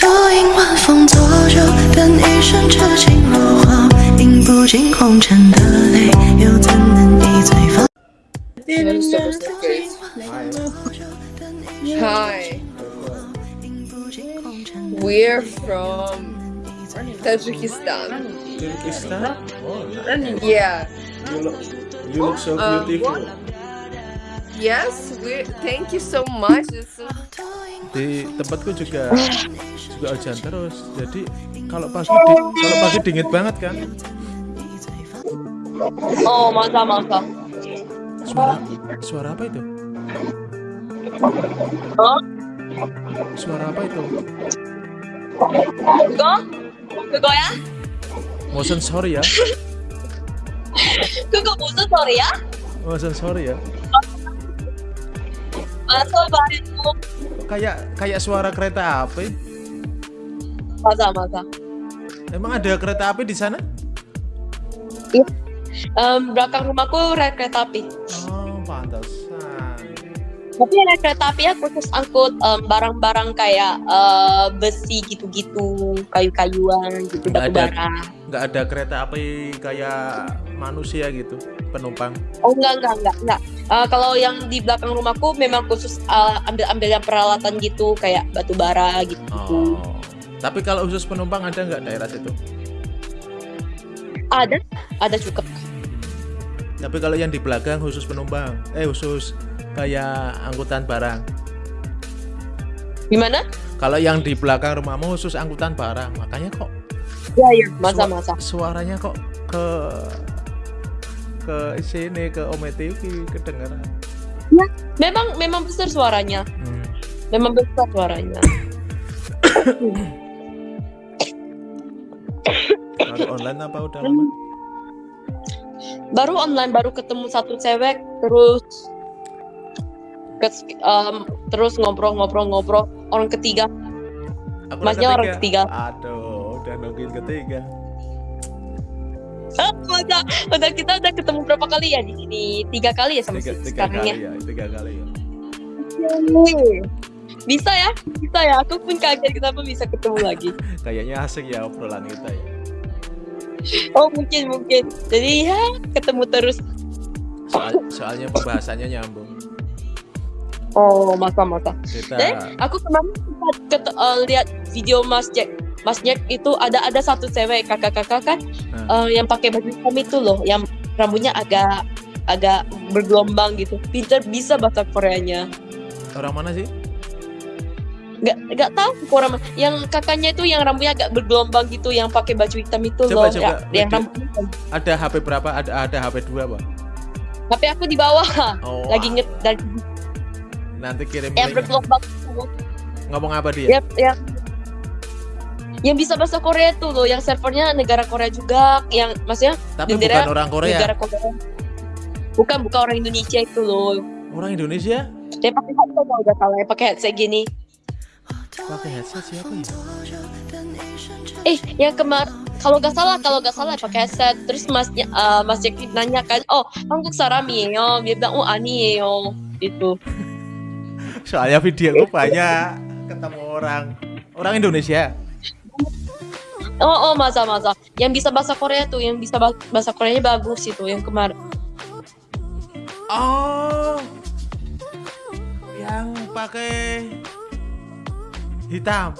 独饮晚风作酒，等一生痴情若火，饮不尽红尘的泪，又怎能一醉方？ Hi, we're from Tajikistan. Kyrgyzstan? Oh, Yeah. you look, you look so Um, beautiful. Yes, we. Thank you so much. It's so- Di tempatku juga juga hujan terus. Jadi kalau pagi di- kalau pagi dingin banget kan? Oh, masa masa. Suara suara apa itu? Oh, Suara apa itu? 그거? 그거야? Motion sorry ya. 그거 무슨 소리야? Motion sorry ya. 맞아 Sobat. Kayak kayak suara kereta api. Masa masa. Emang ada kereta api di sana? Iya. Um, belakang rumahku ada kereta api. Oh, pantas. Tapi rel kereta api ya khusus angkut barang-barang kayak eh, besi gitu-gitu, kayu-kayuan gitu, Nggak ada. Nggak ada kereta api kayak manusia gitu, penumpang. Oh enggak enggak enggak enggak. Eh, kalau yang di belakang rumahku memang khusus eh, ambil-ambil yang peralatan gitu kayak batu bara gitu. Oh. Tapi kalau khusus penumpang ada nggak daerah situ? Ada ada cukup. Tapi kalau yang di belakang khusus penumpang, eh khusus kayak angkutan barang. Gimana? Kalau yang di belakang rumahmu khusus angkutan barang, makanya kok Ya ya. Masa sua- masa. suaranya kok ke ke sini ke Ome TV kedengeran. Memang memang besar suaranya. Hmm. Memang besar suaranya. Baru online apa udah lama? baru online baru ketemu satu cewek terus em, terus ngobrol-ngobrol-ngobrol orang ketiga Aku Masnya orang ketiga. Aduh, udah nungguin ketiga. Ah, udah, udah kita udah ketemu berapa kali ya di sini tiga kali ya sama Tiga, si- tiga sekarang kali ya ya, tiga kali ya. bisa ya bisa ya aku pun kaget kenapa bisa ketemu lagi Kayaknya asik ya obrolan kita ya. oh mungkin mungkin jadi ya ketemu terus Soal, soalnya pembahasannya nyambung. Oh masa-masa Kita Eh, aku kemarin sempat eh, lihat video Mas Jack. Mas Jack itu ada ada satu cewek kakak-kakak kan Nah. eh, yang pakai baju hitam itu loh, yang rambutnya agak agak bergelombang gitu. Pinter bisa bahasa Koreanya. orang mana sih? Nggak nggak tahu orang mana. yang kakaknya itu yang rambutnya agak bergelombang gitu, yang pakai baju hitam itu Coba, loh. coba. Ya, yang rambutnya. Ada HP berapa? Ada ada HP dua pak? Tapi aku di bawah Oh, lagi nget lagi Nanti kirim yang berkelompok Ngomong apa dia? Yang, yang, yang bisa bahasa Korea itu loh, yang servernya negara Korea juga, yang maksudnya Tapi bukan orang Korea. Negara Korea. Bukan bukan orang Indonesia itu loh. Orang Indonesia? Dia pakai headset udah salah, ya, pakai headset gini. Pakai headset siapa ya? Eh, yang kemar kalau gak salah kalau gak salah pakai headset terus masnya uh, mas eh, Jackie nanya kan oh Hanguk sarami ya dia bilang oh ani yo itu. Soalnya video gue banyak ketemu orang orang Indonesia. Oh, oh masa masa. Yang bisa bahasa Korea tuh, yang bisa bah- bahasa Koreanya bagus itu, yang kemarin. Oh, yang pakai hitam.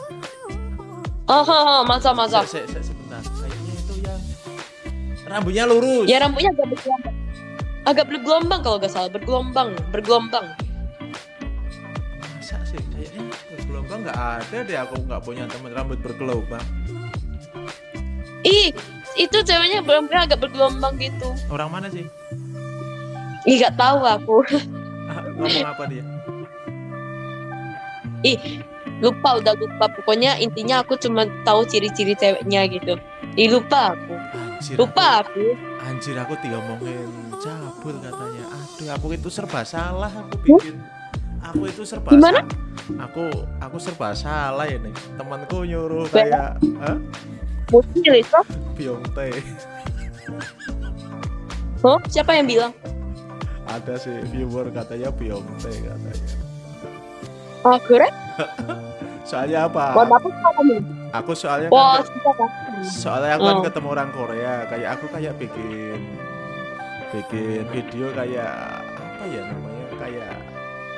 Oh, oh, oh masa masa. Se- se- se- sebentar. Kayaknya itu yang rambutnya lurus. Ya rambutnya agak bergelombang. Agak bergelombang kalau nggak salah, bergelombang, bergelombang. Nggak ada deh. Aku nggak punya teman rambut bergelombang. Ih, itu ceweknya rambutnya agak bergelombang gitu. Orang mana sih? Ih, nggak tahu aku. Ah, Ngomong apa dia? Ih, lupa udah lupa. Pokoknya intinya aku cuma tahu ciri-ciri ceweknya gitu. Ih, lupa aku. Anjir, Lupa aku. Aku, anjir aku diomongin cabul katanya. Aduh, aku itu serba salah aku bikin. Aku itu serba Gimana? salah. Aku aku serba salah ini. Temanku nyuruh kayak Hah? Mungkin itu. Bionte. Oh, siapa yang bilang? Ada sih viewer katanya Bionte katanya. Ah, keren? soalnya apa Buat apa kamu? aku soalnya Wah, kan kan? soalnya aku kan Oh. ketemu orang Korea kayak aku kayak bikin bikin video kayak apa ya namanya kayak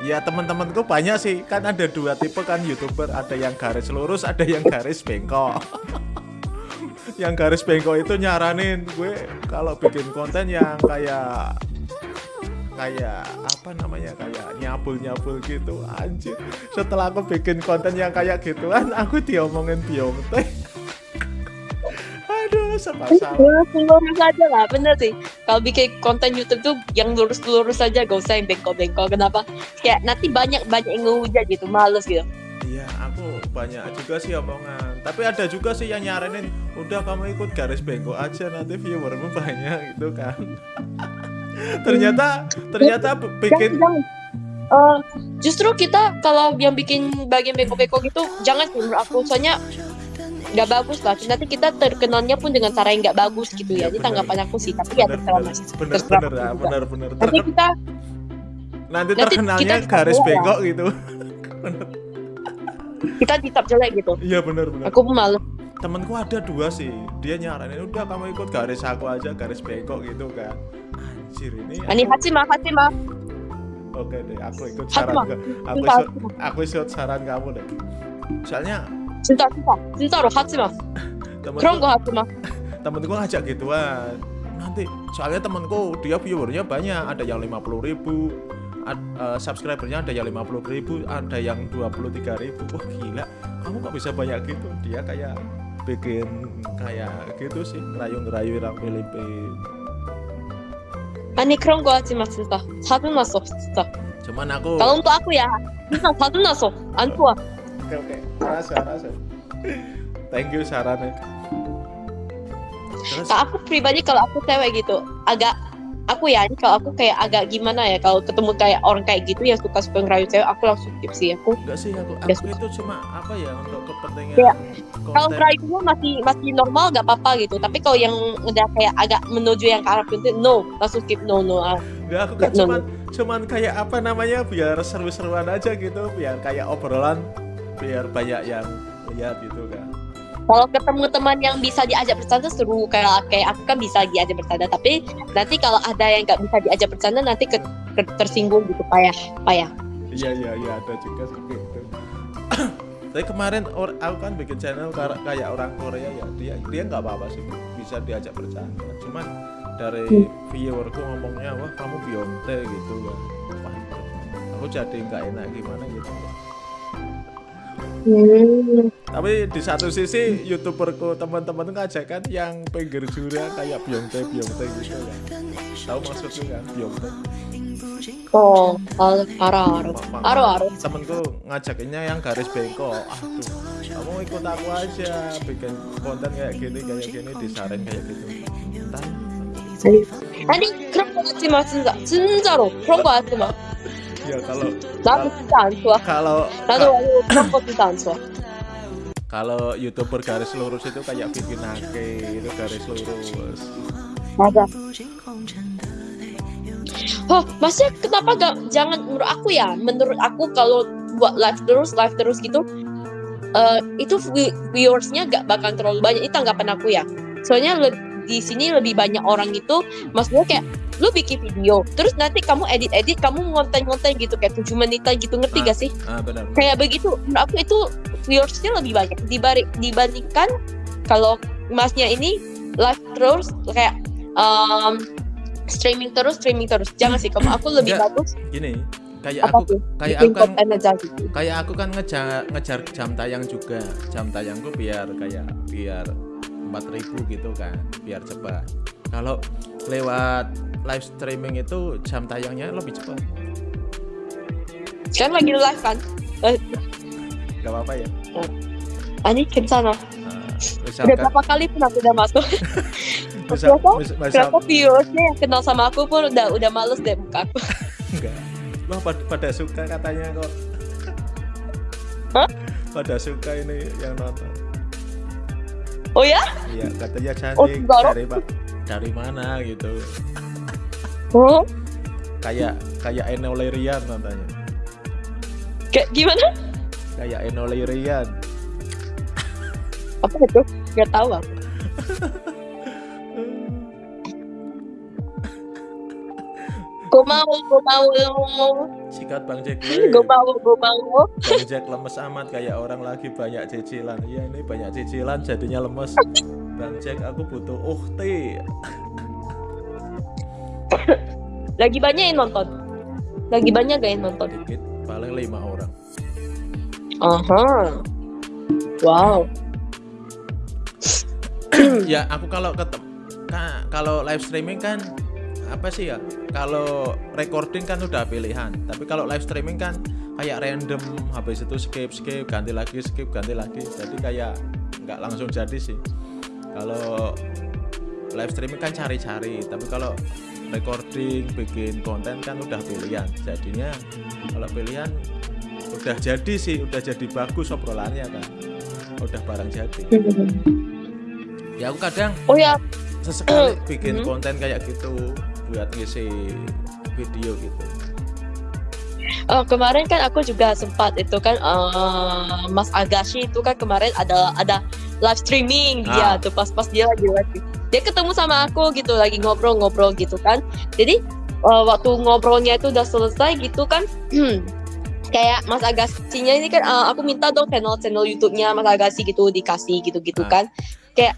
ya teman-temanku banyak sih. Kan ada dua tipe kan youtuber. Ada yang garis lurus ada yang garis bengkok. Yang garis bengkok itu nyaranin gue kalau bikin konten yang kayak kayak apa namanya kayak nyabul nyabul gitu. Anjir. Setelah aku bikin konten yang kayak gituan aku diomongin Beyonce aduh serba salah Lurus aja lah, bener sih. Kalau bikin konten YouTube tuh yang lurus lurus aja, gak usah yang bengkok bengkok. Kenapa? Kayak nanti banyak banyak yang ngehujat gitu, males gitu. Iya, aku banyak juga sih omongan. Tapi ada juga sih yang nyaranin, udah kamu ikut garis bengkok aja nanti viewermu banyak gitu kan. ternyata ternyata bikin. Eh, justru kita kalau yang bikin bagian bengkok-bengkok gitu jangan sih menurut aku soalnya nggak bagus lah nanti kita terkenalnya pun dengan cara yang nggak bagus gitu Iya, ya ini benar. tanggapan aku sih tapi ya bener terserah bener mas bener terserah bener juga. bener bener nanti kita nanti nanti terkenalnya kita garis bengkok gitu. kita ditap jelek gitu Iya bener bener. aku pun males Temenku ada dua sih, dia nyaranin udah kamu ikut garis aku aja garis bengkok gitu kan. Anjir ini. ini Hatsima Hatsima Oke deh, aku ikut saran aku ikut, aku ikut saran kamu deh. Soalnya cinta cinta cinta loh Hatsima temenku 그런 거 Hatsima temenku ngajak gituan nanti soalnya temenku dia viewernya banyak ada yang 50.000 ribu ad- eh, subscribernya ada yang 50.000 ribu ada yang 23.000 ribu wah gila kamu kok bisa banyak gitu dia kayak bikin kayak gitu sih ngerayu-ngerayu orang Filipin 아니 그런 거 하지 마 진짜 사둔났어 진짜 cuman aku kalau untuk aku ya 진짜 사둔났어 안 좋아 oke oke rasa rasa thank you sarannya. Terus? Nah, aku pribadi kalau aku cewek gitu agak aku ya ini kalau aku kayak agak gimana ya kalau ketemu kayak orang kayak gitu yang suka suka ngerayu cewek aku langsung skip sih aku enggak sih aku aku itu cuma apa ya untuk kepentingan Kayak, kalau ngerayunya masih masih normal gak apa-apa gitu. Tapi kalau yang udah kayak agak menuju yang ke arah itu no langsung skip no no ah. Enggak, aku kan no, cuman cuman kayak apa namanya biar seru-seruan aja gitu, biar kayak obrolan biar banyak yang lihat gitu kan. kalau ketemu teman yang bisa diajak bercanda seru kayak kayak aku kan bisa diajak bercanda tapi nanti kalau ada yang nggak bisa diajak bercanda nanti ke, ke- tersinggung gitu payah payah Iya iya iya ada juga sih gitu. Tapi kemarin or, aku kan bikin channel kayak orang Korea ya dia dia nggak apa-apa sih bisa diajak bercanda. Cuman dari viewerku ngomongnya wah kamu Beyonce gitu kan. Wah, aku jadi nggak enak gimana gitu. Tapi di satu sisi youtuberku teman-teman tuh ngajak kan yang pinggir jurang kayak Beyonce Beyonce gitu kan. Tahu maksudku kan Beyonce. oh 아, 알아 알아 Ma- ma- 알아 알아 Temenku ngajakinnya yang garis bengkok. Aduh, kamu ikut aku aja bikin konten kayak gini kayak gini disaring kayak gitu. Entar. 아니 그런 거 하지 마 진짜 진짜로 그런 거 하지 마 ya kalau tanto. Kalau tanto. Kalau YouTuber garis lurus itu kayak Vivi Nake itu garis lurus. Ada. Oh, maksudnya kenapa gak jangan menurut aku ya? Menurut aku kalau buat live terus live terus gitu uh, itu viewersnya gak bakal terlalu banyak. Itu tanggapan aku ya. Soalnya di sini lebih banyak orang gitu, maksudnya kayak lu bikin video, terus nanti kamu edit-edit, kamu ngonten-ngonten gitu kayak 7 menitan gitu, ngerti Ah. gak sih? Ah benar. Kayak begitu, menurut aku itu viewersnya lebih banyak dibanding dibandingkan kalau masnya ini live terus kayak um, streaming terus streaming terus jangan sih kamu aku lebih Enggak. bagus Gini, kayak aku tuh kayak bikin aku kan aja gitu kayak aku kan ngejar ngejar jam tayang juga jam tayangku biar kayak biar 4000 gitu kan biar cepat kalau lewat live streaming itu jam tayangnya lebih cepat. Kan lagi live kan? Eh, Gak apa-apa ya. Eh, Ani ke sana. Nah, Misalkan, udah kan? berapa kali pun aku udah masuk. Berapa viewsnya yang kenal sama aku pun udah udah males deh muka aku. Enggak. Wah pada, pada suka katanya kok. Hah? Pada suka ini yang nonton. Oh ya? Iya, katanya cantik. Oh, dari, dari mana gitu oh. Kayak kayak Eno Lerian katanya. Kayak gimana? Kayak Eno Lirian Apa itu? Gak tahu aku. Gue mau, gue mau, sikat Bang Jack gue mau, gue mau. Bang Jack lemes amat kayak orang lagi banyak cicilan. Iya ini banyak cicilan jadinya lemes. Bang Jack aku butuh uhti Lagi banyak yang nonton. Lagi banyak gak yang nonton? dikit paling lima orang Aha. Wow. ya aku kalau ketemu kalau live streaming kan apa sih ya kalau recording kan udah pilihan tapi kalau live streaming kan kayak random habis itu skip skip ganti lagi skip ganti lagi jadi kayak nggak langsung jadi sih kalau live streaming kan cari-cari tapi kalau recording bikin konten kan udah pilihan jadinya kalau pilihan udah jadi sih udah jadi bagus obrolannya kan udah barang jadi ya aku kadang Oh ya, sesekali bikin Mhm. konten kayak gitu buat ngisi video gitu eh, kemarin kan aku juga sempat itu kan eh, Mas Agashi itu kan kemarin ada ada live streaming dia Ah. tuh pas-pas dia lagi live. Dia ketemu sama aku gitu lagi ngobrol-ngobrol gitu kan. Jadi eh, waktu ngobrolnya itu udah selesai gitu kan. kayak Mas Agassi-nya ini kan eh, aku minta dong channel-channel YouTube-nya Mas Agassi gitu dikasih gitu-gitu Ah. kan. Kayak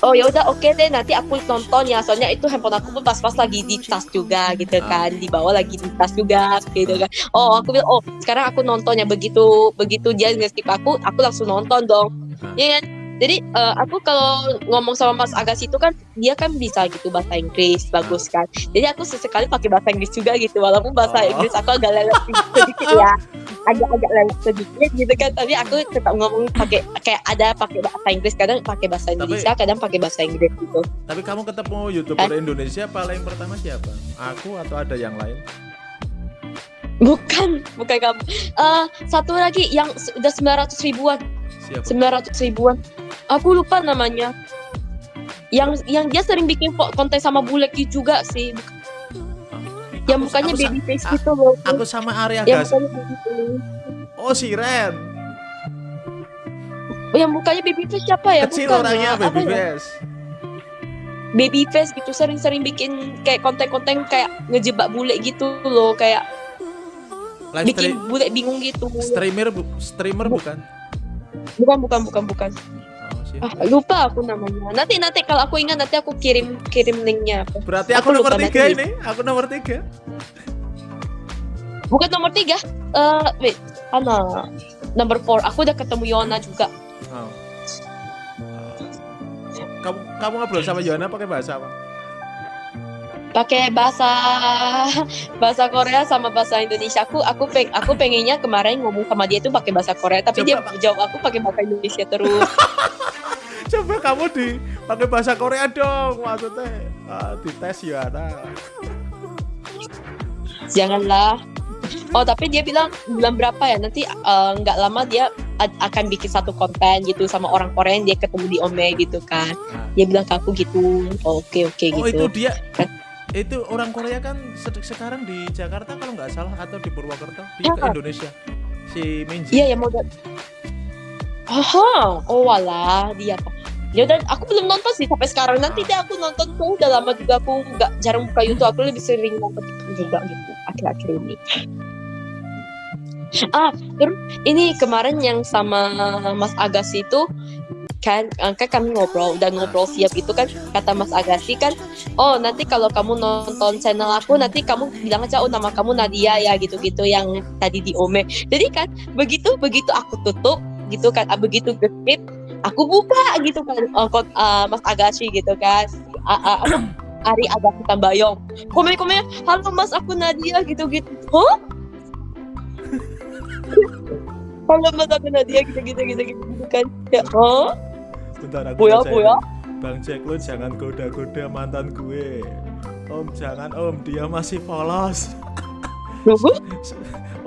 oh ya udah oke deh nanti aku nonton ya soalnya itu handphone aku pun pas-pas lagi di tas juga gitu Ah. kan di bawah lagi di tas juga gitu kan oh aku bilang oh sekarang aku nontonnya begitu begitu dia nge-skip aku aku langsung nonton dong Ah. ya kan jadi eh, aku kalau ngomong sama Mas Agas itu kan dia kan bisa gitu bahasa Inggris bagus kan. Jadi aku sesekali pakai bahasa Inggris juga gitu walaupun bahasa Oh. Inggris aku agak lelet sedikit ya. Agak-agak lelet sedikit gitu kan tapi aku tetap ngomong pakai kayak ada pakai bahasa Inggris kadang pakai bahasa Indonesia kadang pakai bahasa Inggris gitu. Tapi kamu ketemu youtuber Indonesia paling pertama siapa? Aku atau ada yang lain? Bukan bukan kamu. Eh, satu lagi yang udah 900 ribuan siapa 900 ribuan. Aku lupa namanya. Yang yang dia sering bikin konten sama Buleki juga sih. Yang mukanya aku sa- baby face a- gitu loh. aku sama Arya yang Gas oh si Ren yang mukanya baby face siapa ya? Kecil Bukan, orangnya apa baby ya? face. Baby face gitu sering-sering bikin kayak konten-konten kayak ngejebak bule gitu loh kayak live bikin bule bingung gitu. streamer bu- streamer Bu- bukan bukan bukan bukan bukan. Ah lupa aku namanya. Nanti nanti kalau aku ingat nanti aku kirim kirim linknya. Berarti aku aku, nomor lupa tiga nanti. ini. Aku nomor tiga. Bukan nomor tiga. Eh wait. Ana. Number four. Aku udah ketemu Yona juga. Oh. kamu kamu ngobrol sama Yohana pakai bahasa apa pakai bahasa bahasa Korea sama bahasa Indonesia. Aku aku peng aku pengennya kemarin ngomong sama dia tuh pakai bahasa Korea tapi Coba, dia jawab aku pakai bahasa Indonesia terus. Coba kamu di pakai bahasa Korea dong maksudnya. Ah, dites Yohana janganlah. Oh tapi dia bilang bulan berapa ya? Nanti eh, nggak lama dia akan bikin satu konten gitu sama orang Korea yang dia ketemu di Ome gitu kan. Nah. dia bilang ke aku gitu. Oh, oke oke oh gitu. itu dia itu orang Korea kan sekarang di Jakarta kalau nggak salah atau di Purwokerto di Ya. ke Indonesia si Minji iya ya mau Aha, oh wala dia kok. Ya udah, aku belum nonton sih sampai sekarang. Nanti deh aku nonton tuh udah lama juga aku nggak jarang buka YouTube. Aku lebih sering nonton juga gitu akhir-akhir ini. Ah, terus ini kemarin yang sama Mas Agassi itu kan? Eh, kan kami ngobrol udah ngobrol siap gitu kan? Kata Mas Agassi kan oh nanti kalau kamu nonton channel aku nanti kamu bilang aja oh nama kamu Nadia ya gitu-gitu yang tadi di Ome. Jadi kan begitu begitu aku tutup gitu kan ah, begitu skip aku buka gitu kan kod- eh, Mas Agashi gitu kan. Ah, ah, apa? Ari Agashi Tambayong komen komen halo Mas aku Nadia gitu gitu huh? Halo Mas aku Nadia gitu gitu gitu gitu, gitu kan. Ya oh bentar aku Buya, Bang Jack lu jangan goda-goda mantan gue Om jangan om dia masih polos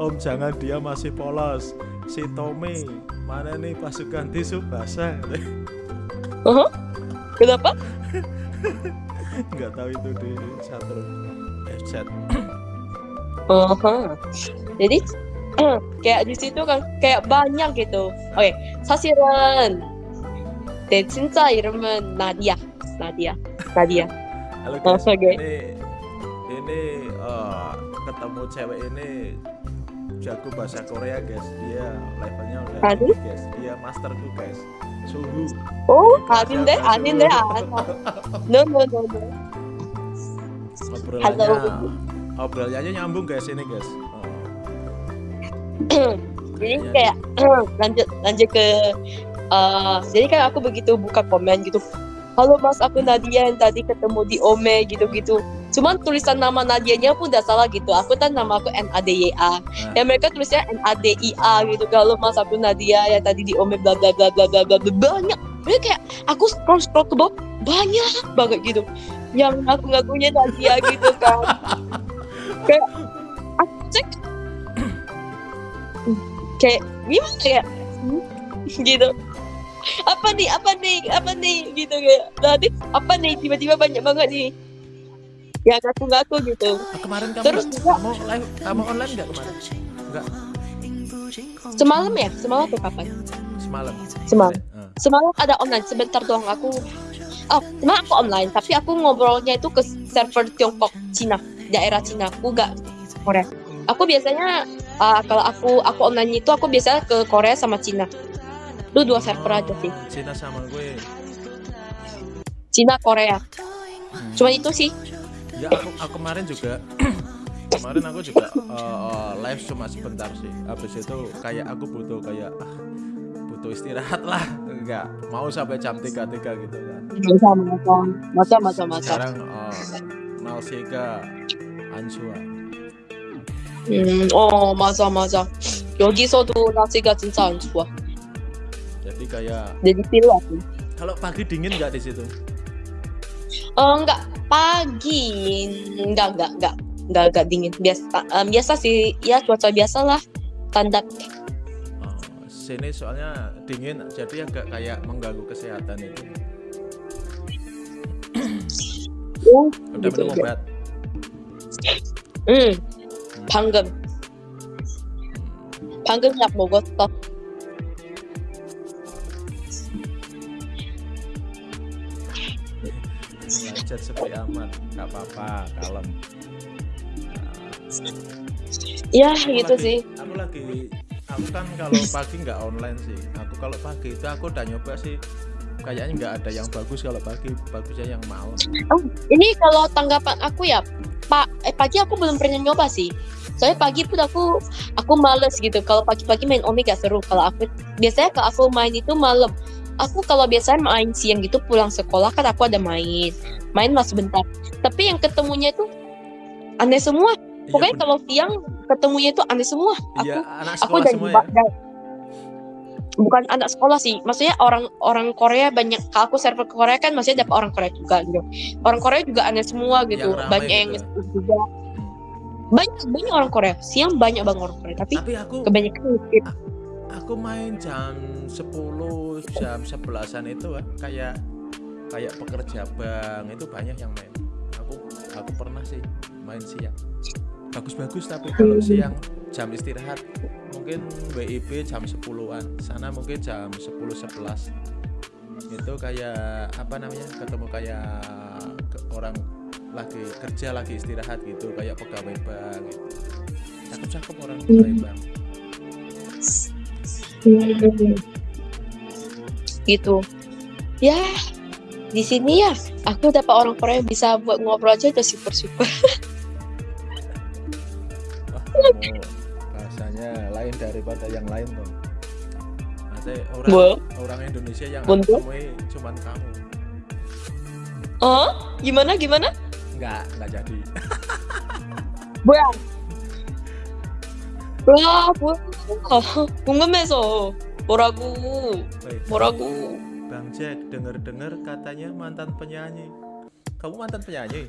Om jangan dia masih polos Si Tommy mana nih pasukan tisu basah uh -huh. Kenapa? Gak tahu itu di satu eh, chat Uh -huh. Jadi hmm, kayak di situ kan kayak banyak gitu. Oke, okay. sasiran 내 진짜 이름은 나디아 나디아 나디아 Halo Oh, guys, oke. ini ini eh, ketemu cewek ini jago bahasa Korea guys. Dia levelnya udah Aduh. tinggi, guys. Dia master tuh guys. Suhu. 어 아닌데 아닌데 아나 no no no no Obrolannya, Halo. obrolannya nyambung guys ini guys. Oh, jadi kayak lanjut lanjut ke eh, jadi kan aku begitu buka komen gitu halo mas aku Nadia yang tadi ketemu di Ome gitu-gitu. Cuman tulisan nama Nadianya pun udah salah gitu. Aku kan nama aku N A D Y A. Ya mereka tulisnya N A D I A gitu. Kalau mas aku Nadia yang tadi di Ome bla bla bla bla bla bla banyak. Jadi kayak aku scroll scroll ke bawah banyak banget gitu. Yang aku ngakunya Nadia gitu kan. Kayak aku cek. Kayak gimana ya? Gitu apa nih apa nih apa nih gitu kayak nanti apa nih tiba-tiba banyak banget nih yang ngaku-ngaku gitu. Kemarin kamu Terus kamu live kamu online nggak kemarin? Nggak. Semalam ya? Semalam atau kapan? Semalam. Semalam. Ah. semalam ada online. Sebentar doang aku oh semalam aku online tapi aku ngobrolnya itu ke server Tiongkok Cina. Daerah Cina. Aku gak Korea. Aku biasanya ah, kalau aku aku online itu aku biasanya ke Korea sama Cina itu dua server aja sih Oh, Cina sama gue. Cina Korea Hmm. cuma itu sih Ya aku, aku kemarin juga kemarin aku juga uh, live cuma sebentar sih. Habis itu kayak aku butuh kayak ah, butuh istirahat lah. Enggak mau sampai jam 3 3 gitu kan. masa masa masa masa masa Sekarang uh, Nalsega Ansua. 음, 어 맞아 맞아 여기서도 날씨가 진짜 안 좋아 Jadi kayak jadi pilot. Ya? Kalau pagi dingin nggak di situ? Oh nggak pagi, nggak nggak nggak nggak nggak dingin biasa um, biasa sih ya cuaca biasa lah standar. Oh, sini soalnya dingin jadi agak kayak mengganggu kesehatan itu. Ya, Udah gitu minum obat? Hmm, panggem. Hmm. Panggem mau gosok. Belajar sepi amat, nggak apa-apa, kalem. ya Aku gitu lagi- sih Aku lagi, aku kan kalau pagi nggak online sih. Aku kalau pagi itu aku udah nyoba sih. Kayaknya nggak ada yang bagus kalau pagi, bagusnya yang malam. ini kalau tanggapan aku ya pak eh, pagi aku belum pernah nyoba sih soalnya pagi pun aku aku males gitu kalau pagi-pagi main Omi gak seru kalau aku biasanya kalau aku main itu malam aku kalau biasanya main siang gitu pulang sekolah kan aku ada main. Main mas sebentar. Tapi yang ketemunya itu aneh semua. Iya, pokoknya ben- kalau siang ketemunya itu aneh semua. Iya, aku anak aku dari semua ya. bukan anak sekolah sih maksudnya orang orang Korea banyak kalau aku server ke Korea kan masih dapat orang Korea juga gitu. Orang Korea juga aneh semua gitu. ramai banyak yang gitu. nge-skip juga. Banyak banyak orang Korea. Siang banyak banget orang Korea tapi Tapi aku kebanyakan. Aku main jam 10 jam 11-an itu kayak kayak pekerja bank itu banyak yang main. Aku aku pernah sih main siang. Bagus-bagus tapi kalau Hmm. siang jam istirahat mungkin WIB jam 10-an sana mungkin jam 10-11 itu kayak apa namanya ketemu kayak orang lagi kerja lagi istirahat gitu kayak pegawai bank. Gitu cakep-cakep orang pegawai bank Hmm. gitu ya di sini ya aku dapat orang Korea yang bisa buat ngobrol aja udah super super kamu bahasanya lain daripada yang lain dong. Nanti orang Well. orang Indonesia yang Buntu. aku temui cuman kamu. oh gimana gimana Enggak, enggak jadi. 뭐야? 와, 뭐야? 궁금해서 뭐라고? Woi, 뭐라고? Bang Jack, denger-denger katanya mantan penyanyi. Kamu mantan penyanyi?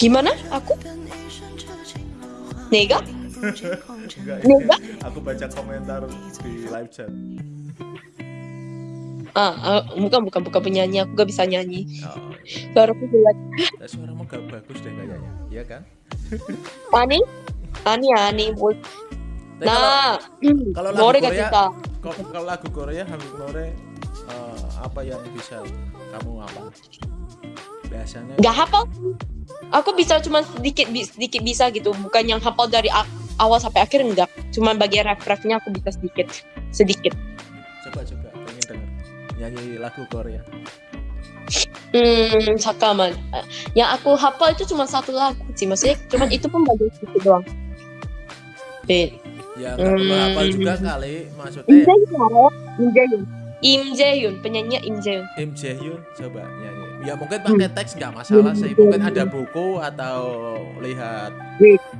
Gimana? Aku? 내가? Enggak. Enggak. Aku baca komentar di live chat. Ah, ah, bukan bukan bukan penyanyi. Aku gak bisa nyanyi. Oh, Suara aku jelek. ya, suaramu gak bagus deh kayaknya. Iya kan? 아니? 아니 아니 뭐 Tapi kalau Nah, kalau lagu Nore gak Korea, cinta. ko- kalau lagu Korea Habib Nore eh, apa yang bisa kamu apa? Biasanya Gak hafal. Aku bisa cuma sedikit bi- sedikit bisa gitu, bukan yang hafal dari a- awal sampai akhir enggak. Cuma bagian ref-refnya aku bisa sedikit, sedikit. coba coba pengen denger nyanyi lagu Korea. Hmm, sakaman. Yang aku hafal itu cuma satu lagu sih, maksudnya cuma itu pun bagian sedikit doang. Bet. Ya nggak perlu Hmm. hafal juga kali Im maksudnya. Jae-hyun, Im Jae-hyun. Im Jae-hyun, penyanyi Im Jae-hyun. Im Jae-hyun coba nyanyi. Ya mungkin pakai teks nggak masalah sih. Mungkin ada buku atau lihat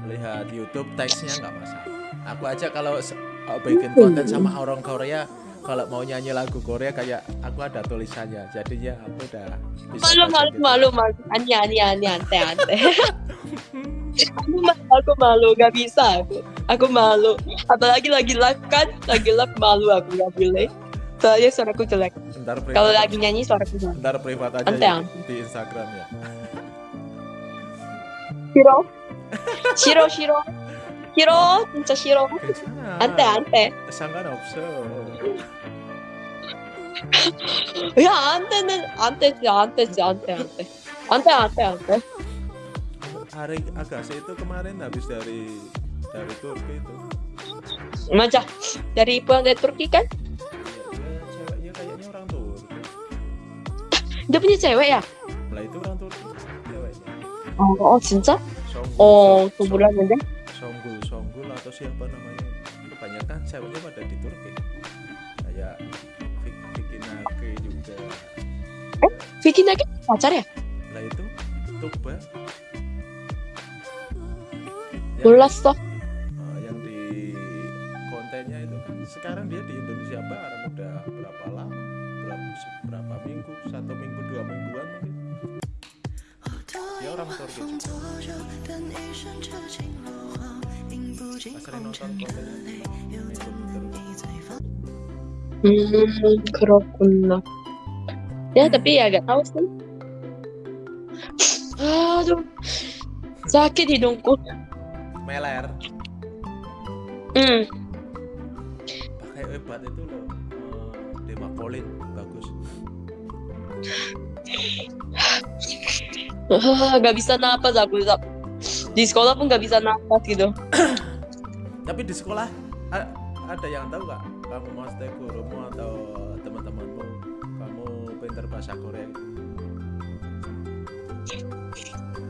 lihat YouTube teksnya nggak masalah. Aku aja kalau uh, bikin konten sama orang Korea kalau mau nyanyi lagu Korea kayak aku ada tulisannya. Jadinya aku udah bisa Malu, malu, gitu. malu, malu. Ani, ani, ani, ante, ante. aku malu, aku malu, gak bisa aku. Aku malu. Apalagi lagi live kan, lagi live malu aku gak boleh. Soalnya suaraku jelek. Kalau lagi nyanyi suaraku jelek. ntar privat aja Ante, ya, ante. di Instagram ya. Shiro. Shiro, Shiro. Shiro, 진짜 Shiro. 괜찮아. 안돼, 안돼. 상관없어. 야, 안돼는 안 되지, 안 되지, 안 돼, 안 돼. 안 돼, 안 돼, 안 돼. Hari Agassi itu kemarin habis dari dari Turki itu. Manja. Dari pulang dari Turki kan? Ya, dia ceweknya kayaknya orang Turki. Dia punya cewek ya? Lah itu orang Turki ceweknya. Oh, oh 진짜? Songgul, Oh, Song- sebulan aja. Songgul, Songgul atau siapa namanya. Kebanyakan ceweknya pada di Turki. Kayak Vicky Nake juga. Eh Vicky Nake pacar ya? Nah itu Tukba Bolas toh. Ah, yang di kontennya itu. Kan sekarang dia di Indonesia Barat udah berapa lama? Berapa, berapa minggu? Satu minggu dua mingguan mungkin. Dia orang Turki. Hmm, 그렇구나. Ya, tapi ya gak tahu sih. Aduh, sakit hidungku. meler Hmm, pakai obat itu loh eh, Demapolin bagus ah, gak bisa napas aku. Zap. Di sekolah pun gak bisa napas gitu. tapi di sekolah ada yang tahu nggak kamu master gurumu atau teman-temanmu kamu pinter bahasa Korea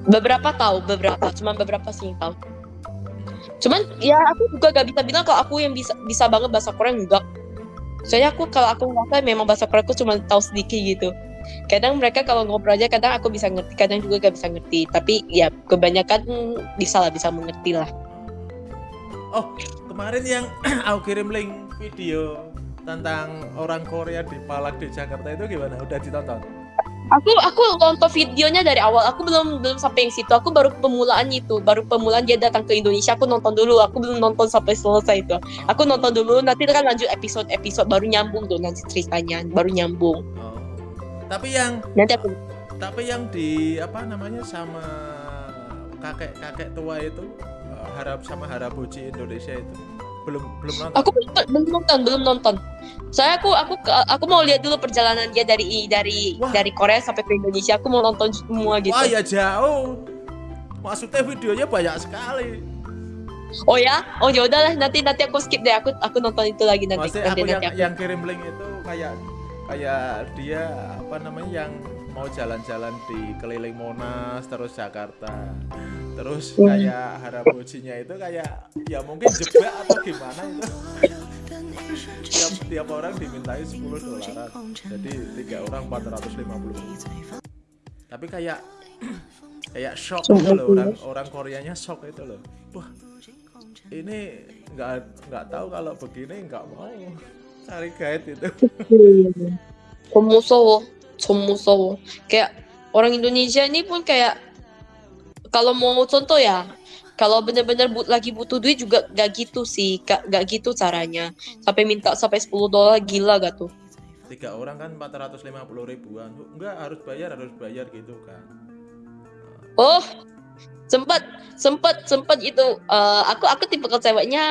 Beberapa tahu, beberapa. Cuman beberapa sih tahu. Cuman ya aku juga gak bisa bilang kalau aku yang bisa bisa banget bahasa Korea enggak. Soalnya aku kalau aku ngerasa memang bahasa Korea aku cuma tahu sedikit gitu. Kadang mereka kalau ngobrol aja kadang aku bisa ngerti, kadang juga gak bisa ngerti. Tapi ya kebanyakan bisa lah bisa mengerti lah. Oh kemarin yang aku kirim link video tentang orang Korea di Palak di Jakarta itu gimana udah ditonton Aku aku nonton videonya dari awal. Aku belum belum sampai yang situ. Aku baru pemulaan itu, baru pemulaan dia datang ke Indonesia. Aku nonton dulu. Aku belum nonton sampai selesai itu. Aku nonton dulu. Nanti kan lanjut episode episode baru nyambung tuh nanti ceritanya baru nyambung. oh. tapi yang Nanti aku tapi yang di apa namanya sama kakek kakek tua itu harap sama harabuji Indonesia itu. Belum belum nonton. Aku belum, belum nonton belum nonton. Saya aku aku aku mau lihat dulu perjalanan dia dari dari Wah. dari Korea sampai ke Indonesia. Aku mau nonton semua gitu. Wah ya jauh. Maksudnya videonya banyak sekali. Oh ya? Oh ya udahlah. Nanti nanti aku skip deh. Aku aku nonton itu lagi nanti. Maksudnya nanti, aku yang nanti aku yang kirim link itu kayak kayak dia apa namanya yang mau jalan-jalan di keliling Monas terus Jakarta. Terus kayak harap harabujinya itu kayak ya mungkin jebak atau gimana itu. Tiap tiap orang dimintai 10 dolar jadi tiga orang 450 tapi kayak kayak shock gitu loh. Orang orang Koreanya shock itu loh. Wah ini nggak nggak tahu kalau begini nggak mau cari guide itu. Komusowo 전 무서워 kayak orang Indonesia ini pun kayak kalau mau contoh ya kalau benar-benar but, lagi butuh duit juga gak gitu sih gak, gak gitu caranya sampai minta sampai 10 dolar gila gak tuh tiga orang kan 450 ribuan enggak harus bayar harus bayar gitu kan oh sempet sempet sempet itu eh, aku aku tipe ceweknya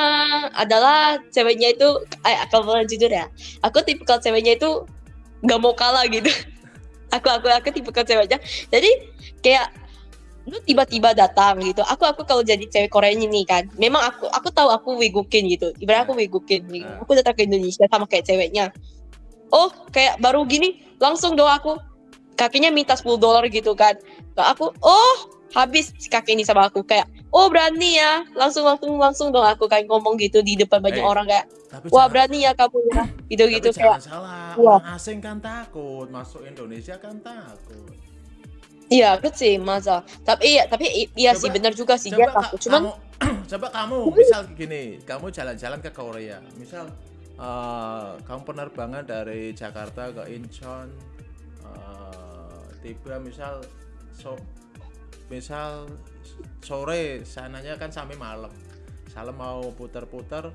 adalah ceweknya itu eh kalau boleh jujur ya aku tipe ceweknya itu nggak mau kalah gitu aku aku aku tipe ceweknya jadi kayak lu tiba-tiba datang gitu. Aku aku kalau jadi cewek Korea ini kan memang aku aku tahu aku wigukin gitu. Ibarat aku wigukin gitu. Aku datang ke Indonesia sama kayak ceweknya. Oh kayak baru gini langsung dong aku kakinya minta 10 dolar gitu kan. Aku oh habis si kakek ini sama aku kayak oh berani ya langsung langsung langsung dong aku kayak ngomong gitu di depan banyak Eh, orang kayak wah berani ya kamu ya gitu gitu tapi kayak salah, Wah. orang asing kan takut, masuk Indonesia kan takut. iya kecil masa tapi iya tapi iya Coba- sih benar juga sih dia takut cuman kamu, coba kamu misal gini, kamu jalan-jalan ke Korea, misal eh, kamu penerbangan dari Jakarta ke Incheon, eh, tiba misal so, misal sore sananya kan sampai malam, salam mau putar-putar,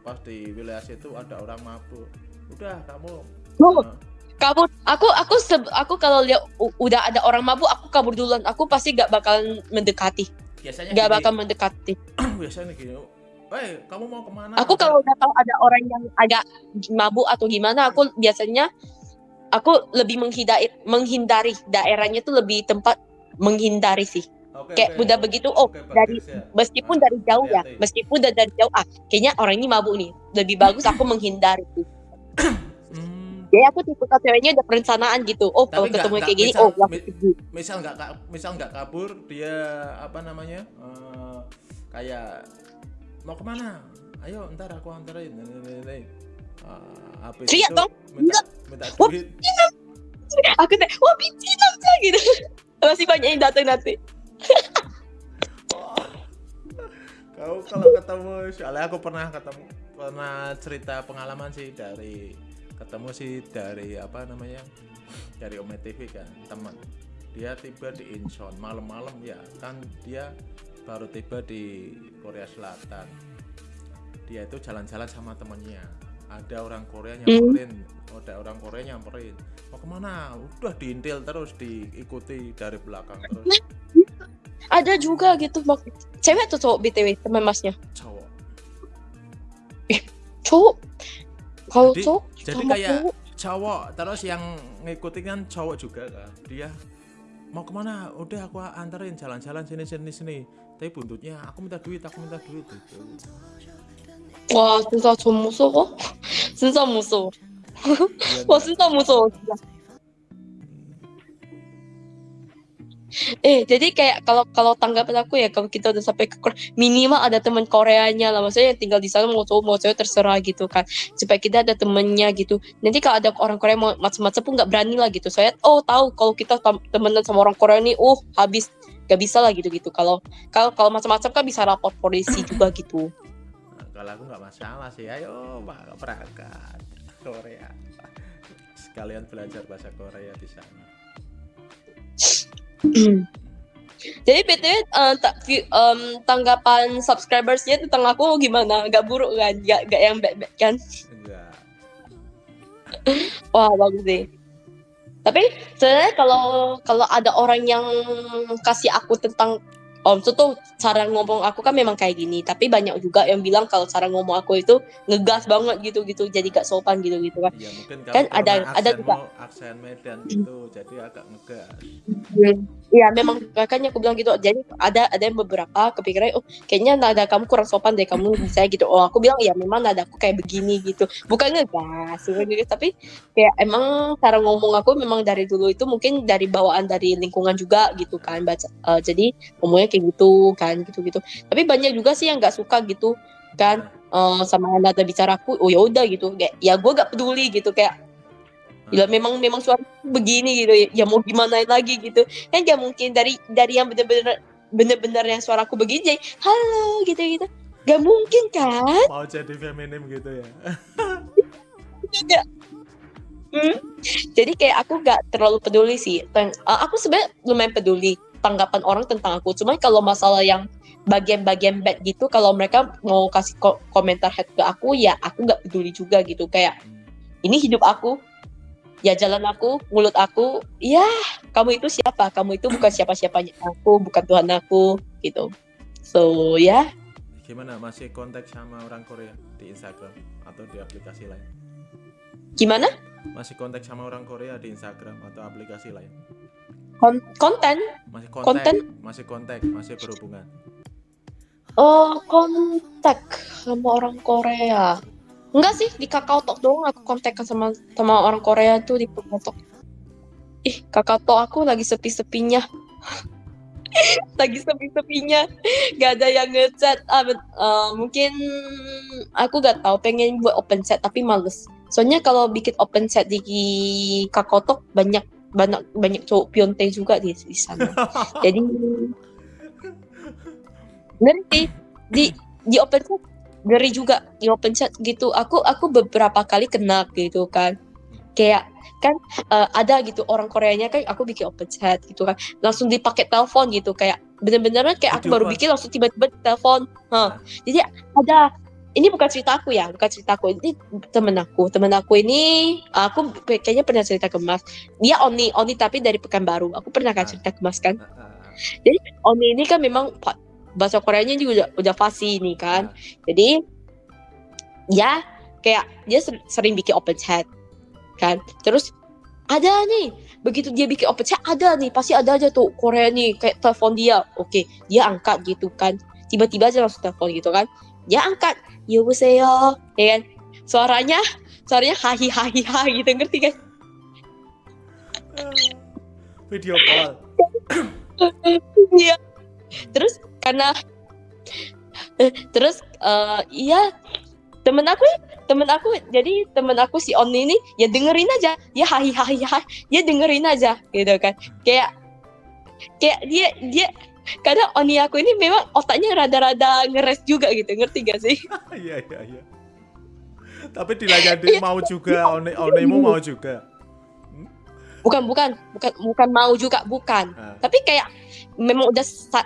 pas di wilayah situ ada orang mabuk, udah kamu Oh. eh, kabur aku aku seb- aku kalau lihat udah ada orang mabuk aku kabur duluan. Aku pasti gak bakalan mendekati. Biasanya gak gini, bakal mendekati. Biasanya gini, eh kamu mau ke mana? aku kalau udah tahu ada orang yang agak mabuk atau gimana aku biasanya aku lebih menghindari menghindari daerahnya tuh lebih tempat menghindari sih. Oke, kayak oke. udah begitu oh Oke, dari ya. meskipun Ah, dari jauh ya hati-hati. meskipun dari, dari jauh ah kayaknya orang ini mabuk nih. Lebih bagus aku menghindari sih. Hmm, jadi aku tipe ceweknya ada perencanaan gitu oh kalau ketemu kayak gini misal- oh pergi. misal nggak misal nggak kabur dia apa namanya eh, kayak mau ke mana? Ayo ntar aku anterin. Nih, nih, nih, nih. Eh, habis Teriak itu dong. minta minta duit. aku teh wah bicin aja gitu masih banyak yang datang nanti. Kau kalau ketemu soalnya aku pernah ketemu pernah cerita pengalaman sih dari ketemu sih dari apa namanya dari Ome TV kan teman dia tiba di Incheon malam-malam ya kan dia baru tiba di Korea Selatan. Dia itu jalan-jalan sama temennya ada orang Korea nyamperin. Ada orang Korea nyamperin. Mau ke mana? Udah diintil terus diikuti dari belakang terus. Ada juga gitu mak. Cewek atau cowok btw teman masnya? Cowok. Cowok. Kalau Jadi- cowok jadi kayak cowok, cowok terus yang ngikutin kan cowok juga kan? Dia mau ke mana? Udah aku anterin jalan-jalan sini sini sini. Tapi buntutnya aku minta duit aku minta duit gitu 와 진짜 좀 무서워 진짜 무서워 Dia 와 nggak- 진짜 무서워 진짜 Eh, jadi kayak kalau kalau tanggapan aku ya kalau kita udah sampai ke Korea, minimal ada teman Koreanya lah, maksudnya yang tinggal di sana mau cowok mau cewek terserah gitu kan, supaya kita ada temennya gitu. Nanti kalau ada orang Korea mau macam-macam pun nggak berani lah gitu. Saya oh tahu kalau kita tem- temenan sama orang Korea nih, uh habis gak bisa lah gitu gitu. Kalau kalau kalau macam-macam kan bisa rapor polisi juga gitu. Kalau aku nggak masalah sih ayo pak berangkat Korea sekalian belajar bahasa Korea di sana Jadi btw eh, view- em, tanggapan subscribersnya tentang aku gimana? Gak buruk kan? Gak, gak yang bad bad kan? enggak Wah bagus deh. Tapi sebenarnya kalau kalau ada orang yang kasih aku tentang Om itu tuh cara ngomong aku kan memang kayak gini. Tapi banyak juga yang bilang kalau cara ngomong aku itu ngegas banget gitu-gitu. Jadi gak sopan gitu-gitu kan. ya mungkin Kan ada- ada juga. aksen Medan gitu jadi agak ngegas Iya memang makanya aku bilang gitu. Jadi ada ada yang beberapa kepikiran oh kayaknya nada kamu kurang sopan deh kamu bisa gitu. Oh aku bilang ya memang nada aku kayak begini gitu. Bukan ngegas, tapi kayak emang cara ngomong aku memang dari dulu itu mungkin dari bawaan dari lingkungan juga gitu kan. Baca eh, jadi ngomongnya kayak gitu kan gitu-gitu. Tapi banyak juga sih yang nggak suka gitu kan eh, sama nada bicaraku. Oh ya udah gitu. Kayak ya gue gak peduli gitu kayak Ya memang memang suara begini gitu. Ya mau gimana lagi gitu. Kan gak mungkin dari dari yang bener-bener bener-bener yang suaraku begini jadi halo gitu gitu. Gak mungkin kan? Mau jadi feminim gitu ya? Gak. Hmm. jadi kayak aku gak terlalu peduli sih Teng- uh, aku sebenarnya lumayan peduli tanggapan orang tentang aku. Cuma kalau masalah yang bagian-bagian bad gitu kalau mereka mau kasih ko- komentar head ke aku ya aku gak peduli juga gitu. Kayak ini hidup aku ya jalan aku mulut aku ya kamu itu siapa kamu itu bukan siapa siapanya aku bukan Tuhan aku gitu so ya Gimana masih kontak sama orang Korea di Instagram atau di aplikasi lain? gimana Masih kontak sama orang Korea di Instagram atau aplikasi lain? Kon- konten Masih kontak, Konten? masih kontak, masih berhubungan. oh kontak sama orang Korea enggak sih di Kakao Talk doang aku kontak sama sama orang Korea tuh di Kakao Talk ih Kakao Talk aku lagi sepi-sepinya. Lagi sepi-sepinya. Gak ada yang ngechat. Ah, eh, mungkin aku gak tahu pengen buat open chat tapi males. Soalnya kalau bikin open chat di Kakao Talk banyak banyak banyak cowok pionte juga di, di sana. Jadi ngeri sih. di di open chat ngeri juga di open chat gitu. Aku aku beberapa kali kena gitu kan. Kayak kan eh, ada gitu orang Koreanya kan aku bikin open chat gitu kan. Langsung dipakai telepon gitu. Kayak bener-bener kayak aku baru bikin langsung tiba-tiba telepon Hah. jadi ada ini bukan cerita aku ya bukan cerita aku. Ini temen aku. Temen aku ini aku kayaknya pernah cerita ke Mas. Dia Oni Oni tapi dari Pekanbaru aku pernah kan Ah. cerita ke Mas kan. Ah, ah, Oni ini kan memang bahasa Koreanya juga udah, udah pasti ini kan. Yeah. Jadi ya kayak dia sering bikin open chat kan. Terus ada nih begitu dia bikin open chat ada nih pasti ada aja tuh Korea nih kayak telepon dia. Oke, dia angkat gitu kan. Tiba-tiba aja langsung telepon gitu kan. Dia angkat, "Yobuseo." Ya kan? Suaranya suaranya hahi hahi ha gitu ngerti kan? Video call. Iya. Terus karena eh, terus eh, iya temen aku temen aku jadi temen aku si Oni ini ya dengerin aja. Dia hahi hahi hahi dia dengerin aja gitu kan. Kayak kayak dia dia kadang Oni aku ini memang otaknya rada-rada ngeres juga gitu ngerti gak sih? Iya iya iya. Tapi dilayani mau juga, one onemu mau juga. bukan bukan bukan bukan mau juga bukan. Ah, tapi kayak memang udah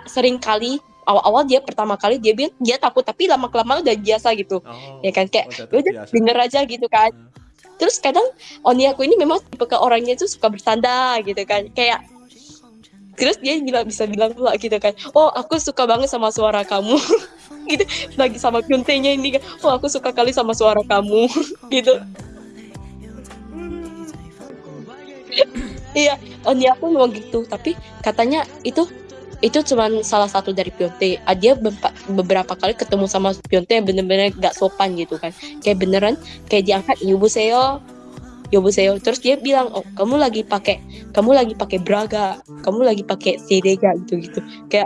sering kali awal-awal dia pertama kali dia bilang dia takut tapi lama kelamaan udah biasa gitu. Oh, ya kan kayak ya udah terbiasa. denger aja gitu kan. Terus kadang Oni aku ini memang tipe ke orangnya tuh suka bercanda gitu kan. Kayak terus dia bilang bisa bilang pula gitu kan. Oh aku suka banget sama suara kamu. Gitu lagi sama Kyuntenya ini kan. Oh aku suka kali sama suara kamu. Gitu iya Oni aku memang gitu. Tapi katanya itu itu cuman salah satu dari Pionte Ah, dia beberapa kali ketemu sama Pionte yang bener-bener gak sopan gitu kan. Kayak beneran kayak diangkat Yobuseo Yobuseo terus dia bilang oh kamu lagi pakai kamu lagi pakai braga kamu lagi pakai sedega gitu gitu kayak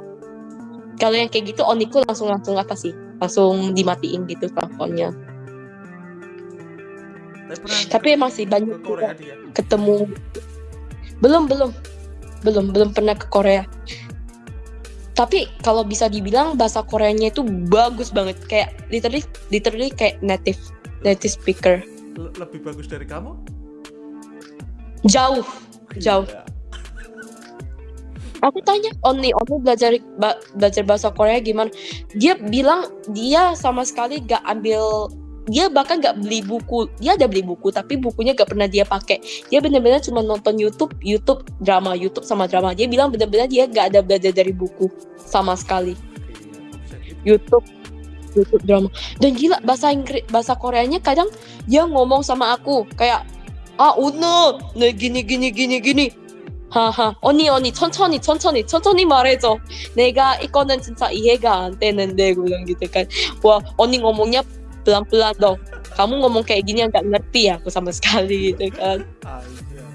kalau yang kayak gitu Oniku langsung langsung apa sih? Langsung dimatiin gitu teleponnya Tapi pernah tapi emang sih ke banyak Korea dia. ketemu. Belum belum. Belum belum pernah ke Korea. Tapi kalau bisa dibilang bahasa Koreanya itu bagus banget. Kayak literally literally kayak native native speaker. Le- Lebih bagus dari kamu? jauh Jauh. Aku tanya Oni Oni belajar belajar bahasa Korea gimana? Dia bilang dia sama sekali gak ambil dia bahkan gak beli buku dia ada beli buku tapi bukunya gak pernah dia pakai dia benar-benar cuma nonton YouTube YouTube drama YouTube sama drama dia bilang benar-benar dia gak ada belajar dari buku sama sekali Iya, YouTube YouTube drama dan gila bahasa Inggris bahasa Koreanya kadang dia ngomong sama aku kayak ah 오늘 네 gini gini gini gini 하하 언니 언니 천천히 천천히 천천히 말해줘 내가 이거는 진짜 이해가 안 되는데 bilang gitu kan wah 언니 ngomongnya pelan-pelan dong. Kamu ngomong kayak gini nggak ngerti aku sama sekali gitu kan. Iya.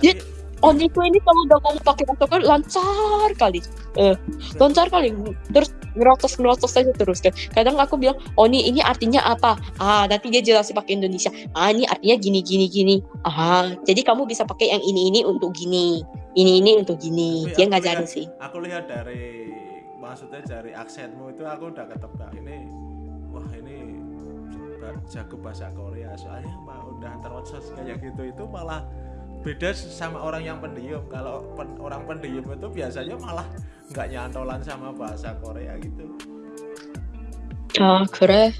Dia- Oniku ini kalau udah ngomong pakai Korea lancar kali. Eh lancar kali. Terus ngerotos ngerotos aja terus kan. Kadang aku bilang Oni ini artinya apa? Ah nanti dia jelasin pakai Indonesia. Ah ini artinya gini gini gini. Ah jadi kamu bisa pakai yang ini ini untuk gini. Ini ini untuk gini. Tapi dia ngajarin sih. Aku lihat dari maksudnya dari aksenmu itu aku udah ketebak ini wah ini ba- jago bahasa Korea soalnya mah udah terotsos kayak gitu itu malah beda sama orang yang pendiam kalau pen- orang pendiam itu biasanya malah nggak nyantolan sama bahasa Korea gitu 아 그래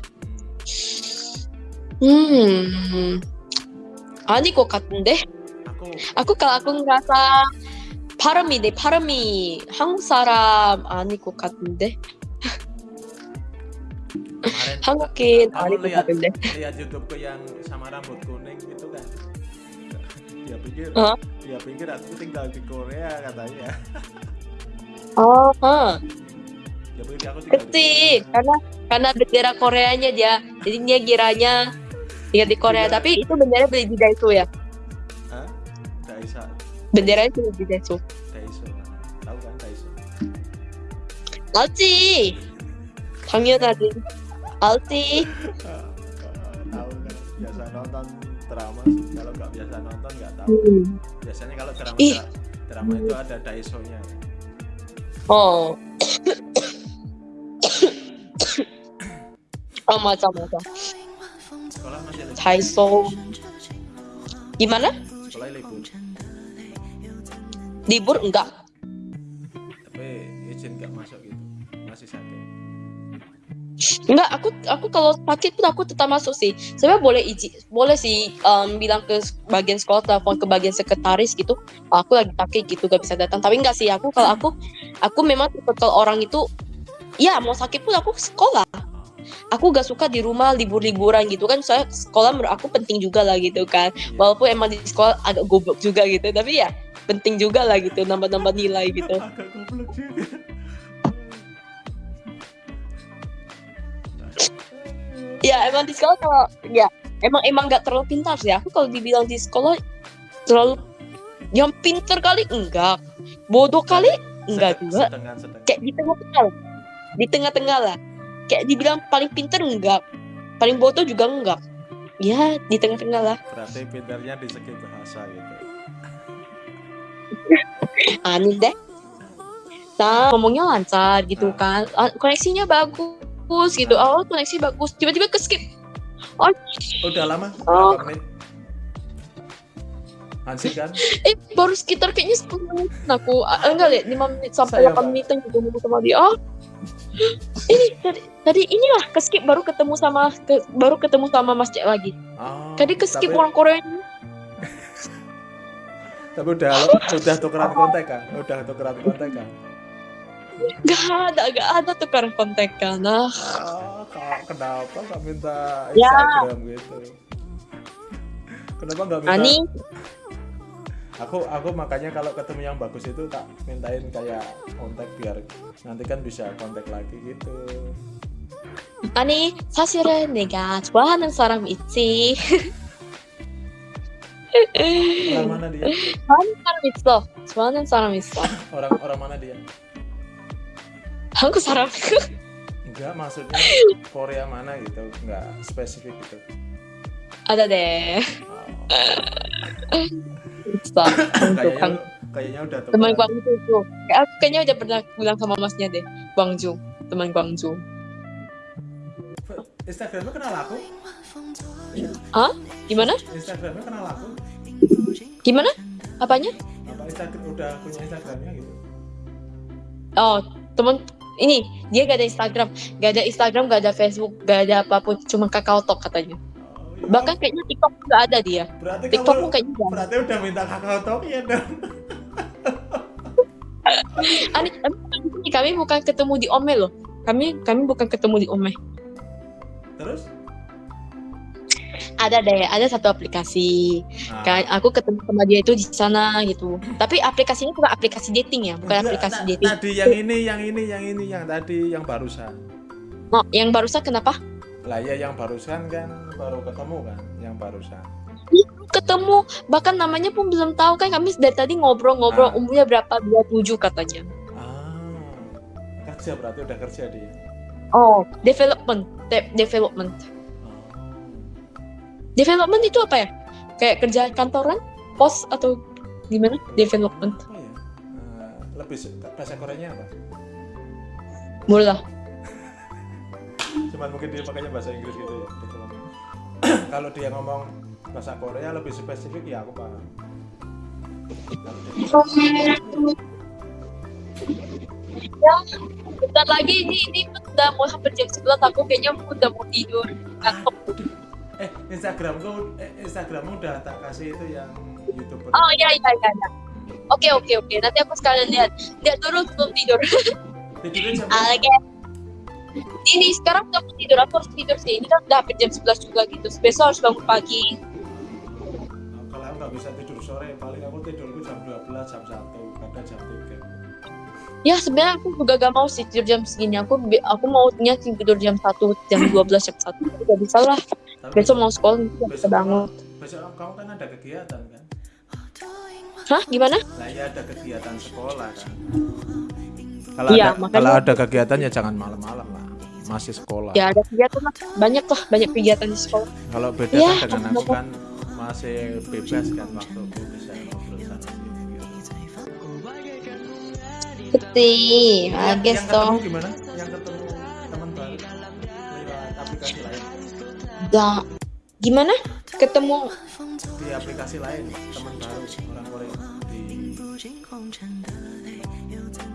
음 아닐 것 같은데 aku Aku kalau aku ngerasa 발음이 내 발음이 한국 사람 아닐 것 같은데 kemarin 한국인 kamu 아닐 것 lihat 같은데 lihat YouTube yang sama rambut kuning itu kan dia pikir Hah? dia pikir aku tinggal di Korea katanya 아 dia pikir aku tinggal di 그치 karena karena bendera Koreanya dia jadi dia kiranya tinggal di Korea Bendera- tapi itu bendera beli di Daiso ya Hah? Daisa benderanya cuma di Daiso Daiso tahu kan Daiso 알지 당연하지 Alti. tahu kan biasa nonton drama kalau nggak biasa nonton nggak tahu. Hmm. Biasanya kalau drama Ih. drama itu ada daisonya. Oh. oh macam macam. Sekolah masih. Daiso. Gimana? Sekolah libur. Libur enggak? Enggak aku aku kalau sakit pun aku tetap masuk sih. Sebenarnya boleh izin boleh sih em, bilang ke bagian sekolah telepon ke bagian sekretaris gitu. "Oh, aku lagi sakit gitu gak bisa datang. Tapi enggak sih aku kalau aku aku memang tipe kalau orang itu ya mau sakit pun aku sekolah. Aku gak suka di rumah libur-liburan gitu kan. Soalnya sekolah menurut aku penting juga lah gitu kan. Walaupun emang di sekolah agak goblok juga gitu tapi ya penting juga lah gitu nambah-nambah nilai gitu. Agak goblok juga ya emang di sekolah kalau ya emang emang nggak terlalu pintar sih. Aku kalau dibilang di sekolah terlalu yang pinter kali enggak. Bodoh kali enggak juga. sedang sedang kayak di tengah-tengah. Lah. di tengah-tengah lah. Kayak dibilang paling pinter enggak. Paling bodoh juga enggak. Ya di tengah-tengah lah. Berarti pinternya di segi bahasa gitu. Aneh deh. Nah ngomongnya lancar gitu Ah. kan. Ah, koneksinya bagus gitu. Ah. oh koneksi bagus. Tiba-tiba ke skip udah lama. Oh. berapa menit? Hansi kan? Eh baru sekitar kayaknya 10 menit aku. Ah, enggak lihat 5 menit sampai Saya, 8 Pak. menit gitu sama dia. Oh. Ini tadi, tadi inilah ke skip baru ketemu sama ke- baru ketemu sama Mas Cek lagi. Oh, tadi ke skip tapi, orang Korea. Tapi udah udah tukeran kontak kan? Udah tukeran kontak kan Gak ada, gak ada tukeran kontekan. Nah, ah kak, kenapa nggak minta Ya. Instagram gitu kenapa nggak minta Ani, aku aku makanya kalau ketemu yang bagus itu tak mintain kayak kontak biar nanti kan bisa kontak lagi gitu 아니 사실은 내가 좋아하는 사람 있지. orang mana dia 좋아하는 사람 있어. 좋아하는 사람 있어. orang orang mana dia aku saran enggak maksudnya Korea mana gitu enggak spesifik gitu ada deh oh. Untuk kayaknya, kayaknya udah teman Guangzhou tuh aku kayaknya udah pernah bilang sama masnya deh Guangzhou teman Guangzhou Instagramnya kenal aku Hah? Gimana? Instagramnya kenal aku Gimana? Apanya? Apa Instagram udah punya Instagramnya gitu? Oh, teman ini dia gak ada Instagram, gak ada Instagram, gak ada Facebook, gak ada apa pun, cuma kakao talk katanya. oh. Bahkan kayaknya TikTok gak ada dia. berarti TikTok kamu pun kayaknya berarti udah minta kakak talk ya dong Ani, kami bukan ketemu di Ome loh. Kami kami bukan ketemu di Ome. terus Ada deh, ada satu aplikasi. Nah, Kan aku ketemu sama dia itu di sana gitu. Tapi aplikasinya bukan aplikasi dating ya, bukan enggak, aplikasi ta- dating. tadi yang ini yang ini yang ini yang tadi yang barusan Oh, yang barusan kenapa? lah ya yang barusan kan baru ketemu kan yang barusan Ketemu, bahkan namanya pun belum tahu kan kami dari tadi ngobrol-ngobrol Ah. umurnya berapa 27 katanya. ah kerja berarti udah kerja dia Oh, development, de- development. Oh. Development itu apa ya? Kayak kerja kantoran, pos atau gimana? Development. apa ya Eh, lebih bahasa Koreanya apa Mula. cuman mungkin dia pakainya bahasa Inggris gitu ya kalau dia ngomong bahasa Korea lebih spesifik ya aku paham Ya, bentar lagi ini ini udah mau hampir jam 11 aku kayaknya udah mau tidur. Ngantuk. Eh Instagramku eh, Instagrammu udah tak kasih itu yang youtuber Oh iya iya iya. iya. Oke oke oke. Nanti aku sekalian lihat. Lihat dulu sebelum tidur. tidurnya jam Oke. Ini sekarang udah mau tidur. Aku harus tidur sih. Ini kan udah hampir jam 11 juga gitu. Besok harus bangun pagi. kalau aku nggak bisa tidur sore paling aku tidurku jam 12 jam 1 kadang jam 3 Ya sebenarnya aku juga gak mau sih tidur jam segini. Aku aku maunya tidur jam 1, jam 12, jam 1. Udah bisa lah. Tapi Besok mau sekolah besok bangun. besok kamu kan ada kegiatan kan Hah? Gimana? Lah ya ada kegiatan sekolah kan. Kalau Iya, ada makanya- kalau ada kegiatan ya jangan malam-malam lah. Masih sekolah. Ya ada kegiatan. Banyak lah. Banyak kegiatan di sekolah. Kalau beda kan dengan aku kan masih bebas kan waktu aku bisa ngobrol sana sini. gitu. Betul. Yang, I guess yang ketemu gimana? Gimana? Ketemu Di aplikasi lain teman baru orang Korea di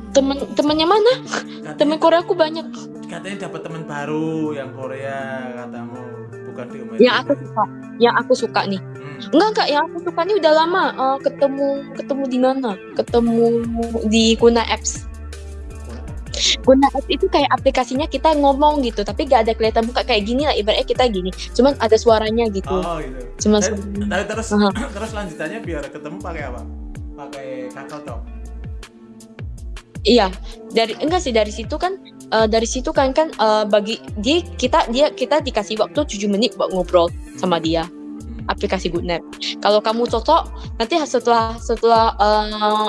temen temennya mana? katanya, Temen Korea aku banyak. katanya dapat teman baru yang Korea katamu bukan di Umayyah. Yang aku suka. Yang aku suka nih. Hmm. Enggak enggak, yang aku suka nih udah lama. Eh, ketemu ketemu di mana? Ketemu di Guna Apps. Guna Apps itu kayak aplikasinya kita ngomong gitu, tapi gak ada kelihatan muka kayak gini lah. Ibaratnya kita gini, cuman ada suaranya gitu. Oh gitu. Cuma Eh, suaranya. Terus Aha. terus lanjutannya biar ketemu pakai apa? Pakai kakao talk. Iya, dari enggak sih dari situ kan eh, dari situ kan kan eh, bagi dia kita dia kita dikasih waktu 7 menit buat ngobrol sama dia Hmm. aplikasi GoodNap. Kalau kamu cocok nanti setelah setelah eh,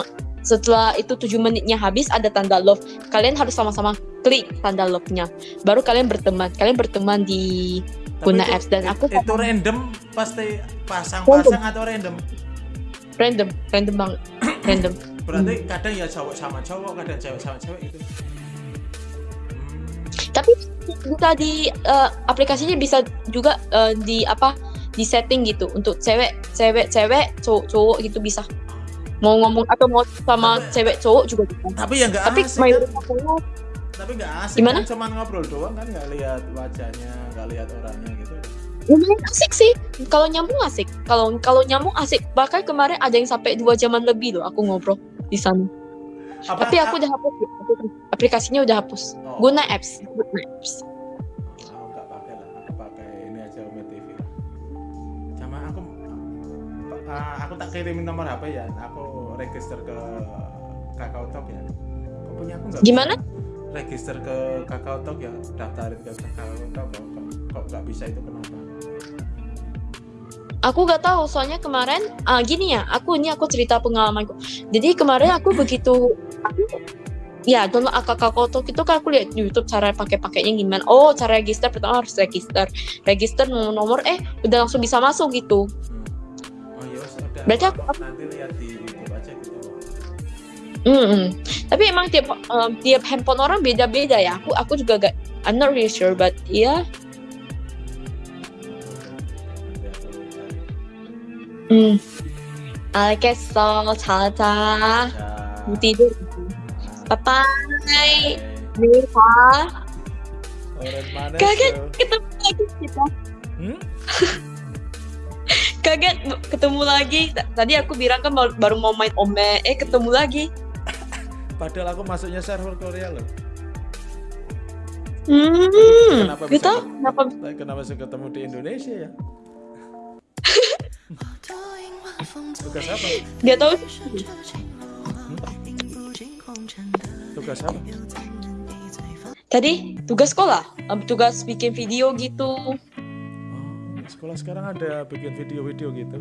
setelah itu 7 menitnya habis ada tanda love. Kalian harus sama-sama klik tanda love-nya. Baru kalian berteman. Kalian berteman di Tapi Guna itu- apps dan aku itu random pasti pasang-pasang atau random? random, random banget. random. Berarti Hmm. kadang ya cowok sama cowok, kadang cewek sama cewek itu. Hmm. Tapi bisa di eh, aplikasinya bisa juga eh, di apa di setting gitu untuk cewek cewek cewek cowok cowok gitu bisa mau ngomong atau mau sama Tapi- cewek cowok juga bisa Tapi ya nggak tapi asik. kan? Tapi nggak asik. Gimana? Kan cuman ngobrol doang kan nggak lihat wajahnya, nggak lihat orangnya gitu. lumayan asik sih kalau nyambung asik kalau kalau nyambung asik bahkan kemarin ada yang sampai dua jaman lebih loh aku ngobrol di sana Apa, tapi aku udah hapus ya, aplikasinya udah hapus Oh. guna apps guna apps kirimin nomor HP ya, aku register ke Kakao Talk ya. Kok punya aku nggak? Gimana? Register ke Kakao Talk ya, daftarin ke Kakao Talk kok, kok, nggak bisa itu kenapa? Aku gak tahu soalnya kemarin ah, gini ya aku ini aku cerita pengalamanku. Jadi kemarin aku begitu aku ya download akak kotok itu kan aku lihat di YouTube cara pakai pakainya gimana. Oh cara register pertama harus register, register nomor nomor eh udah langsung bisa masuk gitu. Berarti aku- aku- nanti lihat di YouTube aja gitu. Hmm, hmm. Tapi emang tiap um, tiap handphone orang beda-beda ya. Aku aku juga gak I'm not really sure but ya Nanti aku cari. hmm. 알겠어 자자 Ya. tidur. Nah, Bye bye. bye. Orang mana Kaget tuh? ketemu lagi kita. Hmm? kaget ketemu lagi tadi aku bilang kan baru, mau main ome eh ketemu lagi Padahal aku masuknya server Korea loh. hmm Kenapa gitu bisa- kenapa Kenapa bisa ketemu di Indonesia ya? Tugas apa? dia tahu Tugas apa? tadi tugas sekolah tugas bikin video gitu sekolah sekarang ada bikin video-video gitu.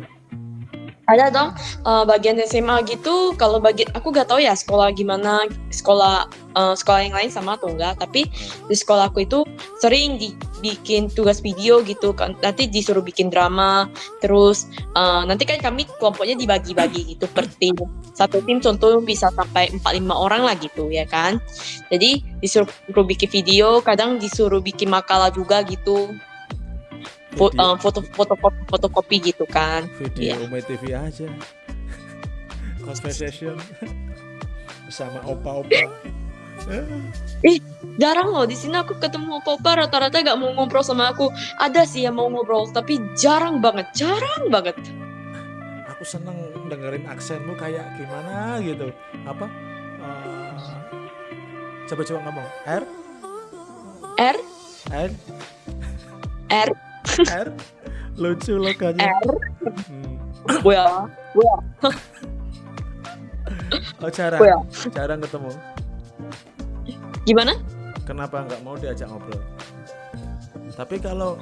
ada dong eh, bagian SMA gitu. Kalau bagian aku gak tahu ya sekolah gimana sekolah eh, sekolah yang lain sama atau enggak tapi di sekolah aku itu sering dibikin tugas video gitu kan. Nanti disuruh bikin drama terus eh, nanti kan kami kelompoknya dibagi-bagi gitu per tim. Satu tim contoh bisa sampai 4-5 orang lah gitu ya kan. Jadi disuruh bikin video kadang disuruh bikin makalah juga gitu Fo- Video, eh, foto foto foto fotokopi gitu kan video iya. Umay TV aja. Conversation sama opa-opa. Ih, jarang loh di sini aku ketemu opa rata-rata gak mau ngobrol sama aku. Ada sih yang mau ngobrol, tapi jarang banget, jarang banget. aku seneng dengerin aksenmu kayak gimana gitu apa eh, coba-coba ngomong R R, R R, R lucu logonya R, Hmm. well, well, oh jarang well. jarang ketemu Gimana? kenapa nggak mau diajak ngobrol tapi kalau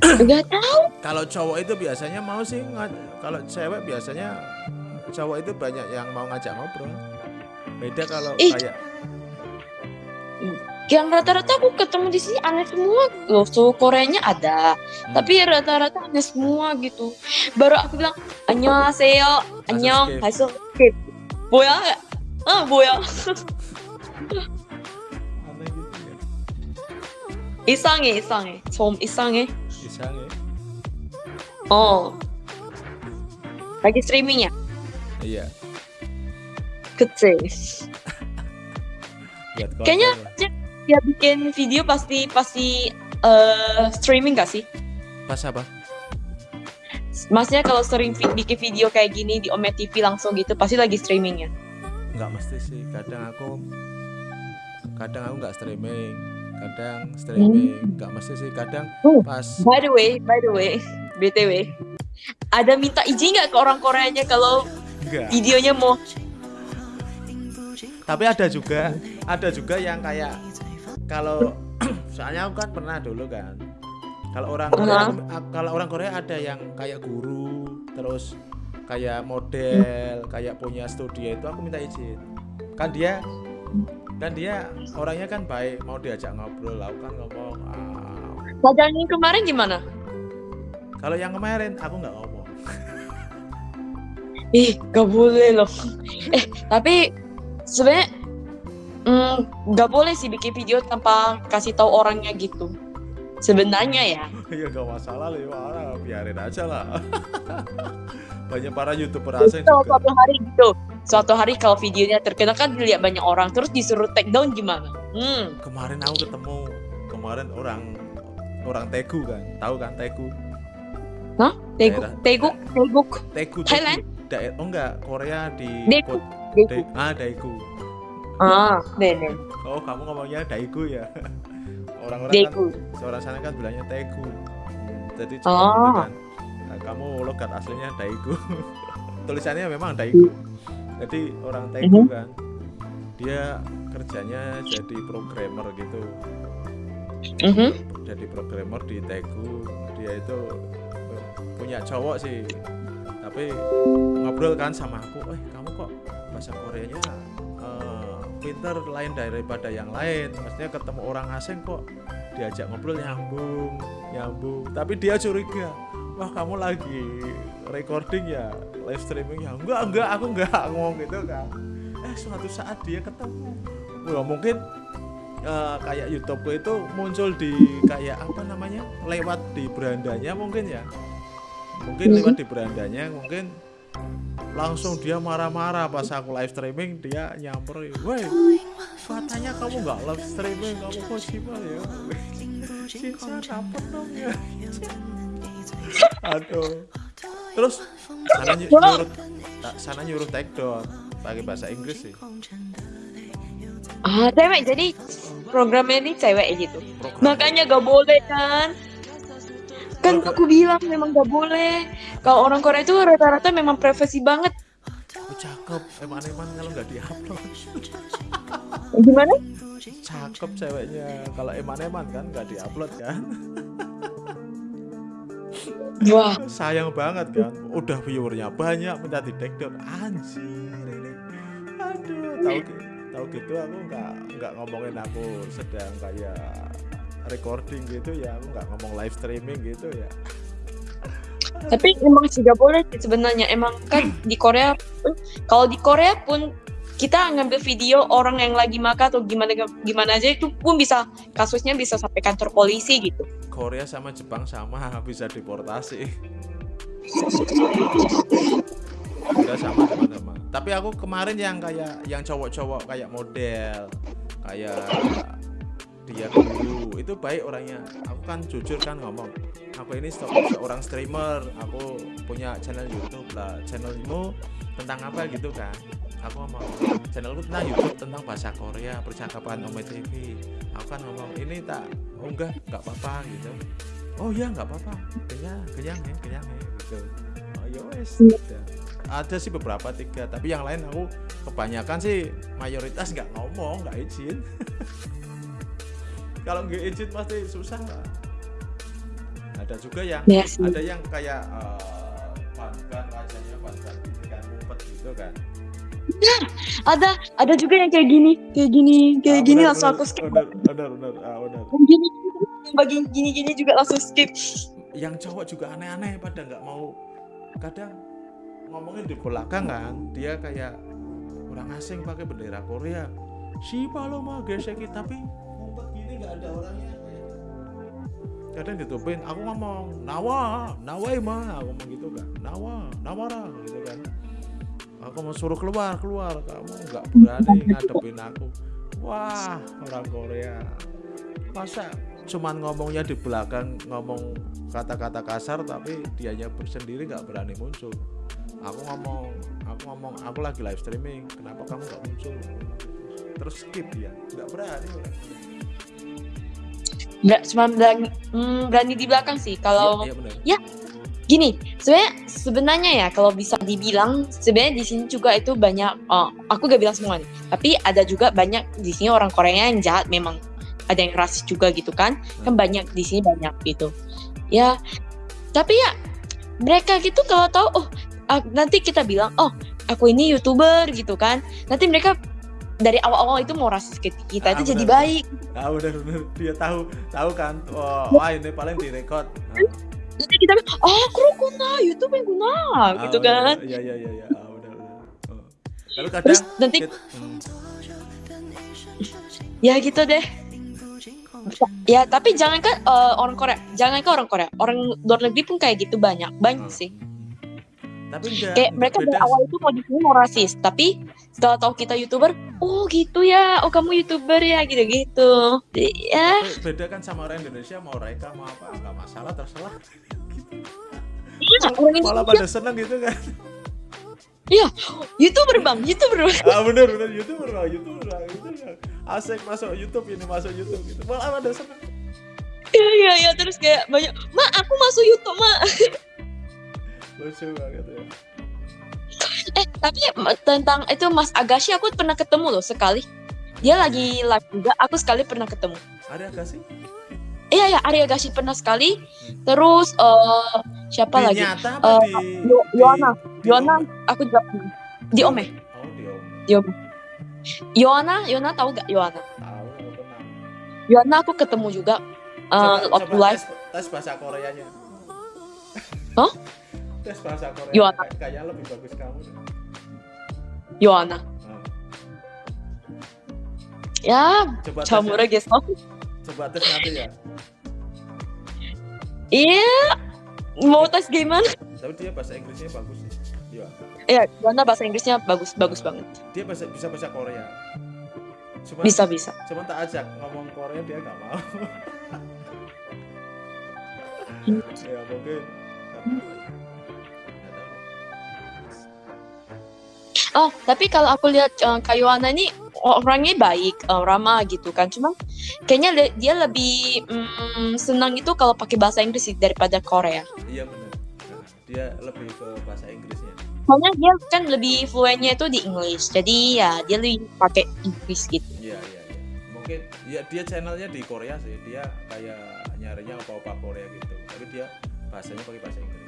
Gak tahu. kalau cowok itu biasanya mau sih kalau cewek biasanya cowok itu banyak yang mau ngajak ngobrol beda kalau Ih. kayak Yang rata-rata aku ketemu di sini aneh semua loh. So Koreanya ada, Hmm. tapi rata-rata aneh semua gitu. Baru aku bilang 안녕하세요, 안녕, skip. hasil skip. 뭐야? 아 뭐야? aneh gitu ya 이상해, 이상해. 좀 이상해. isange 어. lagi streaming ya? iya Kecil. buat konten Kayaknya lah. dia, bikin video pasti pasti eh, streaming gak sih? pas apa Maksudnya kalau sering bikin video kayak gini di Ome TV langsung gitu pasti lagi streaming ya? nggak mesti sih kadang aku kadang aku nggak streaming kadang streaming nggak mesti sih kadang Hmm. pas By the way, by the way, BTW. Ada minta izin nggak ke orang Koreanya kalau enggak videonya mau tapi ada juga ada juga yang kayak kalau soalnya aku kan pernah dulu kan kalau orang Korea kalau orang Korea ada yang kayak guru terus kayak model kayak punya studio itu aku minta izin kan dia kan dia orangnya kan baik mau diajak ngobrol aku kan ngomong ah, yang kemarin gimana? kalau yang kemarin aku nggak ngomong Ih, gak boleh loh. Eh, tapi sebenarnya mm, gak boleh sih bikin video tanpa kasih tahu orangnya gitu. Sebenarnya ya. ya gak masalah lah ya biarin aja lah banyak para youtuber asing Kalau juga suatu hari gitu. Suatu hari kalau videonya terkenal kan dilihat banyak orang terus disuruh take down gimana? Hmm. kemarin aku ketemu kemarin orang orang Tegu kan tahu kan Tegu Hah? Teguk, teguk. Tegu Tegu. Thailand? Oh enggak Korea di Daegu. Teguk. Da- ah Daegu Ah, nenek. oh kamu ngomongnya Daegu ya orang-orang Daegu. kan orang sana kan bilangnya Tegu Hmm, jadi Oh. cuma gitu kan Nah, kamu logat aslinya Daegu tulisannya memang Daegu jadi orang Tegu Mhm. kan dia kerjanya jadi programmer gitu Mhm. jadi programmer di Tegu dia itu eh, punya cowok sih tapi ngobrol kan sama aku eh kamu kok bahasa Koreanya pinter lain daripada yang lain. Maksudnya ketemu orang asing kok diajak ngobrol nyambung nyambung. Tapi dia curiga wah kamu lagi recording ya? Live streaming ya? Enggak enggak aku enggak. Ngomong gitu kan. Eh suatu saat dia ketemu. Wah mungkin eh, kayak YouTubeku itu muncul di kayak apa namanya? Lewat di berandanya mungkin ya? Mungkin lewat di berandanya mungkin langsung dia marah-marah pas aku live streaming dia nyamperin woi katanya kamu nggak live streaming kamu kok sibuk ya Cinta dapet dong ya aduh terus sana ny- nyuruh ta- sana nyuruh take down pakai bahasa Inggris sih Ah, cewek. Jadi programnya ini cewek gitu. Program- Makanya gak boleh kan? Kan aku bilang memang gak boleh. Kalau orang Korea itu rata-rata memang privasi banget. Oh, cakep. Eman-eman kalau nggak diupload. Gimana? cakep ceweknya. Kalau eman-eman kan nggak diupload kan? Wah, sayang banget kan? Udah viewernya banyak minta di take down. Anjir ini. Aduh tahu gi- tahu gitu aku nggak nggak ngomongin aku sedang kayak recording gitu ya aku nggak ngomong live streaming gitu ya tapi emang sih gak boleh sih sebenarnya. Emang kan di Korea pun, kalau di Korea pun kita ngambil video orang yang lagi makan atau gimana gimana aja itu pun bisa kasusnya bisa sampai kantor polisi gitu. Korea sama Jepang sama bisa deportasi udah sama teman-teman tapi aku kemarin yang kayak yang cowok-cowok kayak model kayak dia guru itu baik orangnya. Aku kan jujur kan ngomong aku ini se- seorang streamer. Aku punya channel YouTube lah. Channelmu tentang apa? Gitu kan. Aku ngomong channelku tentang YouTube tentang bahasa Korea percakapan Ome TV aku kan ngomong ini tak oh enggak nggak apa-apa gitu. Oh iya nggak apa-apa. Kenyang kenyang ya kenyang ya gitu. Oh ya wes udah. ada sih beberapa tiga tapi yang lain aku kebanyakan sih mayoritas nggak ngomong nggak izin kalau nggak izin pasti susah. Lah ada juga yang Ya sih. ada yang kayak eh, pangkat rajanya pangkat ikan ngumpet gitu kan. Ada ada juga yang kayak gini, kayak gini, kayak Ah, gini benar, langsung aku skip. benar benar benar. Ah, benar. Yang Gini, bagi gini-gini juga langsung skip. yang cowok juga aneh-aneh pada nggak mau. Kadang ngomongin di belakang kan dia kayak orang asing pakai bendera Korea. Si lo mau gesek tapi gini nggak ada orangnya. Kadang ditutupin aku ngomong nawa nawa mah aku ngomong gitu kan nawa nawara gitu kan. Aku mau suruh keluar keluar kamu nggak berani ngadepin aku. Wah orang Korea. Masa cuman ngomongnya di belakang ngomong kata-kata kasar tapi dianya sendiri nggak berani muncul. Aku ngomong aku ngomong aku lagi live streaming kenapa kamu nggak muncul? Terus skip dia nggak berani. orang. Nggak cuma berani, hmm, berani di belakang sih. Kalau iya, iya benar gini, sebenarnya sebenarnya ya kalau bisa dibilang sebenarnya di sini juga itu banyak. oh, aku gak bilang semua nih, tapi ada juga banyak di sini orang Korea yang jahat memang. Ada yang rasis juga gitu kan? Kan banyak di sini banyak gitu. Ya, tapi ya mereka gitu kalau tahu oh ah, nanti kita bilang oh aku ini youtuber gitu kan nanti mereka dari awal-awal itu mau rasis ke kita Ah, itu jadi benar. baik. Ah benar benar dia tahu tahu kan? Oh, wah ini paling direkod. Nanti kita bilang oh kru kuna YouTube yang kuna ah, gitu benar, kan. Iya iya iya iya. Ah, benar benar Oh. lalu kadang terus nanti kita- hmm, ya gitu deh. Ya tapi jangan kan eh, orang Korea. Jangan kan orang Korea. Orang luar negeri pun kayak gitu banyak banyak Hmm. sih. Tapi enggak kayak mereka dari beda awal itu mau di sini mau rasis tapi setelah tahu kita youtuber oh gitu ya. Oh kamu youtuber ya gitu gitu ya. Tapi beda kan sama orang Indonesia mau reka mau apa nggak masalah terserah. Iya, malah pada seneng gitu kan. Youtuber bang. Youtuber bang. ah bener bener. Youtuber youtuber lah youtuber asik masuk YouTube ini masuk YouTube gitu. Malah pada seneng. Iya iya iya. Terus kayak banyak ma aku masuk YouTube ma. Lucu banget ya tapi tentang itu Mas Agashi aku pernah ketemu loh sekali. Dia lagi live juga aku sekali pernah ketemu. Ada gak sih iya ya Arya Agashi pernah sekali. Terus eh siapa di lagi? nyata Eh, di Yo- di- Yohana. di Yohana Ome? aku juga pernah. di Ome oh di Ome di Ome Yohana Yohana tahu gak Yohana tahu Yohana aku ketemu juga eh coba, waktu coba live tes, tes bahasa Koreanya. Hah? tes bahasa Korea. Kay- kayaknya lebih bagus kamu Yohana Nah, ya coba tes camura ya. coba tes nanti ya. Iya mau tes gimana? Tapi dia bahasa Inggrisnya bagus sih. Iya. Iya, Yohana bahasa Inggrisnya bagus bagus banget. Dia bahasa, bisa bahasa Korea. Cuma bisa bisa. cuma tak ajak ngomong Korea dia nggak mau. Hmm. ya mungkin Oh, tapi kalau aku lihat uh, Kak Yohana ini orangnya baik, uh, ramah gitu kan. Cuma kayaknya le- dia lebih mm, senang itu kalau pakai bahasa Inggris daripada Korea. iya benar dia lebih ke bahasa Inggrisnya Soalnya dia kan lebih fluentnya itu di English. Jadi ya dia lebih pakai Inggris gitu. iya iya iya mungkin ya dia channelnya di Korea sih dia kayak nyarinya apa-apa Korea gitu tapi dia bahasanya pakai bahasa Inggris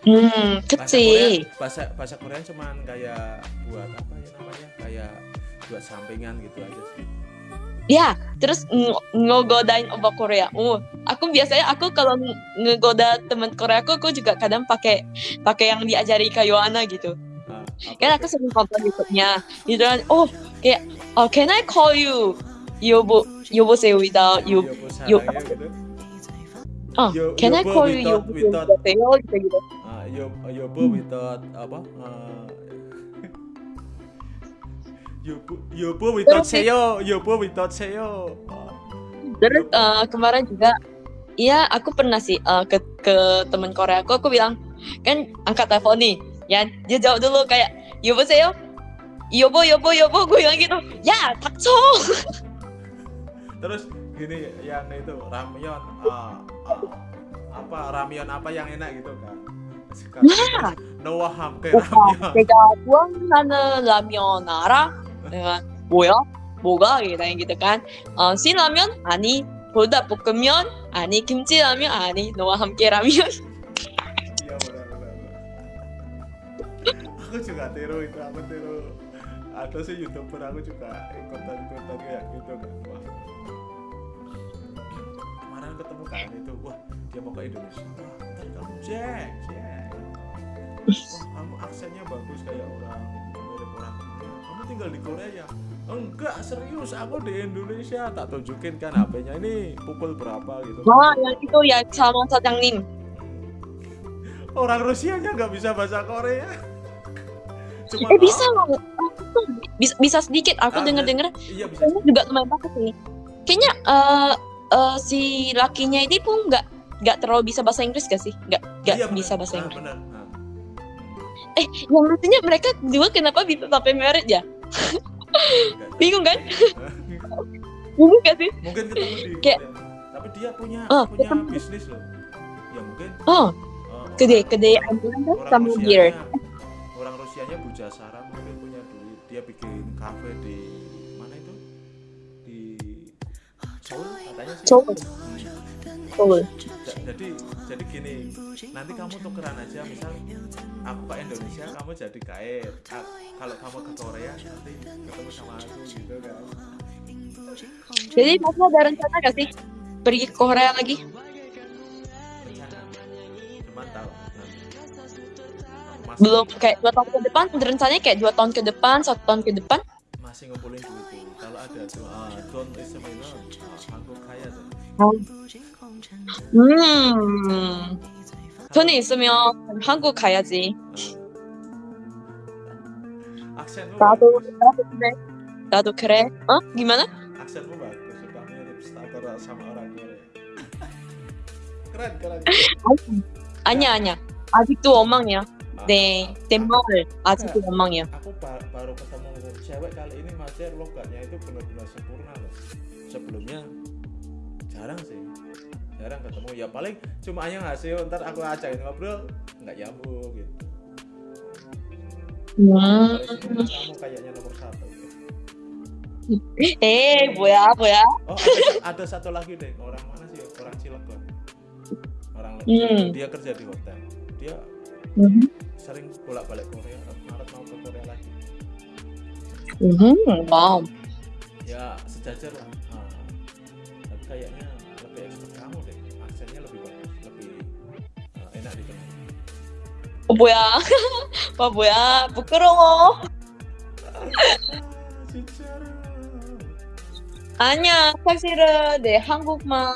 Hmm, bahasa Korea kecil. bahasa bahasa Korea cuman kayak buat apa ya namanya kayak buat sampingan gitu aja sih Ya, terus ng- ngegodain obat Korea. Oh, aku biasanya aku kalau ng- ngegoda teman Korea aku, aku juga kadang pakai pakai yang diajari Kak Yohana gitu. Ah, kan aku sering nonton YouTube-nya gitu kan oh kayak oh can I call you yobo yobo say without you Yobo gitu oh Yo- can I yobo call you without- yobo without- say gitu gitu Ah, yo, yobo without apa? eh, Yobo Yobo your your without apa eh, uh, Yobo, Yobo without Seo, Yobo without seyo Terus uh, kemarin juga, iya aku pernah sih uh, ke ke teman Korea aku, aku bilang kan angkat telepon nih, ya dia jawab dulu kayak Yobo Seo, Yobo Yobo Yobo gue bilang gitu, ya takso. Terus gini yang itu ramyeon, uh, uh, apa ramyeon apa yang enak gitu kan? Noah hamke 오빠, ramyeon. 내가 좋아하는 라면 알아? 내가 뭐야? 뭐가? kan. 어, 신라면 아니, 불닭볶음면 아니, 김치라면 아니, 너와 함께 라면. Aku juga tiru itu aku tiru ada sih youtuber aku juga ikutan kayak gitu kan wah kemarin ketemu kan itu wah dia mau ke Indonesia wah kamu Jack Jack wah kamu aksennya bagus kayak orang mirip orang Korea kamu tinggal di Korea ya enggak serius aku di Indonesia tak tunjukin kan HP-nya ini pukul berapa gitu Wah, yang itu ya sama sa장님. orang Rusia nya nggak bisa bahasa Korea cuma Eh bisa loh. Bisa, bisa sedikit. Aku Ah, denger-denger iya bisa juga lumayan bagus sih. Kayaknya eh eh, si lakinya ini pun nggak nggak terlalu bisa bahasa Inggris gak sih? Nggak nggak Iya, bisa bahasa Ah, Inggris. bener. Ah. Eh, yang maksudnya mereka dua kenapa bisa sampai married ya? Bingung kan? Bingung gak sih? mungkin ketemu di Kayak- tapi dia punya Oh, punya ketemu. bisnis loh ya mungkin Oh, gede orang- gede ambulan kan orang sama gear. orang Rusianya Bujasara mungkin punya duit dia bikin kafe di mana itu di Seoul katanya sih Seoul. Hmm. Jadi jadi gini nanti kamu tukeran aja misal aku ke Indonesia kamu jadi Ah, kalau kamu ke Korea nanti ketemu sama aku gitu kan Jadi masnya ada rencana gak sih pergi ke Korea lagi? rencana cuman tahu nanti masih, Belum kayak dua tahun ke depan? Rencananya kayak dua tahun ke depan, satu tahun ke depan? masih ngumpulin duit kalau ada tuh ah don't is a minor ah, aku kaya tuh 음, 돈이 있으면 한국 가야지. Ah. 나도 나도 그래. 나도 그래. 어? gimana? aksenmu bagus mirip starter sama orang Korea keren keren 아니야 아니야. 아직도 엉망이야. Ah, 네, 내말 아직도 엉망이야. aku ba- baru ketemu cewek kali ini Majer logatnya itu benar-benar sempurna loh sebelumnya jarang sih jarang ketemu. Ya paling cuma aja ngasih ntar aku ajakin ngobrol nggak nyambung gitu. Wah. Wow. kamu kayaknya nomor satu. Eh boya boya. Oh ada, ada satu lagi deh. Orang mana sih? Orang Cilegon. Orang hmm. dia kerja di hotel. Dia hmm. sering bolak balik Korea. Maret mau ke Korea lagi. Hmm. wow. Ya sejajar lah. 어 뭐야? 와 뭐야? 부끄러워. 아니야 사실은 내 한국만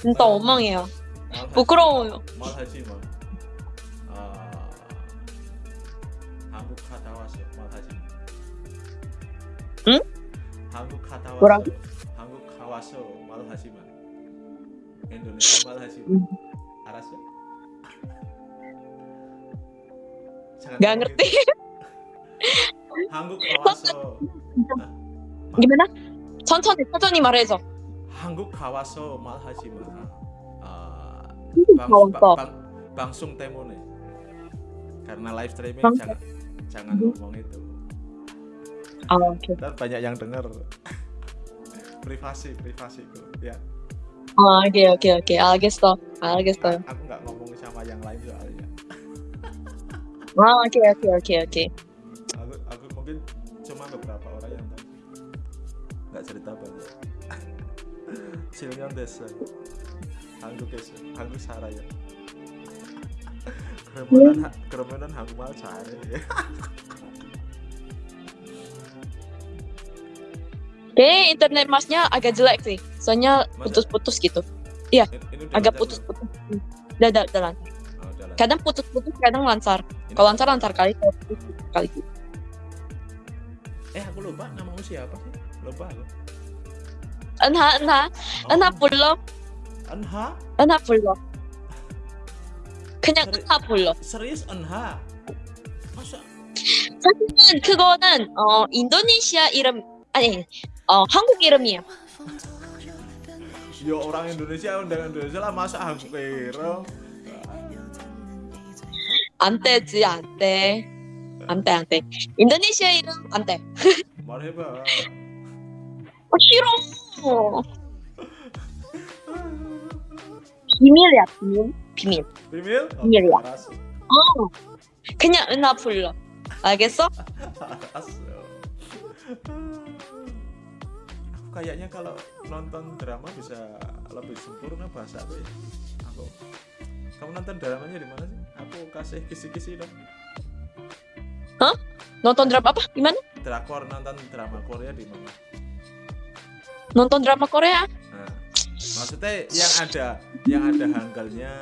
진짜 엉망이야. Mal 부끄러워요. mal haji mal Ah, 한국 갔다 mal haji 응? 한국 갔다 왔어요 뭐라고? 한국 가왔어 Indonesia mal haji 응. 알았어? Gak ngomong ngerti. gitu. 한국 가왔어 gimana? 천천히 천천히 말해줘. 한국 가와서 말하지 마. 아, 한국 방, 가왔어. 방, 방, 방송 때문에 karena live streaming 방송. jangan jangan ngomong itu. 아 오케이. Ntar banyak yang denger. privasi, privasiku. Ya, 아 오케이 오케이 오케이 알겠어 알겠어요. aku nggak ngomong sama yang lain soalnya. 아 오케이 오케이 오케이 오케이. Aku, aku mungkin cuma beberapa orang yang tahu. Nggak cerita banyak. 실명 됐어. 한국에서 한국 살아요. 그러면은 하- 그러면은 한국말 잘해. Kayaknya internet masnya agak jelek sih. Soalnya Masa? putus-putus gitu. Ini- ini udah Agak lancar putus-putus. Udah, udah, udah Kadang putus-putus, kadang lancar. Ini- Kalau lancar lancar kali, kalau putus putus kali. Eh eh aku lupa namamu siapa sih lupa aku Enha, enha, enha 불러, Enha enha 불러. 그냥 그래. enha 불러. serius Enha masa 사실은 그거는 어 인도네시아 이름 아니 어 한국 이름이에요. ya orang Indonesia undang Indonesia lah masa aku kira 안 되지 안 돼. 안 돼, 안 돼. 인도네시아 이름 안 돼. 말해봐 어, 싫어. 비밀이야, 비밀. 비밀. Bimirnya. Aras. 어. 그냥 은하 불러. 알겠어? Aras. Aku kayaknya kalau nonton drama bisa lebih sempurna bahasa aku ya. Aku. Kamu nonton dramanya di mana sih? Aku kasih kisi-kisi dong. nonton drama apa? Gimana? Drakor nonton drama Korea di mana? nonton drama Korea? Nah, maksudnya yang ada yang ada hanggalnya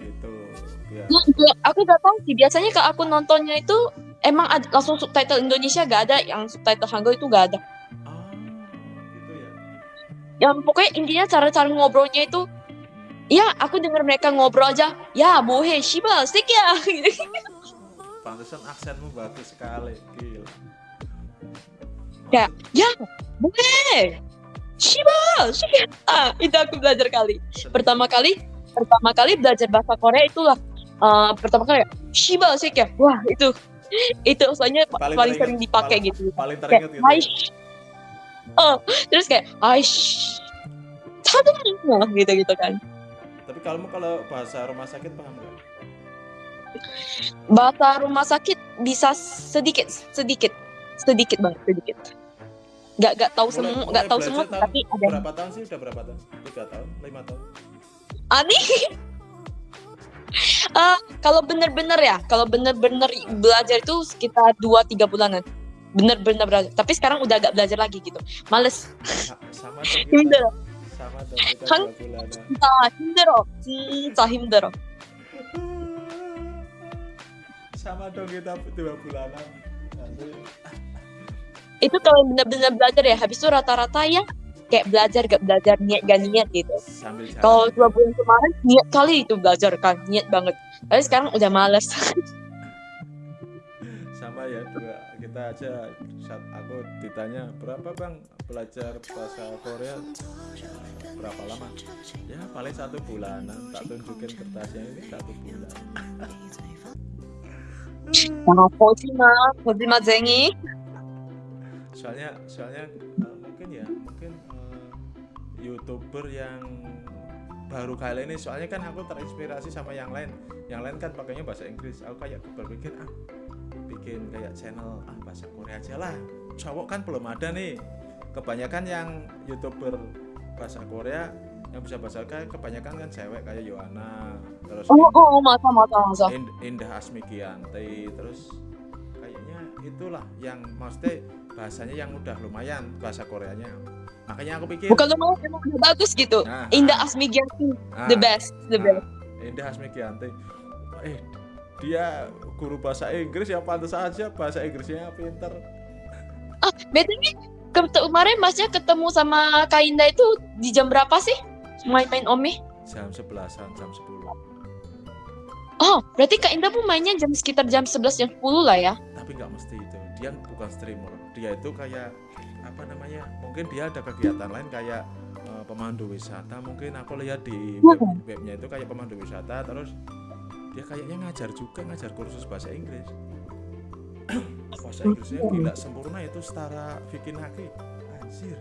gitu. Biar Nggak, nggak, aku gak tahu sih. Biasanya kalau aku nontonnya itu emang ada, langsung subtitle Indonesia gak ada, yang subtitle Hangul itu gak ada. ah gitu ya. Yang pokoknya intinya cara-cara ngobrolnya itu Ya, aku dengar mereka ngobrol aja. Ya, bohe, shiba, stick ya. Pantesan aksenmu bagus sekali. Gila. Ya. ya, bohe, shiba, stick ya. Ah, itu aku belajar kali. Pertama kali, pertama kali belajar bahasa Korea itulah eh, pertama kali shiba, stick ya. Wah, itu itu soalnya Paling paling, sering dipakai paling- gitu. paling Kayak, teringat gitu. ya. Oh, terus kayak aish. Tadang, gitu-gitu kan. Tapi kalau kalau bahasa rumah sakit paham nggak? bahasa rumah sakit bisa sedikit sedikit sedikit banget sedikit nggak nggak tahu Mulai- semua mulai nggak tahu semua tahun tapi ada Berapa tahun sih? Udah berapa tahun? Tiga tahun? Lima tahun? aneh Eh, kalau bener-bener ya kalau bener-bener belajar itu sekitar 2-3 bulanan bener-bener belajar tapi sekarang udah agak belajar lagi gitu males Sa- Sama dong kita. 힘들어 Sama dong kita Han- dua bulanan. 진짜 힘들어 진짜 힘들어 Sama dong kita dua bulanan. Nanti itu kalau bener-bener belajar ya habis itu rata-rata ya kayak belajar gak belajar niat gak niat gitu sambil jalan. Kalau dua bulan kemarin niat kali itu belajar kan, niat banget. Tapi sekarang udah males. sama ya dua kita aja saat aku ditanya berapa bang belajar bahasa Korea berapa lama? Ya paling satu bulan. tak tunjukin kertasnya ini satu bulan. Nah, zengi. Soalnya, soalnya uh, mungkin ya, mungkin uh, youtuber yang baru kali ini soalnya kan aku terinspirasi sama yang lain. Yang lain kan pakainya bahasa Inggris. Aku kayak berpikir ah bikin kayak channel ah bahasa Korea aja lah. Cowok kan belum ada nih kebanyakan yang youtuber bahasa Korea yang bisa bahasa Korea kebanyakan kan cewek kayak Yohana terus oh, oh, oh Indah, oh, mata, mata, masa. Indah Asmikianti terus kayaknya itulah yang maksudnya bahasanya yang udah lumayan bahasa Koreanya. Makanya aku pikir bukan lumayan emang udah bagus gitu. Nah, ah. Indah Asmikianti nah, the best the nah, best. Indah Asmikianti eh dia guru bahasa Inggris ya pantas aja bahasa Inggrisnya pinter. Ah betulnya kemarin masnya ketemu sama Kak Indah itu di jam berapa sih? Main-main Ome? jam 11an jam 10 Oh, berarti Kak Indah pun mainnya jam sekitar jam 11 jam 10 lah ya? tapi nggak mesti itu. Dia bukan streamer. Dia itu kayak apa namanya mungkin dia ada kegiatan lain kayak eh, pemandu wisata. Mungkin aku lihat di web, webnya itu kayak pemandu wisata. Terus dia kayaknya ngajar juga ngajar kursus bahasa Inggris bahasa Inggrisnya gila sempurna itu setara Vicky Naki anjir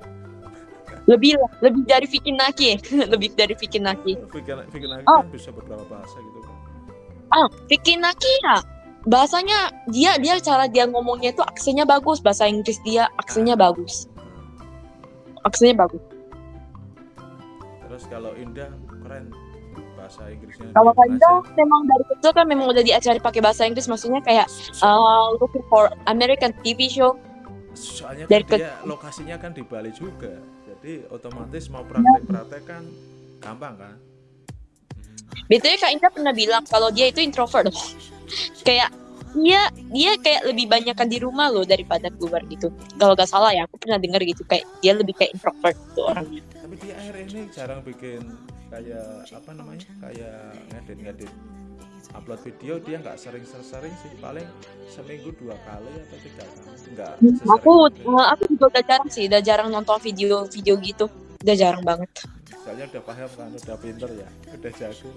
Lebih lah, lebih dari Vicky Naki. lebih dari Vicky Naki. Vicky, Vicky Naki Oh. kan bisa beberapa bahasa gitu kan Ah, Vicky Naki ya. Bahasanya dia dia cara dia ngomongnya itu aksennya bagus, bahasa Inggris dia aksennya bagus. Aksennya bagus. terus kalau Indah keren bahasa Inggrisnya Kalau belajar. memang dari kecil kan memang udah diajari pakai bahasa Inggris, maksudnya kayak uh, looking for American TV show. soalnya dari kan dia lokasinya kan di Bali juga jadi otomatis mau praktek-praktek kan gampang kan BTW Kak Indah pernah bilang kalau dia itu introvert. kayak dia dia kayak lebih banyakan di rumah loh daripada keluar gitu kalau gak salah ya aku pernah dengar gitu kayak dia lebih kayak introvert gitu orangnya tapi akhir ini jarang bikin kayak apa namanya kayak ngedit-ngedit upload video. Dia nggak sering-sering sih paling seminggu dua kali atau tiga kali. Nggak sesering aku itu. eh, aku juga udah jarang sih udah jarang nonton video video gitu. Udah jarang banget. Soalnya udah paham kan udah pinter ya udah jago.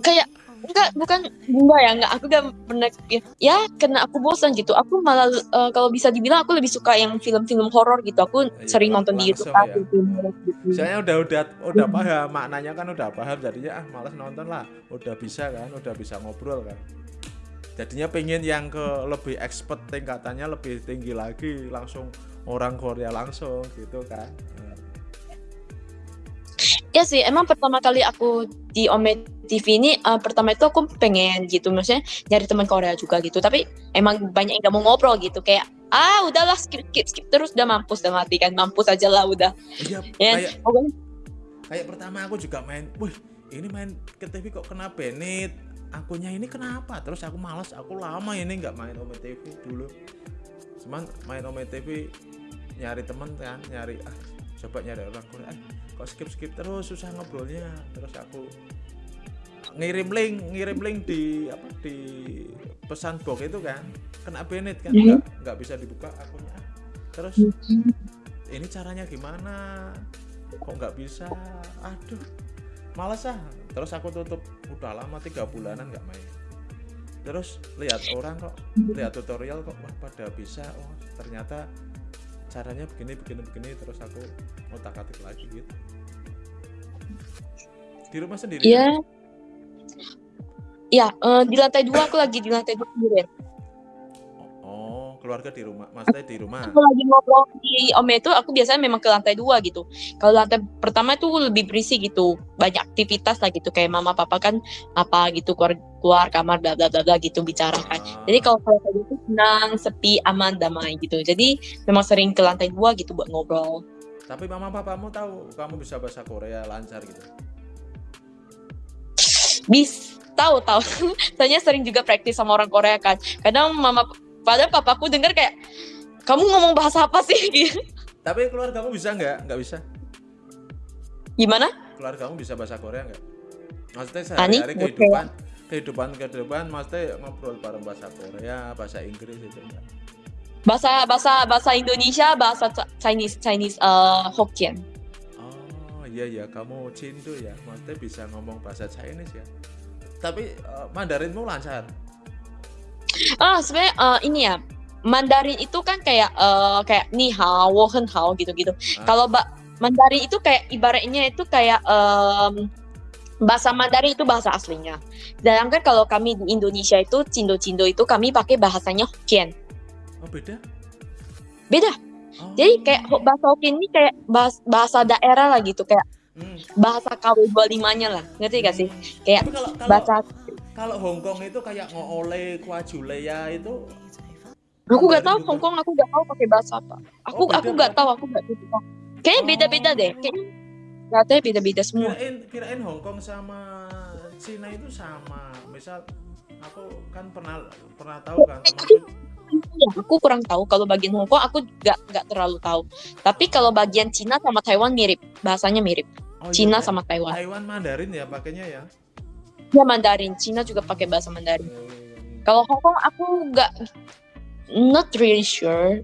Kayak enggak bukan. Enggak ya enggak. Aku gak pernah ya. Karena aku bosan gitu. Aku malah eh, kalau bisa dibilang aku lebih suka yang film-film horor gitu. Aku Iya, sering nonton di YouTube ya. gitu. Soalnya udah udah udah paham. Maknanya kan udah paham. Jadinya ah malas nonton lah. Udah bisa kan udah bisa ngobrol kan. Jadinya pengen yang ke lebih expert tingkatannya lebih tinggi lagi. Langsung orang Korea langsung gitu kan. Nah, ya sih emang pertama kali aku di Ome TV ini eh, pertama itu aku pengen gitu maksudnya nyari teman Korea juga gitu. Tapi emang banyak yang gak mau ngobrol gitu kayak ah udahlah skip skip skip terus udah mampus udah mati kan mampus aja lah udah. Iya ya kayak kayak pertama aku juga main wih ini main ke TV kok kena Benet akunnya ini kenapa? Terus aku malas aku lama ini nggak main Ome TV dulu. Cuman main Ome TV nyari temen kan nyari ah coba nyari orang ah, kok skip skip terus susah ngobrolnya. Terus aku ngirim link ngirim link di apa di pesan box itu kan. Kena Benet kan Mhm. nggak nggak bisa dibuka akunnya. Ah, terus ini caranya gimana? Kok nggak bisa? Aduh males ah. Terus aku tutup udah lama tiga bulanan nggak main. Terus lihat orang kok lihat tutorial kok wah pada bisa. Oh ternyata caranya begini begini begini terus aku otak atik lagi gitu di rumah sendiri Iya. Ya, eh, di lantai dua aku lagi di lantai dua sendirian. Keluarga di rumah maksudnya di rumah Aku lagi ngobrol di Ome itu aku biasanya memang ke lantai dua gitu. Kalau lantai pertama itu lebih berisik gitu, banyak aktivitas lah gitu kayak mama papa kan apa gitu keluar keluar kamar bla bla bla bla gitu bicara kan. Ah, Jadi kalau ke lantai itu tenang, sepi, aman, damai gitu. Jadi memang sering ke lantai dua gitu buat ngobrol. tapi mama papamu tahu kamu bisa bahasa Korea lancar gitu Bis tahu tahu. Soalnya sering juga praktis sama orang Korea kan. Kadang mama padahal papaku denger kayak kamu ngomong bahasa apa sih? Gitu. tapi keluargamu bisa nggak nggak bisa Gimana? keluargamu bisa bahasa Korea nggak? Maksudnya sehari-hari oke. kehidupan kehidupan kehidupan maksudnya ngobrol bareng bahasa Korea, bahasa Inggris itu enggak? Bahasa bahasa bahasa Indonesia, bahasa Ch- Chinese Chinese eh, Hokkien. Oh iya ya kamu Cindo ya, maksudnya bisa ngomong bahasa Chinese ya. Tapi eh, Mandarinmu lancar. Ah, sebenarnya eh, ini ya. Mandarin itu kan kayak eh, kayak ni hao, wo hen hao gitu-gitu. Ah. Kalau ba- Mandarin itu kayak ibaratnya itu kayak em, bahasa Mandarin itu bahasa aslinya. Sedangkan kalau kami di Indonesia itu cindo-cindo itu kami pakai bahasanya Hokkien. Oh beda? Beda. Oh. Jadi kayak bahasa Hokkien ini kayak bahas- bahasa daerah lah gitu, kayak Hmm. bahasa KW25-nya lah. Ngerti gak sih? Kayak Tapi kalau kalau bahasa kalau Hong Kong itu kayak ngoole kuajuleya itu Aku gak Mandarin tahu. Hong Kong aku gak tahu pakai bahasa apa. Aku Oh, aku gak berarti. tahu aku gak tahu. Kayaknya Oh. beda-beda deh. Kayaknya katanya beda-beda semua. kirain kirain Hong Kong sama Cina itu sama. Misal aku kan pernah pernah tahu kan Ya, aku kurang tahu kalau bagian Hong Kong aku gak gak terlalu tahu. Tapi kalau bagian Cina sama Taiwan mirip, bahasanya mirip. Oh, iya, Cina Tai- sama Taiwan. Taiwan Mandarin ya pakainya ya Ya Mandarin, Cina juga pakai bahasa Mandarin. Kalau Hong Kong aku gak not really sure.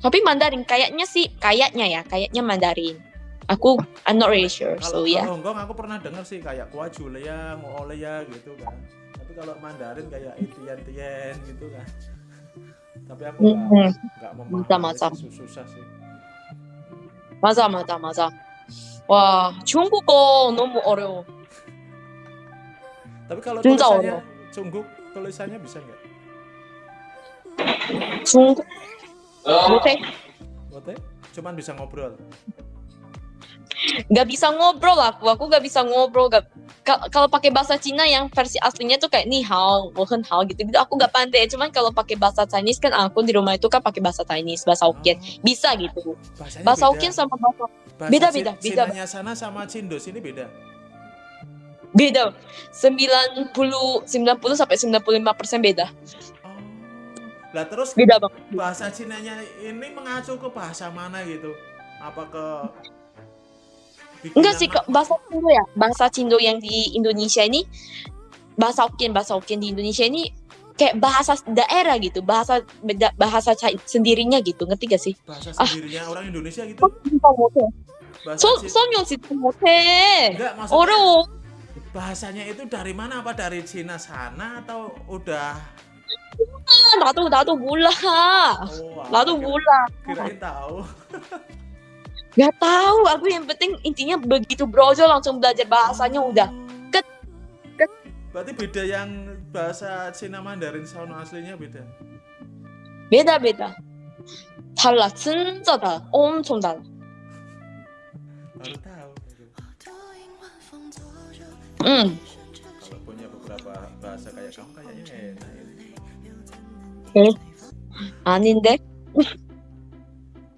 Tapi Mandarin kayaknya sih kayaknya ya, kayaknya Mandarin. Aku I'm not really sure. Kalau So ya. kalau Hong Kong aku pernah dengar sih kayak kuajuleya, ngoleya gitu kan. Tapi kalau Mandarin kayak itian tien gitu kan. Tapi aku nggak Mhm. nggak memahami Masa-masa. sih, susah sih. 맞아 맞아 맞아. 와 중국어 너무 어려워. Tapi kalau tulisannya Cungguk, tulisannya bisa nggak? Cungguk. Oh. Bote. Bote? Cuman bisa ngobrol. Gak bisa ngobrol aku, aku gak bisa ngobrol. Gak... Kalau pakai bahasa Cina yang versi aslinya tuh kayak nihao wohen hao gitu-gitu. Aku gak pandai. Cuman kalau pakai bahasa Chinese kan ah, aku di rumah itu kan pakai bahasa Chinese, bahasa oh. Hokkien. Oh. Bisa gitu. Bahasanya bahasa Hokkien sama bahasa beda-beda. Beda. Bahasa beda, beda, sana sama Cindo sini beda. Beda. 90 90 sampai 95 persen beda. oh. Lah terus beda bang. Bahasa Cina nya ini mengacu ke bahasa mana gitu? Apa ke Enggak sih, ke bahasa Cindo ya. Bahasa Cindo yang di Indonesia ini bahasa Hokkien, bahasa Hokkien di Indonesia ini kayak bahasa daerah gitu, bahasa beda bahasa sendirinya gitu. Ngerti gak sih? Bahasa ah. sendirinya orang Indonesia gitu. Oh, bahasa so, Cindu. so, nyong so, Enggak, so, so, bahasanya itu dari mana? Apa dari Cina sana atau udah 나도 나도 몰라. oh, 나도 kira- 몰라. Kirain tahu. Gak tahu. Aku yang penting intinya begitu brojo langsung belajar bahasanya udah. Ket, ket. Berarti beda yang bahasa Cina Mandarin sound aslinya beda. beda beda. 달라. 진짜 달라. 엄청 달라. Hmm. kalau punya beberapa bahasa kayak kamu kayaknya enak ya. eh aninde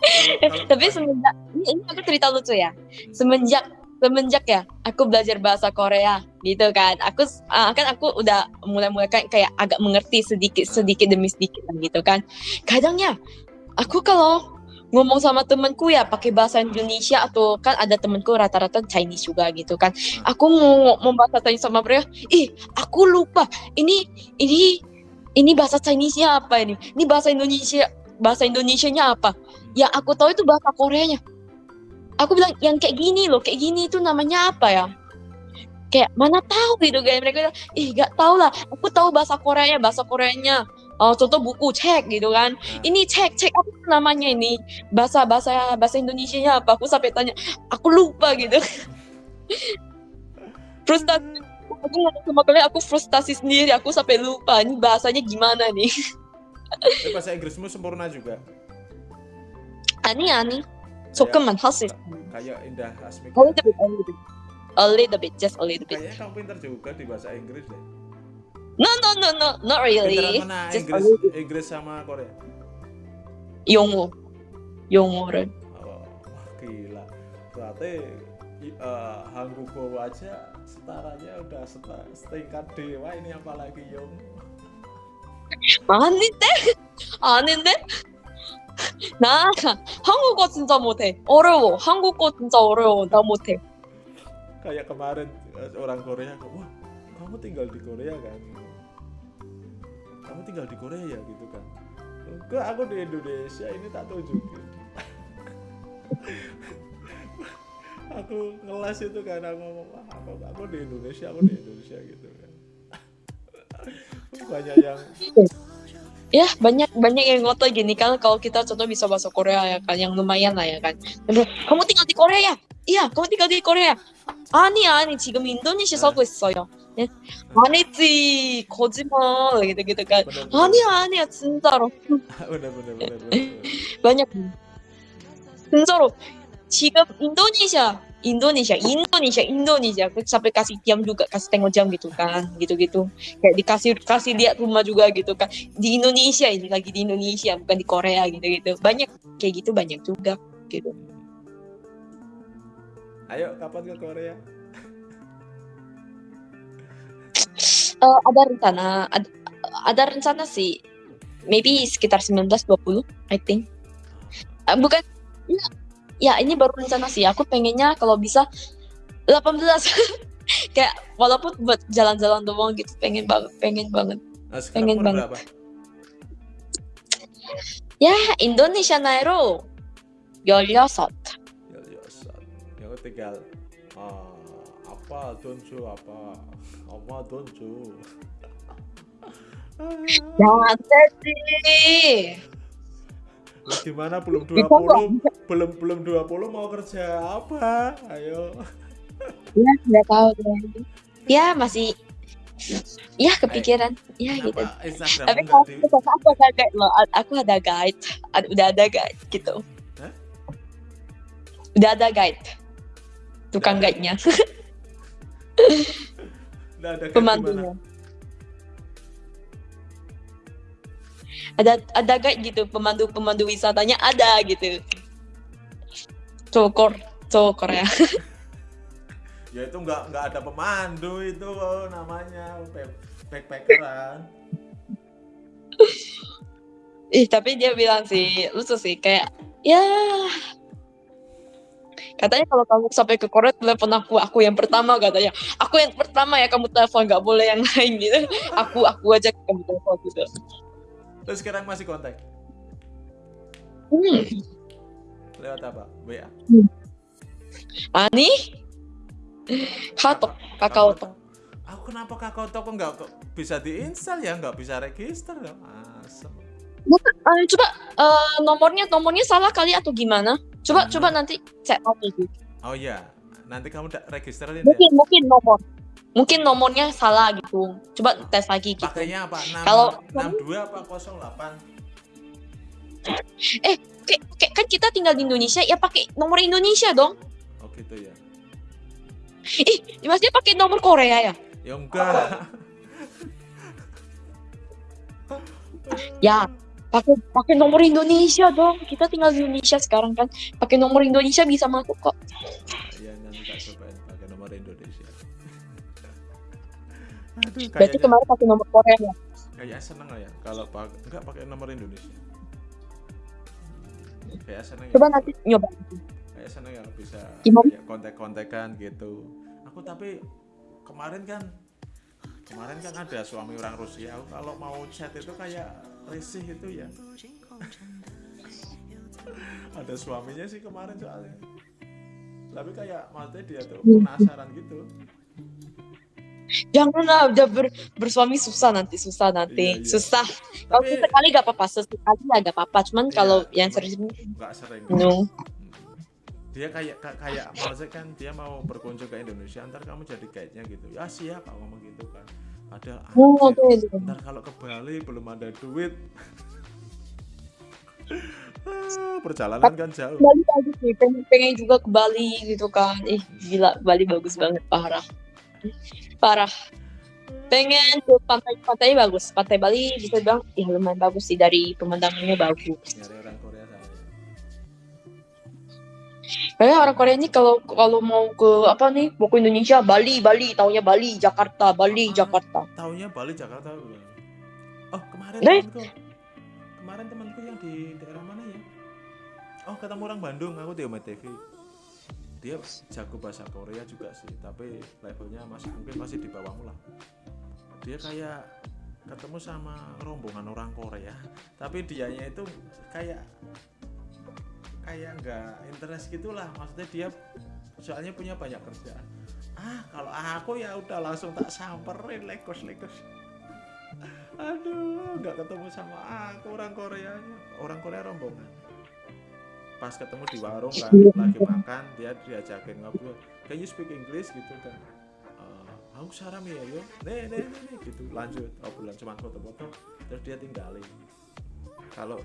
tapi semenjak ini, ini aku cerita lucu ya. Semenjak semenjak ya aku belajar bahasa Korea gitu kan. Aku uh, kan aku udah mulai-mulai kayak, kayak agak mengerti sedikit sedikit demi sedikit gitu kan. Kadangnya aku kalau ngomong sama temenku ya pakai bahasa Indonesia atau kan ada temenku rata-rata Chinese juga gitu kan. Aku mau bahasa Chinese sama mereka, ih aku lupa ini ini ini bahasa Chinese-nya apa ini? Ini bahasa Indonesia bahasa Indonesianya apa? Yang aku tahu itu bahasa Koreanya. Aku bilang yang kayak gini loh, kayak gini itu namanya apa ya? Kayak mana tahu gitu kayak mereka bilang, ih gak tahu lah. Aku tahu bahasa Koreanya, bahasa Koreanya uh, contoh buku cek gitu kan. Ini cek cek apa namanya ini? Bahasa bahasa bahasa Indonesia nya apa? Aku sampai tanya aku lupa gitu. Frustasi. Aku sama kalian aku frustasi sendiri. Aku sampai lupa ini bahasanya gimana nih. Bahasa Inggrismu sempurna juga. Ani ani. Sokeman hasil kayak Indah Asmik a little bit a little bit. Just a little bit. Kayaknya kamu pintar juga di bahasa Inggris deh. No, no, no, no, not really. Mana Just Inggris, bit. Inggris sama Korea? 영어. 영어를. Oh, wah gila. Berarti eh, Hangugo aja setaranya udah seta- setingkat dewa ini apalagi Yung. 아닌데? 아닌데? 나 한국어 진짜 못해. 어려워. 한국어 진짜 어려워. 나 못해. Kayak kemarin eh, orang Korea, wah kamu tinggal di Korea kan? Kamu tinggal di Korea ya gitu kan? Enggak, aku di Indonesia ini tak tunjukin. aku ngelas itu kan aku ngomong wah aku, aku di Indonesia aku di Indonesia gitu kan banyak yang Ya banyak banyak yang ngotot gini kan kalau kita contoh bisa bahasa Korea ya kan yang lumayan lah ya kan. Tapi, kamu tinggal di Korea ya? Iya, kamu tinggal di Korea. 아니 아니 지금 인도네시아 살고 있어요. 네? 아니지 거짓말 gitu gitu kan. bener 아니야 아니야 진짜로 bener bener bener, bener. banyak 진짜로 지금 인도네시아 Indonesia Indonesia Indonesia aku sampai kasih jam juga kasih tengok jam gitu kan gitu gitu kayak dikasih kasih lihat rumah juga gitu kan di Indonesia ini lagi di Indonesia bukan di Korea gitu gitu banyak kayak gitu banyak juga gitu ayo kapan ke Korea Eh, ada rencana ada, ada rencana sih. Maybe sekitar 19-20 I think. Eh, bukan ya, ya ini baru rencana sih. Aku pengennya kalau bisa 18 kayak walaupun buat jalan-jalan doang gitu pengen banget pengen banget. Nah, Pengen umur banget. berapa? Ya Indonesia Nairo 16 ya ya tinggal ah, apa donju apa? Apa donju jangan sedih. Gimana belum Itu 20 belum belum 20 mau kerja apa? Ayo. Ya nggak tahu deh. ya masih ya kepikiran. Ya gitu. Instagram tapi kalau di aku aku ada guide loh aku ada guide. Udah ada guide gitu. Hah? udah ada guide. Tukang Udah kayak pemandunya ada ada guide gitu pemandu pemandu wisatanya ada gitu. Cowok Kor- cowok Korea. Ya itu nggak nggak ada pemandu itu oh, namanya. Back- backpackeran. Ih, tapi dia bilang sih, lucu sih, kayak, ya... Katanya kalau kamu sampai ke Korea, telepon aku, aku yang pertama katanya. Aku yang pertama ya kamu telepon, nggak boleh yang lain gitu. Aku, aku aja kamu telepon gitu. Terus sekarang masih kontak Hmm. lewat apa? WA. Ani? Katok, kakao tok. Aku kenapa kakao tok kok nggak bisa diinstal ya nggak bisa register ya? Asem. Eh, coba eh, nomornya, nomornya salah kali atau gimana? Coba, Hmm. coba nanti cek lagi. Oh iya, nanti kamu da- registerin ya. Mungkin, mungkin nomor. Mungkin nomornya salah gitu. Coba tes lagi gitu. Pakainya apa? 6, Kalau- 62 apa 08? Kayak, kayak- kan kita tinggal di Indonesia, ya pakai nomor Indonesia dong. Oh gitu ya. Ih, maksudnya pakai nomor Korea ya? Ya enggak. Ya, pakai pakai nomor Indonesia dong. Kita tinggal di Indonesia sekarang kan. Pakai nomor Indonesia bisa masuk kok. ya nanti tak cobain pakai nomor Indonesia. Aduh, Berarti kemarin pakai nomor Korea ya? kayaknya seneng lah ya kalau pak enggak pakai nomor Indonesia. Kayak seneng ya. Coba nanti nyoba. Kayak seneng ya bisa Gimana? ya, kontak-kontakan gitu. Aku tapi kemarin kan kemarin kan ada suami orang Rusia. Kalau mau chat itu kayak risih itu ya. ada suaminya sih kemarin soalnya. Tapi kayak maksudnya dia tuh penasaran gitu. Janganlah udah ber- bersuami susah nanti, susah nanti. Iya, iya. Susah. Kalau sekali gak apa-apa, sesekali ya gak apa-apa. Cuman Iya, kalau yang serius nggak sering. no. Dia kayak ka- kayak maksudnya kan dia mau berkunjung ke Indonesia, ntar kamu jadi guide-nya gitu. Ya siap, aku ngomong gitu kan. Padahal Oh, tuh, tuh. ntar kalau ke Bali belum ada duit. Ah, perjalanan kan jauh. Bali bagus nih, pengen, pengen juga ke Bali gitu kan. Ih, gila, Bali bagus banget, parah. Parah. Pengen ke pantai pantainya bagus. Pantai Bali bisa bilang, ya lumayan bagus sih dari pemandangannya bagus. Nyari Kayaknya orang Korea ini kalau kalau mau ke apa nih, mau ke Indonesia, Bali, Bali, taunya Bali, Jakarta, Bali, Ah. Jakarta. Taunya Bali Jakarta? Oh kemarin Eh. temanku, kemarin temanku yang di daerah mana ya? Oh ketemu orang Bandung, aku di TV. Dia jago bahasa Korea juga sih, tapi levelnya masih mungkin masih di bawahmu lah. Dia kayak ketemu sama rombongan orang Korea, tapi dianya itu kayak kayak nggak interest gitulah, maksudnya dia soalnya punya banyak kerjaan. Ah kalau aku ya udah langsung tak samperin lekos lekos. Aduh, nggak ketemu sama aku orang Koreanya, orang Korea rombongan. Pas ketemu di warung kan, lagi makan, dia diajakin ngobrol. Can you speak English gitu kan? Eh, aku saram ya, yo. Nih, nih, nih, gitu. Lanjut, obrolan cuma foto-foto, terus dia tinggalin. Kalau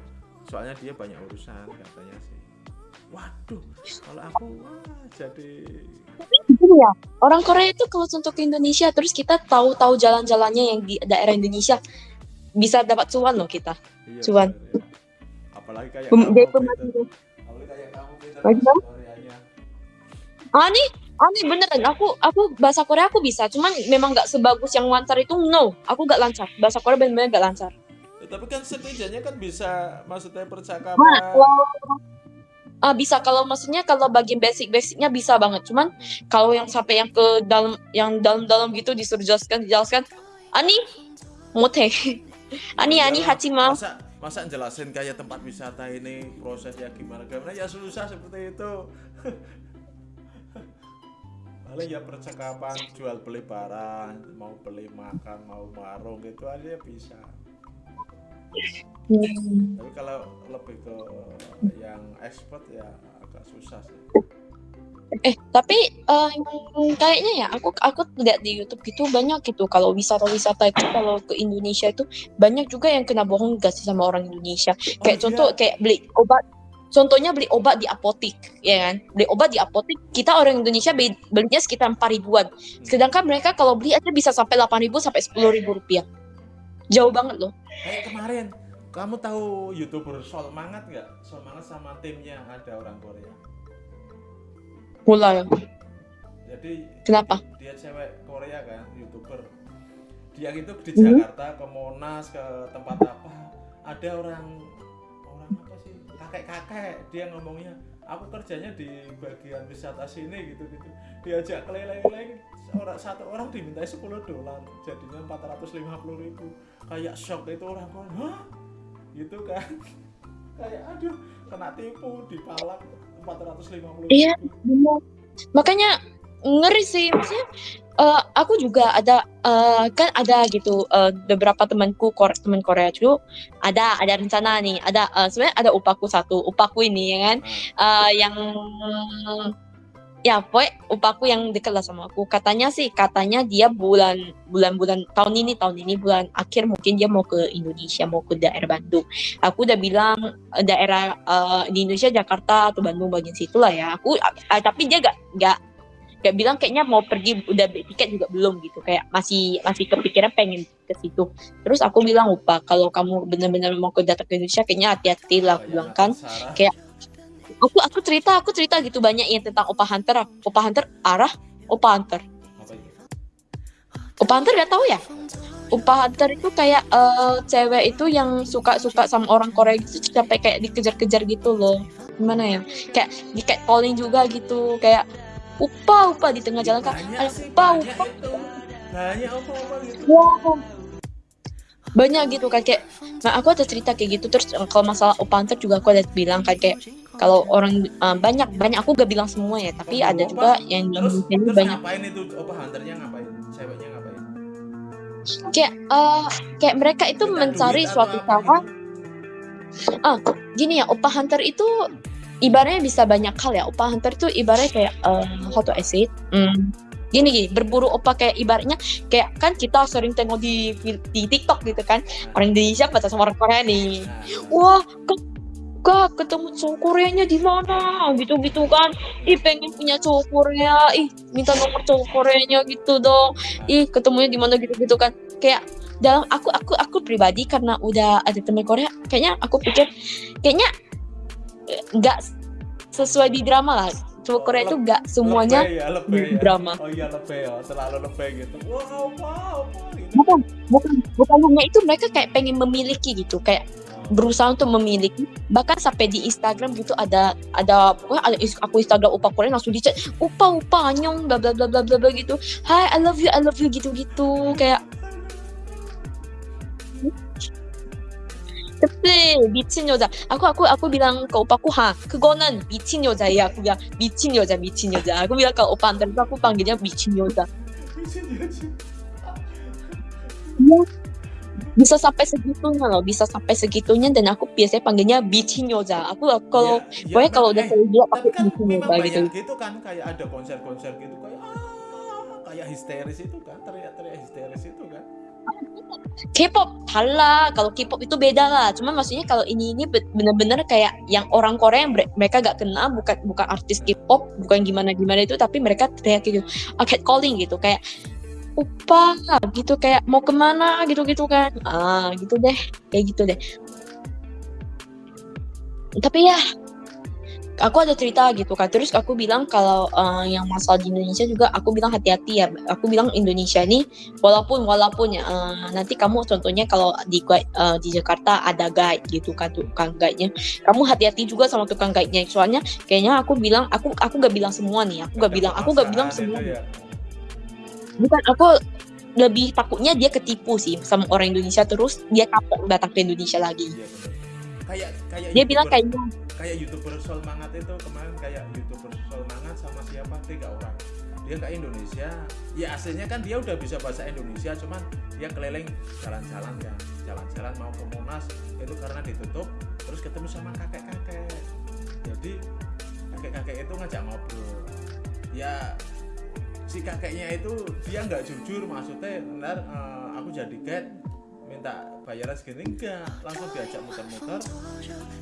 soalnya dia banyak urusan katanya sih. Waduh, kalau aku wah jadi ya, orang Korea itu kalau untuk ke Indonesia, terus kita tahu-tahu jalan-jalannya yang di daerah Indonesia, bisa dapat cuan loh kita. iya, Cuan. bener, ya. Apalagi kayak Pem- kamu, Peter. Apalagi kayak kamu Peter, kamu? Koreanya. Ani, Ani beneran, aku aku bahasa Korea aku bisa, cuman memang nggak sebagus yang lancar itu no, aku nggak lancar. Bahasa Korea bener-bener nggak lancar. Ya, tapi kan setidaknya kan bisa maksudnya percakapan. Nah, Ah, bisa kalau maksudnya kalau bagian basic-basicnya bisa banget. Cuman kalau yang sampai yang ke dalam yang dalam-dalam gitu disuruh jelaskan dijelaskan Ani mote. Ani Ani Iyalah, Hachima. Masa masa jelasin kayak tempat wisata ini prosesnya gimana gimana ya susah seperti itu. Paling ya percakapan jual beli barang, mau beli makan, mau warung gitu aja bisa. Hmm. Tapi kalau lebih ke yang expert ya agak susah sih. Eh, tapi yang kayaknya ya aku aku lihat di YouTube gitu banyak gitu kalau wisata-wisata itu kalau ke Indonesia itu banyak juga yang kena bohong gak sih sama orang Indonesia. Kayak Oh, contoh iya. kayak beli obat Contohnya beli obat di apotik, ya kan? Beli obat di apotik, kita orang Indonesia be- belinya sekitar 4 ribuan. Sedangkan mereka kalau beli aja bisa sampai 8 ribu sampai 10 ribu rupiah. Jauh banget loh. Kayak kemarin, kamu tahu youtuber Sol Mangat nggak? Sol Mangat sama timnya ada orang Korea. Mulai. jadi Kenapa? dia cewek Korea kan youtuber dia itu di Hmm. Jakarta ke Monas ke tempat apa ada orang orang apa sih kakek kakek dia ngomongnya aku kerjanya di bagian wisata sini gitu gitu diajak keliling-keliling orang satu orang dimintai 10 dolar jadinya 450 ribu kayak shock itu orang kok hah gitu kan kayak aduh kena tipu dipalak 450 Iya. ribu. Makanya ngeri sih maksudnya eh, aku juga ada eh, kan ada gitu eh, beberapa temanku Kor teman Korea tuh ada ada rencana nih ada eh, sebenarnya ada upaku satu upaku ini ya kan eh, yang ya pokoknya upaku yang dekat lah sama aku. Katanya sih katanya dia bulan bulan bulan tahun ini tahun ini bulan akhir mungkin dia mau ke Indonesia mau ke daerah Bandung. Aku udah bilang eh, daerah eh, di Indonesia Jakarta atau Bandung bagian situ lah ya. Aku eh, tapi dia gak gak gak bilang kayaknya mau pergi udah beli tiket juga belum gitu. Kayak masih masih kepikiran pengen ke situ. Terus aku bilang upa kalau kamu benar-benar mau ke datang ke Indonesia kayaknya hati-hati lah aku bilang kan. Kayak aku aku cerita aku cerita gitu banyak yang tentang opa hunter. Opa hunter arah opa hunter. Opa hunter gak tahu ya? Opa hunter itu kayak eh, cewek itu yang suka suka sama orang Korea gitu sampai kayak dikejar-kejar gitu loh. Gimana ya? Kayak di kayak calling juga gitu. Kayak upa upa di tengah jalan kan banyak "Ayo, sih upa. Banyak upa banyak apa gitu. Wow. Banyak gitu kan kayak nah aku ada cerita kayak gitu. Terus eh, kalau masalah opa hunter juga aku ada bilang kan kayak kalau orang eh, banyak banyak aku gak bilang semua ya tapi ada juga yang terus terus banyak. ngapain itu? Apa hunternya ngapain? Ceweknya ngapain? Kayak eh, kayak mereka itu Minta mencari suatu cara gitu? gini ya opa hunter itu ibaratnya bisa banyak hal ya. Opa hunter itu ibaratnya kayak eh, how to say it? Hmm, gini gini berburu opa kayak ibaratnya kayak kan kita sering tengok di di TikTok gitu kan. Orang Indonesia pacaran sama orang Korea nih. Nah, wah kak, kak ketemu cowok Koreanya di mana gitu gitu kan ih pengen punya cowok Korea ih minta nomor cowok Koreanya gitu dong ih ketemunya di mana gitu gitu kan kayak dalam aku aku aku pribadi karena udah ada teman Korea kayaknya aku pikir kayaknya eh, nggak sesuai di drama lah cowok Korea itu nggak semuanya ya, di ya. drama oh iya lebay ya selalu lebay gitu wow wow wow gitu bukan bukan bukan hanya itu mereka kayak pengen memiliki gitu kayak berusaha untuk memiliki bahkan sampai di Instagram gitu ada ada pokoknya ada is- aku Instagram upa Korea langsung di chat upa upa anyong bla bla bla bla bla bla gitu hai I love you I love you gitu gitu kayak 그때 미친 여자 aku aku aku bilang ke opaku ha 그거는 미친 여자야 aku bilang 미친 여자 미친 여자 aku bilang ke opa antar itu aku panggilnya 미친 여자 bisa sampai segitunya loh bisa sampai segitunya dan aku biasanya panggilnya bitching yoza aku kalau ya, ya, pokoknya kalau udah eh, saya pakai kan gitu. gitu. kan kayak ada konser-konser gitu kayak ah, kayak histeris itu kan teriak-teriak histeris itu kan. K-pop salah kalau K-pop itu beda lah. Cuma maksudnya kalau ini ini bener-bener kayak yang orang Korea yang mereka gak kenal bukan bukan artis K-pop bukan gimana gimana itu tapi mereka teriak gitu uh, calling gitu. Kayak opa gitu. Kayak mau ke mana gitu gitu kan. Ah gitu deh. Kayak gitu deh. Tapi ya aku ada cerita gitu kan. Terus aku bilang kalau eh, yang masalah di Indonesia juga aku bilang hati-hati ya. Aku bilang Indonesia ini walaupun walaupun ya eh, nanti kamu contohnya kalau di eh, di Jakarta ada guide gitu kan tukang guide-nya. Kamu hati-hati juga sama tukang guide-nya. Soalnya kayaknya aku bilang aku aku gak bilang semua nih. Aku gak bilang aku gak bilang semua itu ya. Bukan aku lebih takutnya dia ketipu sih sama orang Indonesia terus dia kapok datang ke Indonesia lagi. Iya, kayak kayak dia bilang kayaknya kayak youtuber Sol Mangat itu kemarin kayak youtuber Sol Mangat sama siapa? Tiga orang. Dia ke Indonesia. Ya aslinya kan dia udah bisa bahasa Indonesia cuman dia keliling jalan-jalan kan. Jalan-jalan mau ke Monas itu karena ditutup terus ketemu sama kakek-kakek. Jadi kakek-kakek itu ngajak ngobrol. Ya si kakeknya itu dia nggak jujur maksudnya ntar eh, aku jadi guide minta bayaran segini enggak langsung diajak muter-muter.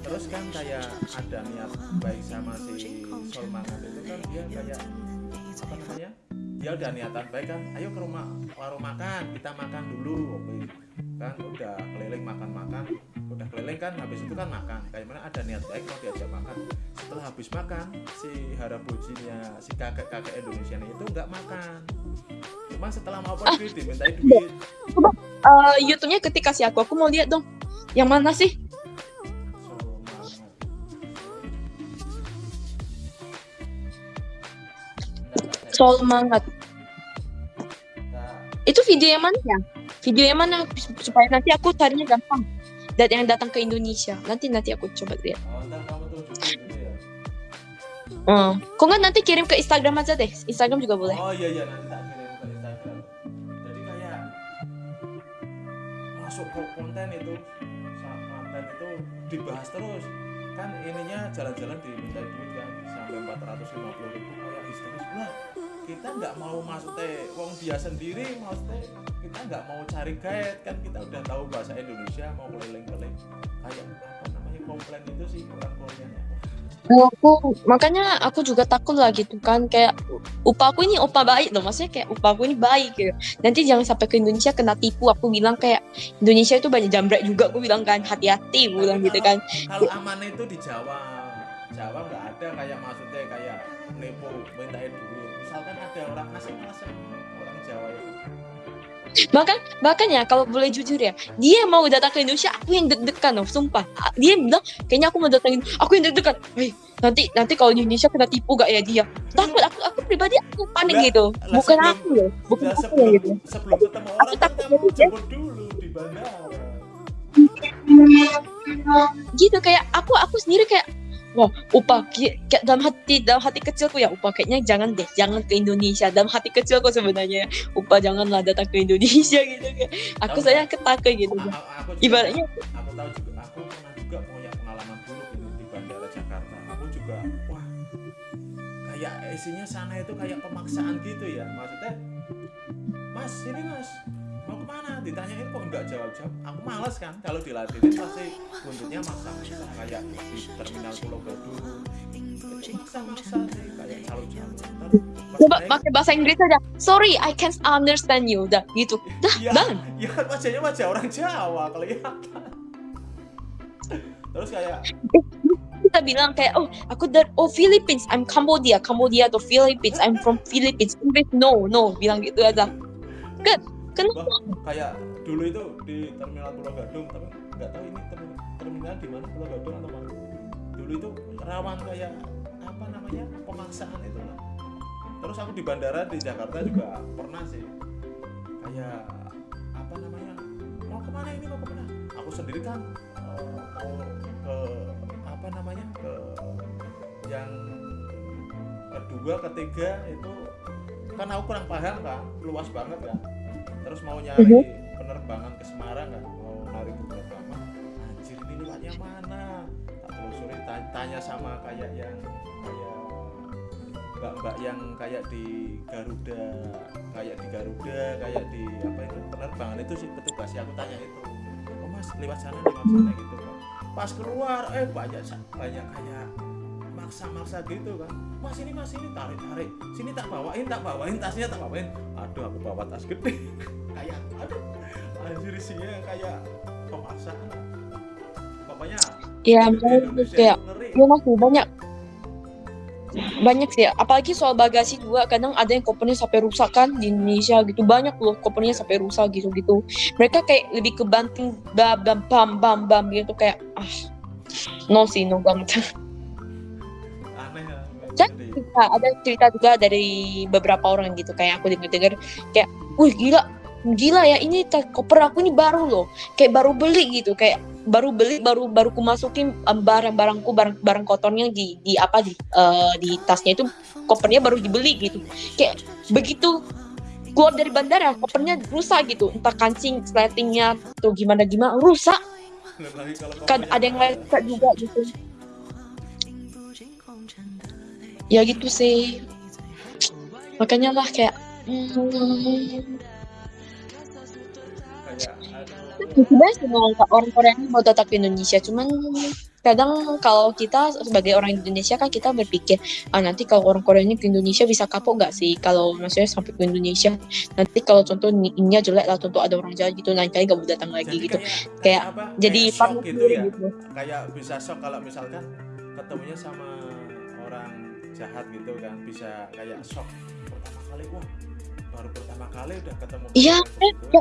Terus kan kayak ada niat baik sama si Solmangat itu kan dia kayak apa namanya dia udah niatan baik kan ayo ke rumah warung makan kita makan dulu oke kan udah keliling makan-makan udah keliling kan habis itu kan makan kayak mana ada niat baik mau diajak makan setelah habis makan si harabujinya si kakek-kakek Indonesia itu nggak makan cuma setelah mau pergi dimintai duit Eh, YouTube-nya ketika kasih aku, aku mau lihat dong. Yang mana sih? Soal mangat. Itu video yang mana ya? Video yang mana supaya nanti aku carinya gampang. Dan yang datang ke Indonesia. Nanti nanti aku coba lihat. Oh. Hmm. Kok nggak nanti kirim ke Instagram aja deh. Instagram juga boleh. Oh iya iya nanti tak kirim ke Instagram. Jadi kayak masuk ke konten itu konten itu dibahas terus kan ininya jalan-jalan diminta duit kan sampai 450 ribu kayak histeris lah kita nggak mau maksudnya wong dia sendiri maksudnya kita nggak mau cari guide kan kita udah tahu bahasa Indonesia mau keliling-keliling. Kayak apa namanya komplain itu sih orang Nah, aku makanya aku juga takut lah gitu kan kayak upah aku ini upah baik loh maksudnya kayak upah aku ini baik gitu. Nanti jangan sampai ke Indonesia kena tipu aku bilang kayak Indonesia itu banyak jambret juga aku bilang kan hati-hati aku bilang gitu kan. Kalau aman itu di Jawa. Jawa nggak ada kayak maksudnya kayak nepo minta duit misalkan ada orang asing-asing orang Jawa itu. Bahkan bahkan ya kalau boleh jujur ya dia mau datang ke Indonesia aku yang deg-degan loh sumpah. Dia bilang kayaknya aku mau datangin aku yang deg-degan. Hei, nanti nanti kalau di Indonesia kena tipu gak ya dia? Takut aku aku pribadi aku panik gitu. bukan sebelum- aku loh bukan Nah, aku ya sebelum gitu. sebelum ketemu orang kan takut jadi dia- jemput dulu di bandara. Gitu kayak aku aku sendiri kayak wah upah dalam hati dalam hati kecilku ya upah kayaknya jangan deh jangan ke Indonesia. Dalam hati kecilku sebenarnya upah janganlah datang ke Indonesia gitu kayak aku Tahu saya ketakut gitu A- a- aku juga, ibaratnya aku tahu juga aku pernah juga punya pengalaman buruk ini di bandara Jakarta. Aku juga wah kayak isinya sana itu kayak pemaksaan gitu ya. Maksudnya mas ini mas ditanyain kok nggak jawab jawab aku males kan kalau dilatih pasti buntutnya maksa. Kayak di terminal Pulau Gadung. Itu maksa maksa sih kayak coba pakai bahasa Inggris aja. Sorry I can't understand you. Udah gitu. Dah ya, done ya kan wajahnya wajah orang Jawa kelihatan. Terus kayak kita bilang kayak oh aku dari oh Philippines. I'm Cambodia. Cambodia atau Philippines. I'm from Philippines. English no no bilang gitu aja. Kan kenapa? Kayak dulu itu di terminal Pulau Gadung tapi nggak tahu ini terminal, terminal di mana Pulau Gadung atau mana. Dulu itu rawan kayak apa namanya pemaksaan itu lah terus aku di bandara di Jakarta juga pernah sih. Kayak apa namanya mau ke mana ini mau ke mana? Aku sendiri kan eh, mau ke apa namanya ke yang kedua ketiga itu kan aku kurang paham kan luas banget kan terus mau nyari Mhm. penerbangan ke Semarang kan mau narik penerbangan anjir ini lewatnya mana? Tak telusuri ta- tanya sama kayak yang kayak mbak-mbak yang kayak di Garuda kayak di Garuda kayak di apa itu? Penerbangan itu sih petugas aku tanya itu. Oh mas lewat sana lewat sana gitu kan pas keluar eh banyak banyak kayak maksa-maksa gitu kan. Mas ini mas ini tarik tarik. Sini tak bawain tak bawain tasnya tak bawain. Aduh aku bawa tas gede. Kayak aduh. Anjir isinya kayak pemaksaan pokoknya ya Indonesia kayak ya masih banyak. Banyak sih apalagi soal bagasi juga. Kadang ada yang kopernya sampai rusak kan di Indonesia gitu. Banyak loh kopernya sampai rusak gitu gitu mereka kayak lebih ke banting bam bam bam bam gitu. Kayak ah no sih no banget Cerita ada cerita juga dari beberapa orang gitu kayak aku dengar dengar kayak wih gila gila ya ini koper aku ini baru loh. Kayak baru beli gitu kayak baru beli baru baru ku masukin barang-barangku barang barang kotornya di di apa di eh, di tasnya itu kopernya baru dibeli gitu. Kayak begitu keluar dari bandara kopernya rusak gitu entah kancing sletingnya atau gimana gimana rusak kan ada yang rusak juga gitu ya gitu sih makanya lah kayak hmm, kayak sebenarnya semua orang Korea ini mau datang ke Indonesia cuman kadang kalau kita sebagai orang Indonesia kan kita berpikir ah nanti kalau orang Korea ini ke Indonesia bisa kapok gak sih kalau maksudnya sampai ke Indonesia nanti kalau contoh ni- ininya jelek lah contoh ada orang jahat gitu lain kali gak mau datang lagi gitu kayak, Kayak apa? jadi kayak shock gitu sendiri ya gitu. kayak bisa shock kalau misalkan ketemunya sama jahat gitu kan bisa kayak shock pertama kali wah baru pertama kali udah ketemu Iya, kayak gitu.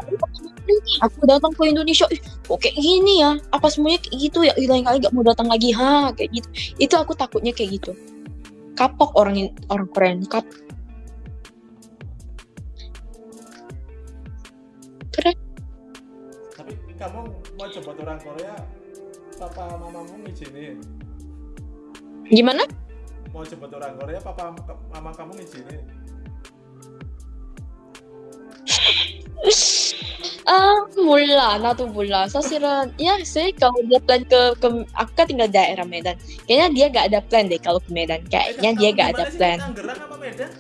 Aku datang ke Indonesia, kok kayak gini ya? Apa semuanya kayak gitu ya? Lain kali gak mau datang lagi, ha? Kayak gitu. Itu aku takutnya kayak gitu. Kapok orang orang Korea ini, kap. Keren. tapi kamu mau coba orang Korea papa mamamu ngizinin Gimana? mau coba orang Korea papa mama kamu ngizinin Ah, 몰라. 나도 몰라. 사실은 ya sih kalau dia plan ke, ke aku kan tinggal daerah Medan. Kayaknya dia gak ada plan deh kalau ke Medan. Kayaknya Eh, dia kamu gak gimana ada sih? plan. Tangerang apa Medan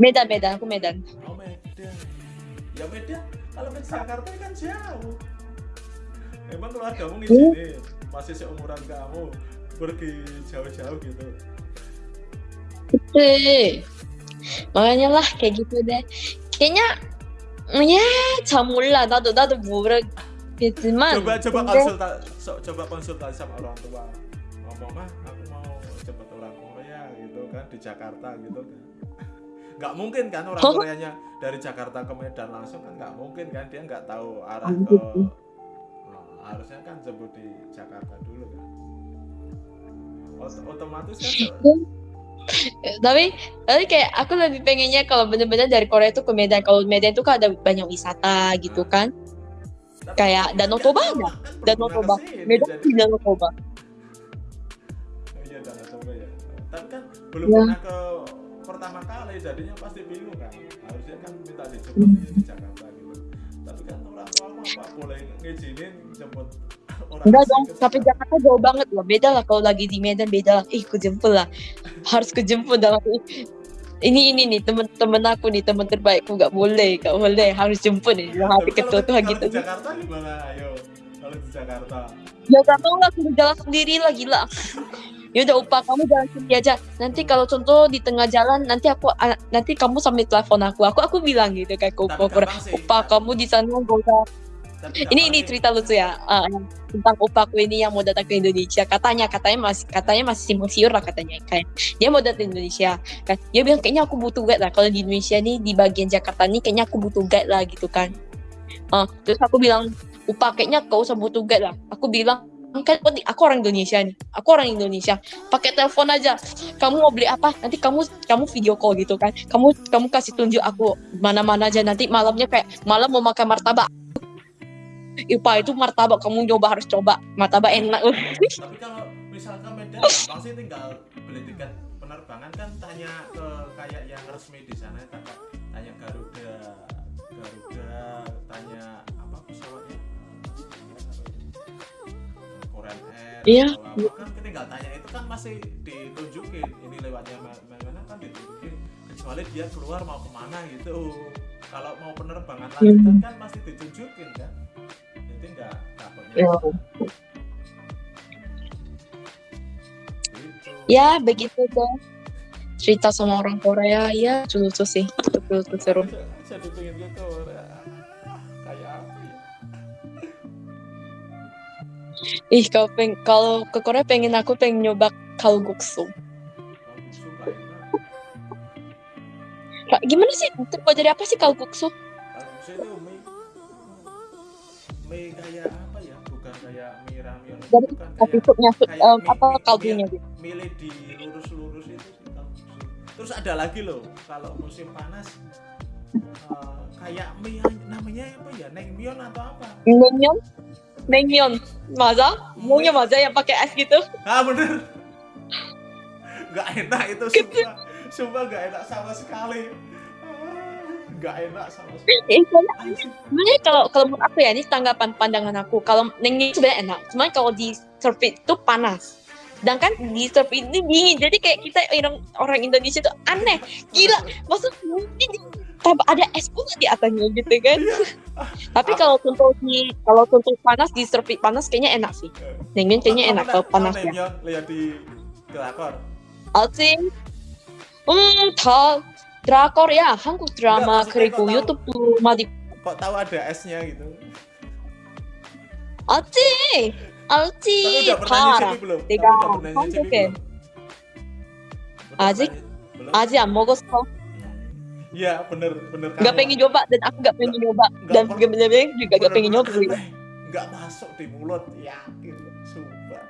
Medan, Medan, aku Medan. oh Medan ya Medan kalau ke Jakarta kan jauh emang keluargamu ngizinin masih seumuran kamu pergi jauh-jauh gitu Kece. Makanya lah kayak gitu deh. Kayaknya ya 참 몰라. 나도 나도 모르겠지만 coba coba 근데 konsulta so- coba konsultasi sama orang tua ngomong mah aku mau cepet orang Korea gitu kan di Jakarta gitu kan nggak mungkin kan orang Oh. Koreanya dari Jakarta ke Medan langsung kan nggak mungkin kan dia nggak tahu arah Oh, ke gitu. Nah, harusnya kan jemput di Jakarta dulu kan Ot- otomatis kan tapi tapi kayak aku lebih pengennya kalau bener-bener dari Korea itu ke Medan. Kalau Medan itu kan ada banyak wisata gitu kan. tapi Kayak Danau Toba ada. Danau Toba. Medan di Danau Toba. Iya Danau Toba ya. Tapi kan belum Ya. pernah ke pertama kali, jadinya pasti bingung kan. Harusnya kan minta dijemput di Jakarta gitu. Tapi kan orang tua apa boleh ngizinin jemput Enggak dong, tapi Jakarta. Jakarta jauh banget loh. Beda lah kalau lagi di Medan beda lah. Ih, kejemput lah. Harus kejemput dalam ini ini nih temen-temen aku nih teman terbaikku nggak boleh nggak boleh harus jemput nih dalam hati kecil kalau, tuh gitu di Jakarta gimana? Ayo, kalau di Jakarta. ya gak mau lah aku jalan sendiri lah gila ya udah upah kamu jalan sendiri aja nanti kalau contoh di tengah jalan nanti aku ah, nanti kamu sambil telepon aku aku aku bilang gitu kayak ke upah upah kamu di sana gak usah ini ini sih. cerita lucu ya. Yang tentang opakku ini yang mau datang ke Indonesia. Katanya katanya masih katanya masih simpang siur lah katanya kayak dia mau datang ke Indonesia. Kan dia bilang kayaknya aku butuh guide lah. Kalau di Indonesia nih di bagian Jakarta nih kayaknya aku butuh guide lah gitu kan. Ah, terus aku bilang upah kayaknya kau usah butuh guide lah. Aku bilang kan aku aku orang Indonesia nih. Aku orang Indonesia. Pakai telepon aja. Kamu mau beli apa? Nanti kamu kamu video call gitu kan. Kamu kamu kasih tunjuk aku mana-mana aja. Nanti malamnya kayak malam mau makan martabak Ipa itu martabak kamu coba harus coba. Martabak enak. Tapi kalau misalkan Medan sih tinggal beli tiket penerbangan kan tanya ke kayak yang resmi di sana kan tanya Garuda, Garuda, tanya apa pesawatnya? Korean Air Iya. apa. Kan tinggal tanya itu kan masih ditunjukin. Ini lewatnya ma- mana kan ditunjukin. Kecuali dia keluar mau ke mana gitu. Kalau mau penerbangan lanjutan kan pasti ditunjukin kan takutnya Ya. ya begitu deh cerita sama orang Korea ya lucu sih. Lucu seru. Jadi pengen ke Korea. Kayak apa ya? Ih kalau peng kalau ke Korea pengen aku pengen nyoba kalguksu. Gimana? Sih? Terbuat dari apa sih kalguksu mie kayak apa ya? Bukan kayak mie ramyun jadi bukan kayak, kayak um, mie, apa kaldunya gitu? mie, mie gitu? di lurus-lurus itu terus ada lagi loh kalau musim panas uh, kayak mie namanya apa ya? Nengmyon atau apa? Nengmyon nengmyon maza? Iya. Maunya maza yang pakai es gitu? Ah bener. Nggak enak itu semua, sumpah nggak enak sama sekali nggak enak sama eh, eh, sebenarnya kalau kalau menurut aku ya ini tanggapan pandangan aku. Kalau nengin sebenarnya enak cuman kalau di surfit itu panas. Sedangkan di surfit ini dingin jadi kayak kita orang orang Indonesia itu aneh. Gila maksud mungkin ada es pun di atasnya gitu kan. Iya. Tapi kalau contoh di kalau contoh panas di surf panas kayaknya enak sih. Nengin kayaknya enak kalau panas ya lihat di kelakor. Alting, hmm, tall, drakor ya Hanguk drama keriku YouTube tuh mati kok tahu ada S-nya gitu? Alci! Alci parah. tiga oke. Aji Aji ya kok? Iya bener bener Gak ya. pengen coba dan aku gak pengen coba dan bener-bener juga gak pengen coba. Eh, gak masuk di mulut. Yakin sumpah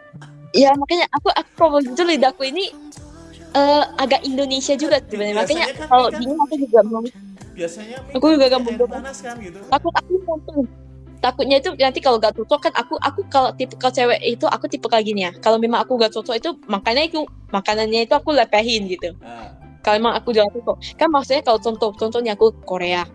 Ya makanya aku aku probably lidahku ini eh, agak Indonesia juga sebenarnya. Makanya kan kalau mereka- dingin aku juga mau Biasanya Aku juga mau coba. panas kan gitu. takut aku nonton takutnya itu nanti kalau gak cocok kan aku aku kalau tipe kalau cewek itu aku tipe kayak gini ya. Kalau memang aku gak cocok itu makanya itu makanannya itu aku lepehin gitu. Nah, kalau emang aku gak cocok. Kan maksudnya kalau contoh contohnya aku Korea.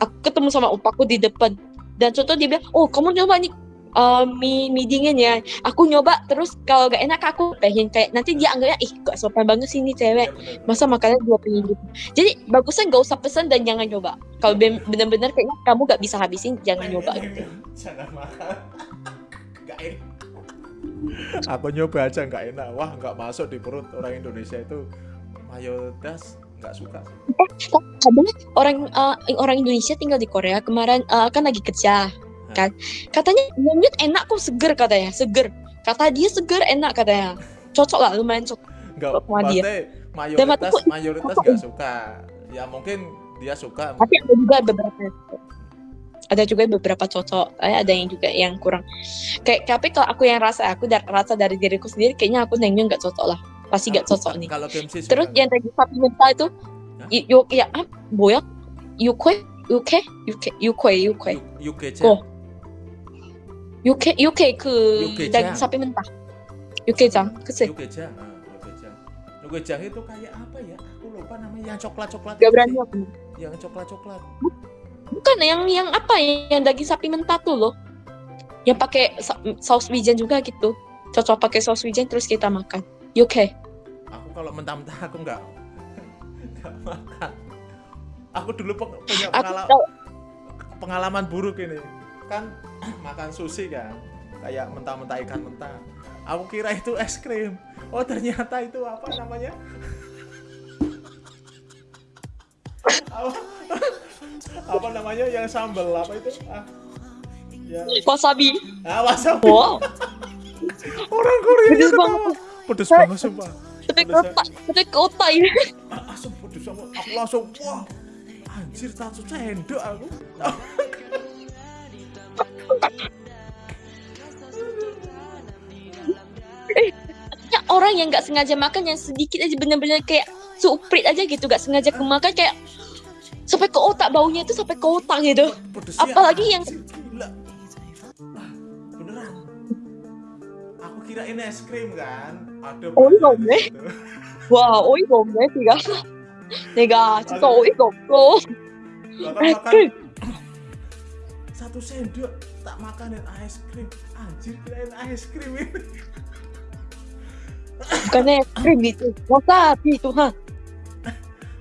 Aku ketemu sama opaku di depan. Dan contoh dia bilang oh kamu nyoba nih eh, mie mie dingin ya aku nyoba terus kalau gak enak aku lepehin kayak nanti dia anggapnya ih gak sopan banget sih ini cewek iya masa makannya dua piring gitu jadi bagusnya nggak usah pesan dan jangan nyoba kalau ben- bener-bener kayaknya kamu gak bisa habisin jangan Nah, nyoba ini gitu Jangan makan. Nggak enak. Aku nyoba aja nggak enak. Wah, nggak masuk di perut orang Indonesia itu mayoritas nggak suka. sih. ada orang eh, orang Indonesia tinggal di Korea kemarin eh, kan lagi kerja kan? Katanya monyet enak kok seger katanya seger. Kata dia seger enak katanya. Cocok lah lumayan cocok. Nggak sama dia. mayoritas aku, mayoritas nggak suka. Ya mungkin dia suka. Tapi ada juga beberapa ada juga beberapa cocok. Eh, ada yang juga yang kurang. Kayak tapi kalau aku yang rasa aku dar rasa dari diriku sendiri kayaknya aku nengnya nggak cocok lah. Pasti nggak cocok nih. kalau terus yang tadi sapi mental itu yuk ya ah, boyak? Yuk kue yuk kue yuk kue yuk kue yuk kue 육회 Yu- UGC. 어. 육회 육회 그 육개장. daging sapi mentah 육개장 그치 Yugejang. Ah, Yugejang. Yugejang itu kayak apa ya? Aku lupa namanya yang coklat-coklat. gak itu berani sih. aku Yang coklat-coklat. bukan yang yang apa ya yang daging sapi mentah tuh loh yang pakai sa- saus wijen juga gitu cocok pakai saus wijen terus kita makan 육회 Aku kalau mentah-mentah aku nggak nggak makan. Aku dulu peng- punya aku pengala- tahu pengalaman buruk ini. Kan makan sushi kan, kayak mentah-mentah ikan mentah. Aku kira itu es krim. Oh ternyata itu apa namanya? apa, apa namanya yang sambal apa itu? Ah, ya, wasabi ah wasabi. wow Orang Korea Pedes ketawa. banget. Pedes banget sumpah. tapi kotak tapi kotak ini Ah, langsung pedes sama aku langsung wah anjir satu sendok aku Eh, orang yang nggak sengaja makan yang sedikit aja bener-bener kayak suprit aja gitu nggak sengaja kemakan kayak sampai ke otak baunya itu sampai ke otak gitu. Ya. Apalagi yang ah, kirain es krim kan? Ada oi gombe eh. gitu. wah oi gombe eh, tiga tiga cinta oi gombe satu sendok tak makanin es krim anjir kirain es krim ini bukan es krim itu wasabi Tuhan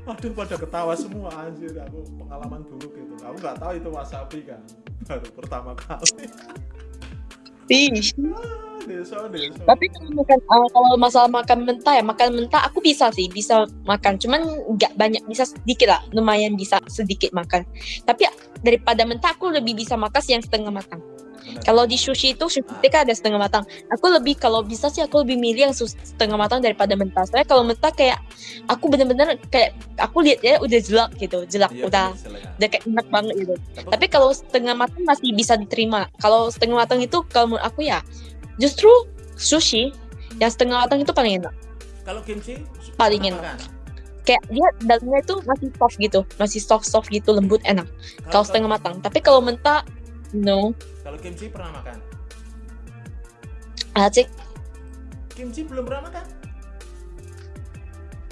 Aduh pada ketawa semua anjir aku pengalaman buruk itu. Aku nggak tahu itu wasabi kan. Baru pertama kali. Deso. tapi kalau makan uh, kalau masalah makan mentah ya makan mentah aku bisa sih bisa makan cuman nggak banyak bisa sedikit lah lumayan bisa sedikit makan tapi daripada mentah aku lebih bisa makan yang setengah matang. Kalau di sushi itu sushi kan ada setengah matang. Aku lebih kalau bisa sih aku lebih milih yang setengah matang daripada mentah. Soalnya kalau mentah kayak aku bener-bener kayak aku lihat ya udah jelak gitu jelak Iya, udah udah kayak enak banget gitu. Tapi, tapi kalau setengah matang masih bisa diterima. Kalau setengah matang itu kalau menurut aku ya justru sushi yang setengah matang itu paling enak. Kalau kimchi? Paling enak. makan? kayak dia dalamnya itu masih soft gitu masih soft soft gitu lembut enak. Kalau setengah matang. Tapi kalau mentah no Kalau kimchi pernah makan? asik Kimchi belum pernah makan?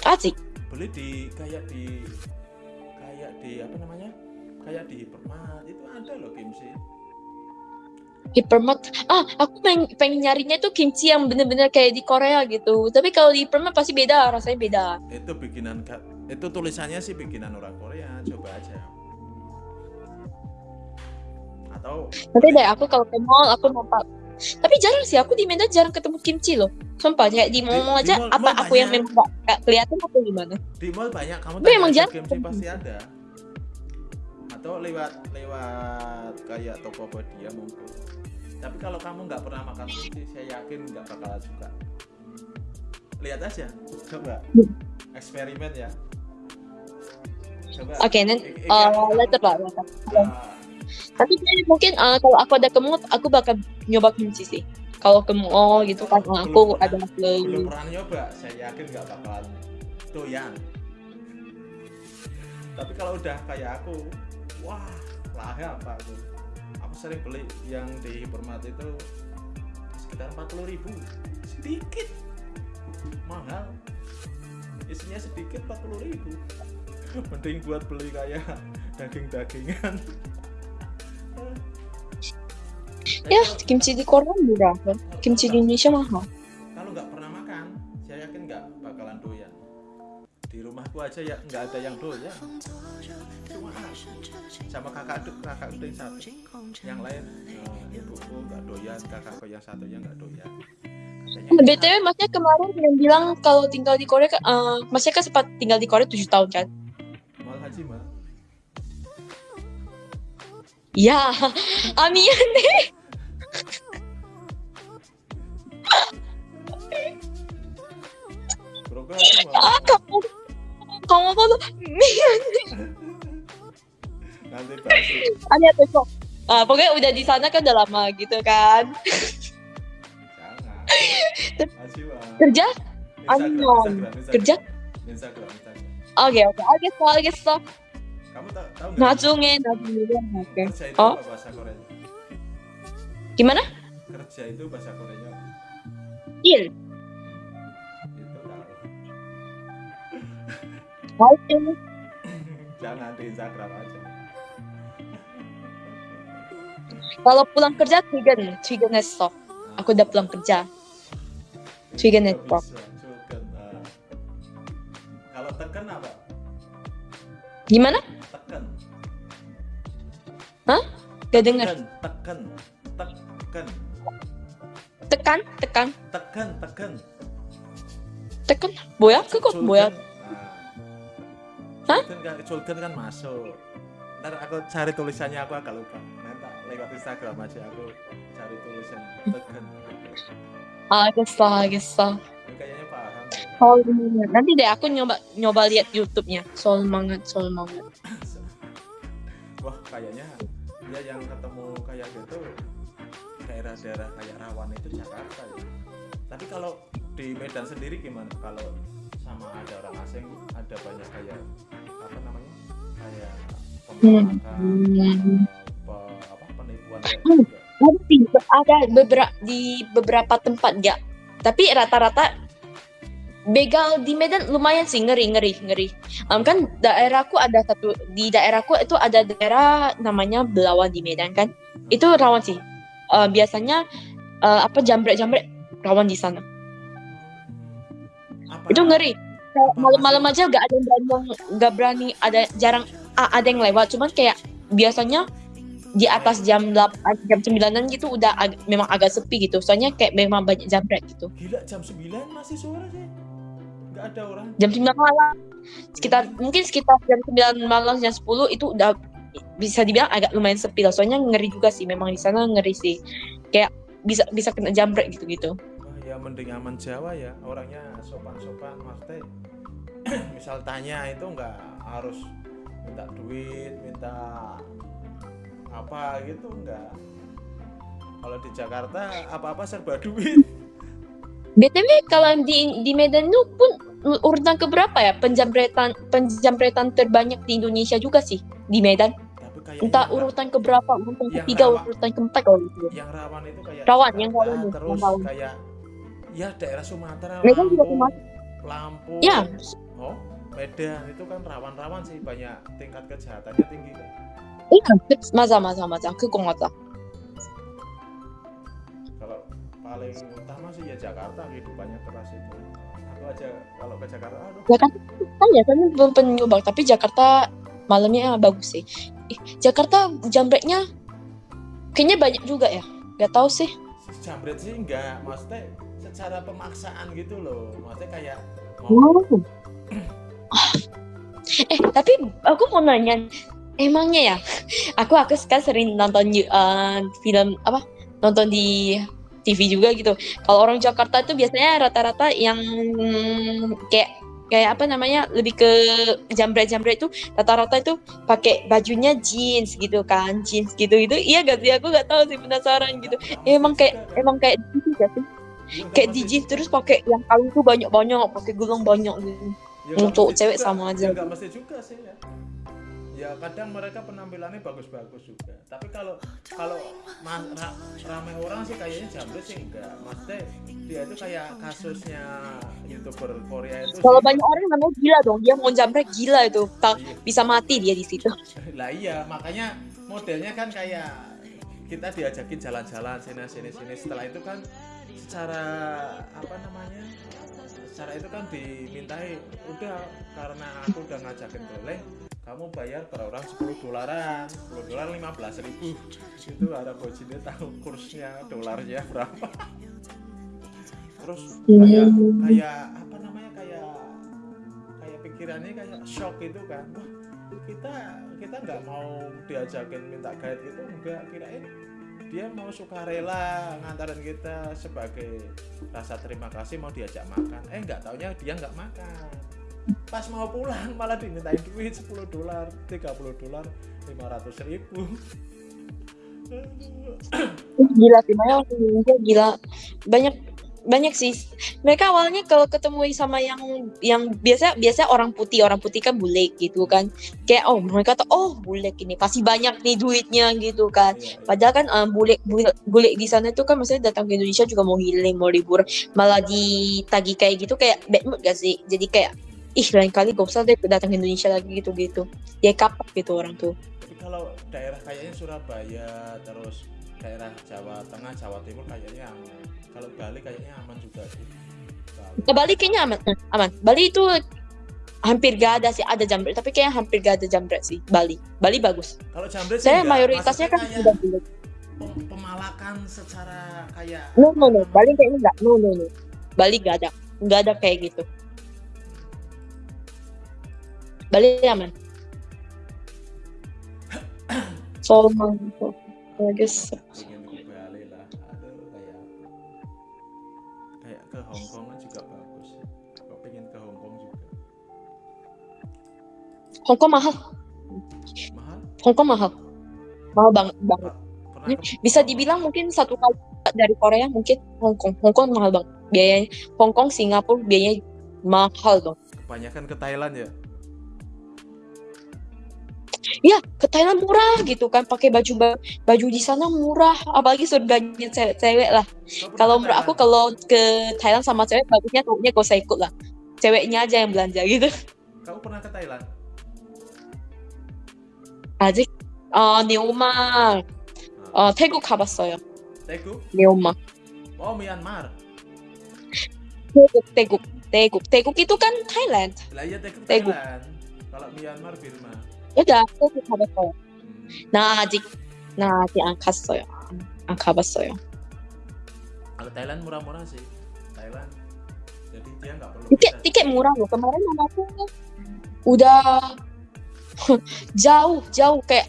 asik Beli di kayak di kayak di apa namanya? Kayak di hypermart itu ada loh kimchi. hypermart ah aku pengen, pengen nyarinya tuh kimchi yang bener-bener kayak di Korea gitu tapi kalau di hypermart pasti beda rasanya beda Itu bikinan itu tulisannya sih bikinan orang Korea. Coba aja. Atau Nanti deh aku kalau ke mall aku mau. Tapi jarang sih aku di Medan jarang ketemu kimchi loh. Sumpah kayak di mall di aja mall- apa mall aku yang banyak. memang gak, kelihatan atau gimana? di mall banyak kamu Tapi emang jarang sih pasti ada atau lewat lewat kayak Tokopedia mungkin tapi kalau kamu nggak pernah makan kimchi saya yakin nggak bakalan suka lihat aja coba eksperimen ya coba Oke, nanti Ik- ik- uh, later lah. later. Tapi kayaknya mungkin uh, kalau aku ada ke mall, aku bakal nyoba kimchi sih. Kalau ke mall gitu kan, uh, aku Belum ada belum ke pernah nyoba. Saya yakin nggak bakalan. Doyan tapi kalau udah kayak aku wah lahir apa aku? Aku sering beli yang di hipermart itu sekitar 40.000 ribu. Sedikit. Mahal. Isinya sedikit 40.000 ribu. Mending buat beli kayak daging-dagingan ya kimchi di Korea murah. Kimchi di Indonesia mahal. kalau nggak pernah makan saya yakin nggak bakalan doyan di rumahku aja ya nggak ada yang doyan cuma aku sama kakak adik kakak adik yang satu yang lain eh, ibuku nggak doyan kakakku yang satunya nggak doyan Katanya, BTW masnya kemarin yang bilang kalau tinggal di Korea, uh, masnya kan sempat tinggal di Korea 7 tahun kan? mal haji いやー、網やね。あ、かも、かもばの、mie ya Ami besok. Ah, pokoknya udah di sana kan udah lama gitu kan. Kerja Ami kerja oke oke oke oke stop kamu tahu tahu nggak? Najunge. Kerja itu oh. apa bahasa Korea. Gimana? Kerja itu bahasa Koreanya. Il. Itu tahu. Oke. Jangan di Instagram aja. Kalau pulang kerja Twigen, Twigen esok. Aku udah pulang kerja. Twigen esok. Ah. Kalau tekan apa? Gimana? Gak denger Tekan, tekan, tekan. Tekan, tekan. Tekan, tekan. Tekan, boyak ke kok boyak. Nah, Hah? Kan Culkin kan masuk. Ntar aku cari tulisannya aku agak lupa. Nanti lewat Instagram aja aku cari tulisan tekan. Agesah, Agesah. Kayaknya paham. Oh, nanti deh aku nyoba nyoba lihat YouTube-nya. Soal banget, soal banget. Wah, kayaknya dia yang ketemu kayak gitu daerah-daerah kayak rawan itu Jakarta ya tapi kalau di Medan sendiri gimana kalau sama ada orang asing ada banyak kayak apa namanya kayak pemerakan Hmm. apa penipuan gitu. Ada sih, ada beberapa di beberapa tempat ya. Tapi rata-rata begal di Medan lumayan sih ngeri ngeri ngeri. Em, kan daerahku ada satu di daerahku itu ada daerah namanya Belawan di Medan kan. Itu rawan sih. Eh, biasanya eh, apa jambret-jambret rawan di sana. apa Itu ngeri. Malam-malam aja gak ada yang berani gak berani ada jarang ada yang lewat. Cuman kayak biasanya di atas jam 8 jam 9 gitu udah ag- memang agak sepi gitu. Soalnya kayak memang banyak jambret gitu. gila jam 9 masih sore sih nggak ada orang Jam 9 malam sekitar mungkin sekitar jam 9 malam jam 10 itu udah bisa dibilang agak lumayan sepi lah. Soalnya ngeri juga sih memang di sana ngeri sih. Kayak bisa bisa kena jambret gitu-gitu. Wah, ya mending aman Jawa ya orangnya sopan-sopan maksudnya misal tanya itu nggak harus minta duit minta apa gitu enggak kalau di Jakarta apa-apa serba duit BTW kalau di di Medan itu pun urutan keberapa ya penjamretan penjamretan terbanyak di Indonesia juga sih di Medan. Entah urutan keberapa, urutan ketiga, rawan, urutan keempat kalau gitu. Yang rawan itu kayak rawan yang rawan terus yang rawan. kayak ya daerah Sumatera. Medan juga Sumatera. Lampung. Ya. Oh, Medan itu kan rawan-rawan sih banyak tingkat kejahatannya tinggi kan. Iya, masa masa masa, 去讲我咋？Paling utama sih ya Jakarta kehidupannya keras itu aku aja kalau ke Jakarta aduh Jakarta kan ya kan belum nyoba, tapi Jakarta malamnya bagus sih. Ih, Jakarta jambretnya Kayaknya banyak juga ya. Gak tahu sih. jambret sih enggak maksudnya secara pemaksaan gitu loh maksudnya kayak mau Wow. eh tapi aku mau nanya, emangnya ya? Aku aku sekarang sering nonton uh, film apa? Nonton di TV juga gitu. Kalau orang Jakarta itu biasanya rata-rata yang kayak kayak apa namanya lebih ke jambret-jambret itu rata-rata itu pakai bajunya jeans gitu kan jeans gitu gitu iya gak sih aku gak tahu sih penasaran gitu emang kayak emang kayak gak sih Ya, kayak di jeans terus pakai yang kalung tuh banyak-banyak pakai gelang banyak gitu Ya, untuk cewek juga. sama aja. ya mesti juga sih ya ya kadang mereka penampilannya bagus-bagus juga. Tapi kalau kalau mas, ra- ramai orang sih kayaknya jambret sih enggak. Maksudnya dia itu kayak kasusnya youtuber Korea itu kalau sih. banyak orang namanya gila dong. Dia mau jambret gila itu. Tak Iya. bisa mati dia di situ. Lah iya makanya modelnya kan kayak kita diajakin jalan-jalan sini sini sini. Setelah itu kan secara apa namanya secara itu kan dimintai udah karena aku udah ngajakin boleh kamu bayar per orang 10 dolaran. 10 dolar 15 ribu. Itu ada bojinnya tahu kursnya dolarnya berapa. Terus kayak kayak apa namanya kayak kayak pikirannya kayak shock itu kan. Kita kita nggak mau diajakin minta guide gitu enggak kirain dia mau sukarela ngantarin kita sebagai rasa terima kasih mau diajak makan. Eh nggak taunya dia nggak makan pas mau pulang malah dimintain duit 10 dolar 30 dolar 500 ribu. Gila sih orang Indonesia gila. Banyak banyak sih. Mereka awalnya kalau ketemu sama yang yang biasa biasa orang putih. Orang putih kan bule gitu kan. Kayak oh mereka tuh oh bule ini pasti banyak nih duitnya gitu kan. Iya, iya. Padahal kan um, bule, bule bule di sana itu kan maksudnya datang ke Indonesia juga mau healing, mau libur, malah ditagi kayak gitu kayak bad mood gak sih? Jadi kayak ih lain kali gak usah deh datang ke Indonesia lagi gitu-gitu. Ya kapak gitu orang tuh. tapi kalau daerah kayaknya Surabaya terus daerah Jawa Tengah Jawa Timur kayaknya aman kalau Bali kayaknya aman juga sih Bali. Bali kayaknya aman, eh, aman. Bali itu hampir gak ada sih ada jambret, tapi kayak hampir gak ada jambret sih Bali. Bali bagus. kalau jambret sih Saya enggak. mayoritasnya kan Maksudnya udah kayak bule. pem- pemalakan secara kayak No no no, Bali kayaknya enggak. No no no. Bali gak ada. Gak ada kayak gitu. Bali aman. So, I guess ingin ke Bali lah aduh kayak kayak ke Hong Kong kan juga bagus pengen ke juga Hong Kong mahal. mahal Hong Kong mahal. Mahal banget banget. Bisa dibilang mungkin satu kali dari Korea mungkin Hong Kong. Hong Kong mahal banget. Biayanya Hong Kong, Singapura biayanya mahal dong. kebanyakan ke Thailand ya Iya, ke Thailand murah gitu kan, pakai baju ba- baju di sana murah, apalagi surganya cewek-cewek lah. Kau pernah Kalau ke menurut aku Thailand? kalau ke Thailand sama cewek bagusnya cowoknya gak usah ikut lah. Ceweknya aja yang belanja gitu. kamu pernah ke Thailand 아직 어 네오마 어 태국 가봤어요. Teguh 네오마 oh Myanmar 태국 태국 태국 태국 itu kan Thailand. lah iya Teguh Teguh. Thailand kalau Myanmar Birma udah 태국 가봤어요. Hmm. 나 아직 나 아직 안 갔어요. 안 가봤어요. kalau Thailand murah-murah sih Thailand jadi dia nggak perlu tiket visa. tiket murah loh kemarin mamaku udah jauh jauh kayak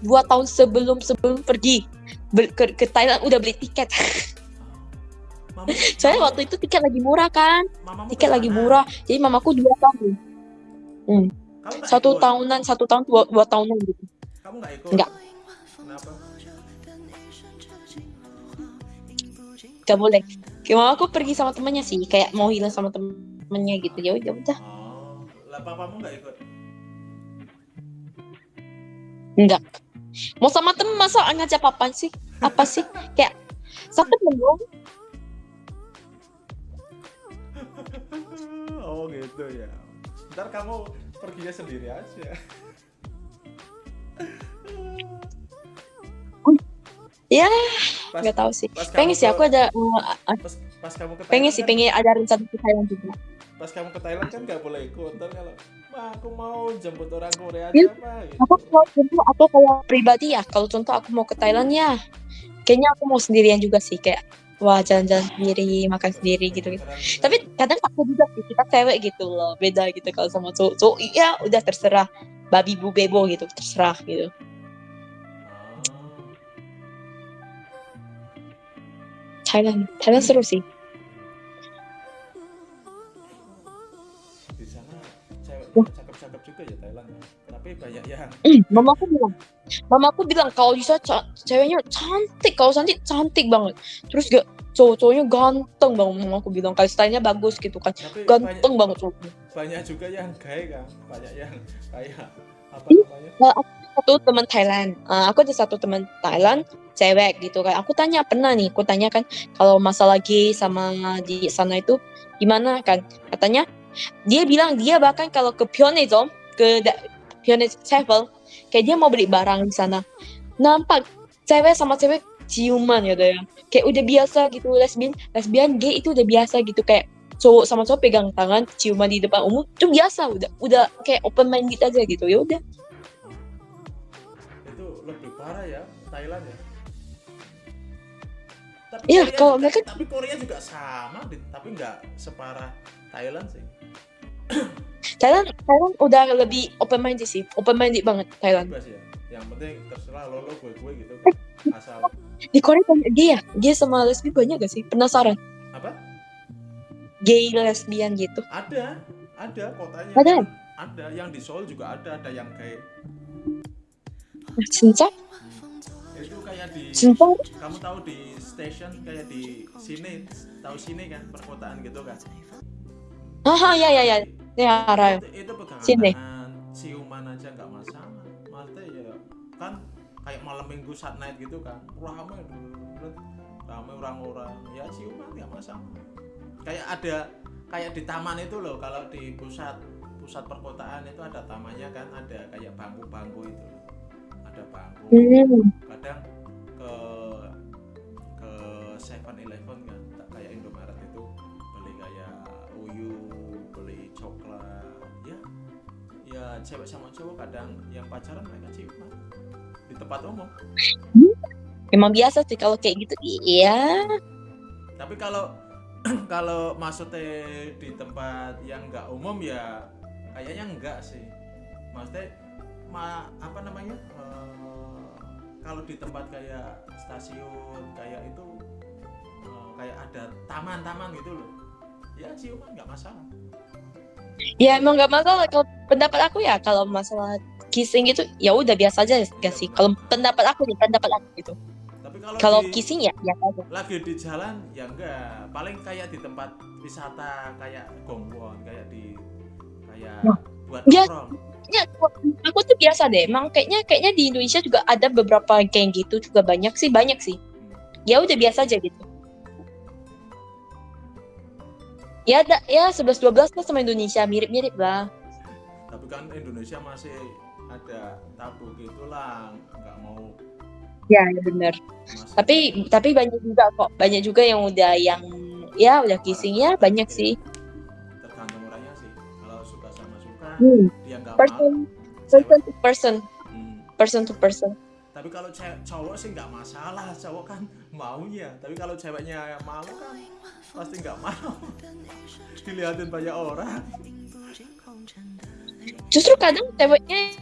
dua tahun sebelum sebelum pergi Bel- ke, ke Thailand udah beli tiket Mama, soalnya mama- waktu itu tiket lagi murah kan mamamu tiket ke lagi sana. murah jadi mamaku dua tahun Kamu nggak satu ikut? tahunan satu tahun dua, dua tahunan gitu. Kamu nggak ikut? Nggak. kenapa? Gak boleh. Kayak mamaku pergi sama temannya sih kayak mau hilang sama temennya gitu. Ya udah udah. Oh lah papamu nggak ikut? Enggak mau sama temen masa ngajak papan sih? Apa sih? Kayak satu dong oh gitu ya. Ntar kamu perginya sendiri aja Ya, nggak tahu sih. Pengen sih aku ada uh, pas, pas kamu ke pengen Thailand sih kan- pengen ada rencana ke Thailand juga. pas kamu ke Thailand kan nggak boleh ikut Ntar kalau mah aku mau jemput orang Korea Iya. aja mah gitu. Aku kalau contoh aku kalau pribadi ya, kalau contoh aku mau ke Thailand ya, kayaknya aku mau sendirian juga sih kayak wah jalan-jalan sendiri, makan sendiri gitu. -gitu. Tapi kadang aku juga sih kita cewek gitu loh, beda gitu kalau sama cowok. Cowok ya udah terserah babi bu bebo gitu, terserah gitu. Thailand, Thailand seru sih. Di sana cewek cakep-cakep juga ya Thailand ya. tapi banyak yang mama aku bilang, mama aku bilang kalau bisa ca- ceweknya cantik, kalau cantik cantik banget. Terus gak cowok-cowoknya ganteng banget, mama aku bilang kalau stylenya bagus gitu kan, tapi ganteng banyak, banget cowoknya. banyak juga yang gay kan banyak yang kayak apa Ih. namanya Nah, aku ada satu teman Thailand, Ah, aku ada satu teman Thailand cewek gitu kan. Aku tanya pernah nih, aku tanya kan kalau masa lagi sama di sana itu gimana kan? Katanya dia bilang dia bahkan kalau ke Pyeongchang ke Pyeongchang travel kayak dia mau beli barang di sana. Nampak cewek sama cewek ciuman ya ya. Kayak udah biasa gitu lesbian, lesbian gay itu udah biasa gitu. Kayak cowok sama cowok pegang tangan ciuman di depan umum itu biasa udah udah kayak open minded aja gitu. Ya udah. Itu lebih parah ya Thailand ya. Tapi Iya, Korea kalau juga- mereka- tapi Korea juga sama tapi nggak separah Thailand sih Thailand Thailand udah lebih open minded sih. Open minded banget Thailand. Ya. Yang penting terserah lo lo gue gue gitu. Asal. Di Korea banyak gay ya? Gay sama lesbian banyak gak sih? Penasaran? Apa? Gay lesbian gitu. Ada. Ada kotanya. Ada? Ada. Yang di Seoul juga ada. Ada yang kayak ah, Cinta? hmm. itu kayak di Cinta? kamu tahu di stasiun kayak di sini? Tahu sini kan? Perkotaan gitu kan? Ah, ah ya ya ya ya Ray. Itu, itu pegangan Sini. ciuman aja nggak masalah. Maksudnya ya kan kayak malam minggu saat night gitu kan. Ramai ramai orang-orang ya ciuman nggak masalah. Kayak ada kayak di taman itu loh kalau di pusat pusat perkotaan itu ada tamannya kan ada kayak bangku-bangku itu ada bangku hmm. kadang ya cewek sama cowok kadang yang pacaran mereka ciuman di tempat umum. Emang biasa sih kalau kayak gitu iya. Tapi kalau kalau maksudnya di tempat yang nggak umum ya kayaknya enggak sih. Maksudnya ma apa namanya eh, kalau di tempat kayak stasiun kayak itu eh, kayak ada taman-taman gitu loh. Ya ciuman nggak masalah ya emang nggak masalah kalau pendapat aku ya kalau masalah kissing gitu ya udah biasa aja gak sih kalau pendapat aku nih pendapat aku gitu tapi kalau kalau di- kissing ya biasa aja lagi di jalan ya enggak paling kayak di tempat wisata kayak Gongwon kayak di kayak Wah. buat Ya. nongkrong Ya, aku tuh biasa deh. Emang kayaknya kayaknya di Indonesia juga ada beberapa geng gitu juga banyak sih, banyak sih. Ya udah biasa aja gitu. Ya ada ya 11 12 lah sama Indonesia mirip-mirip lah. tapi kan Indonesia masih ada tabu gitulah nggak mau Ya, ya benar. Tapi tapi banyak juga kok. Banyak juga yang udah yang ya udah kissing ya banyak sih. tergantung orangnya sih kalau suka sama suka Hmm. dia nggak mau Person person to person, Hmm. person to person tapi kalau cewek cowok sih nggak masalah cowok kan maunya. Tapi kalau ceweknya malu kan pasti nggak mau. Dilihatin banyak orang. Justru kadang ceweknya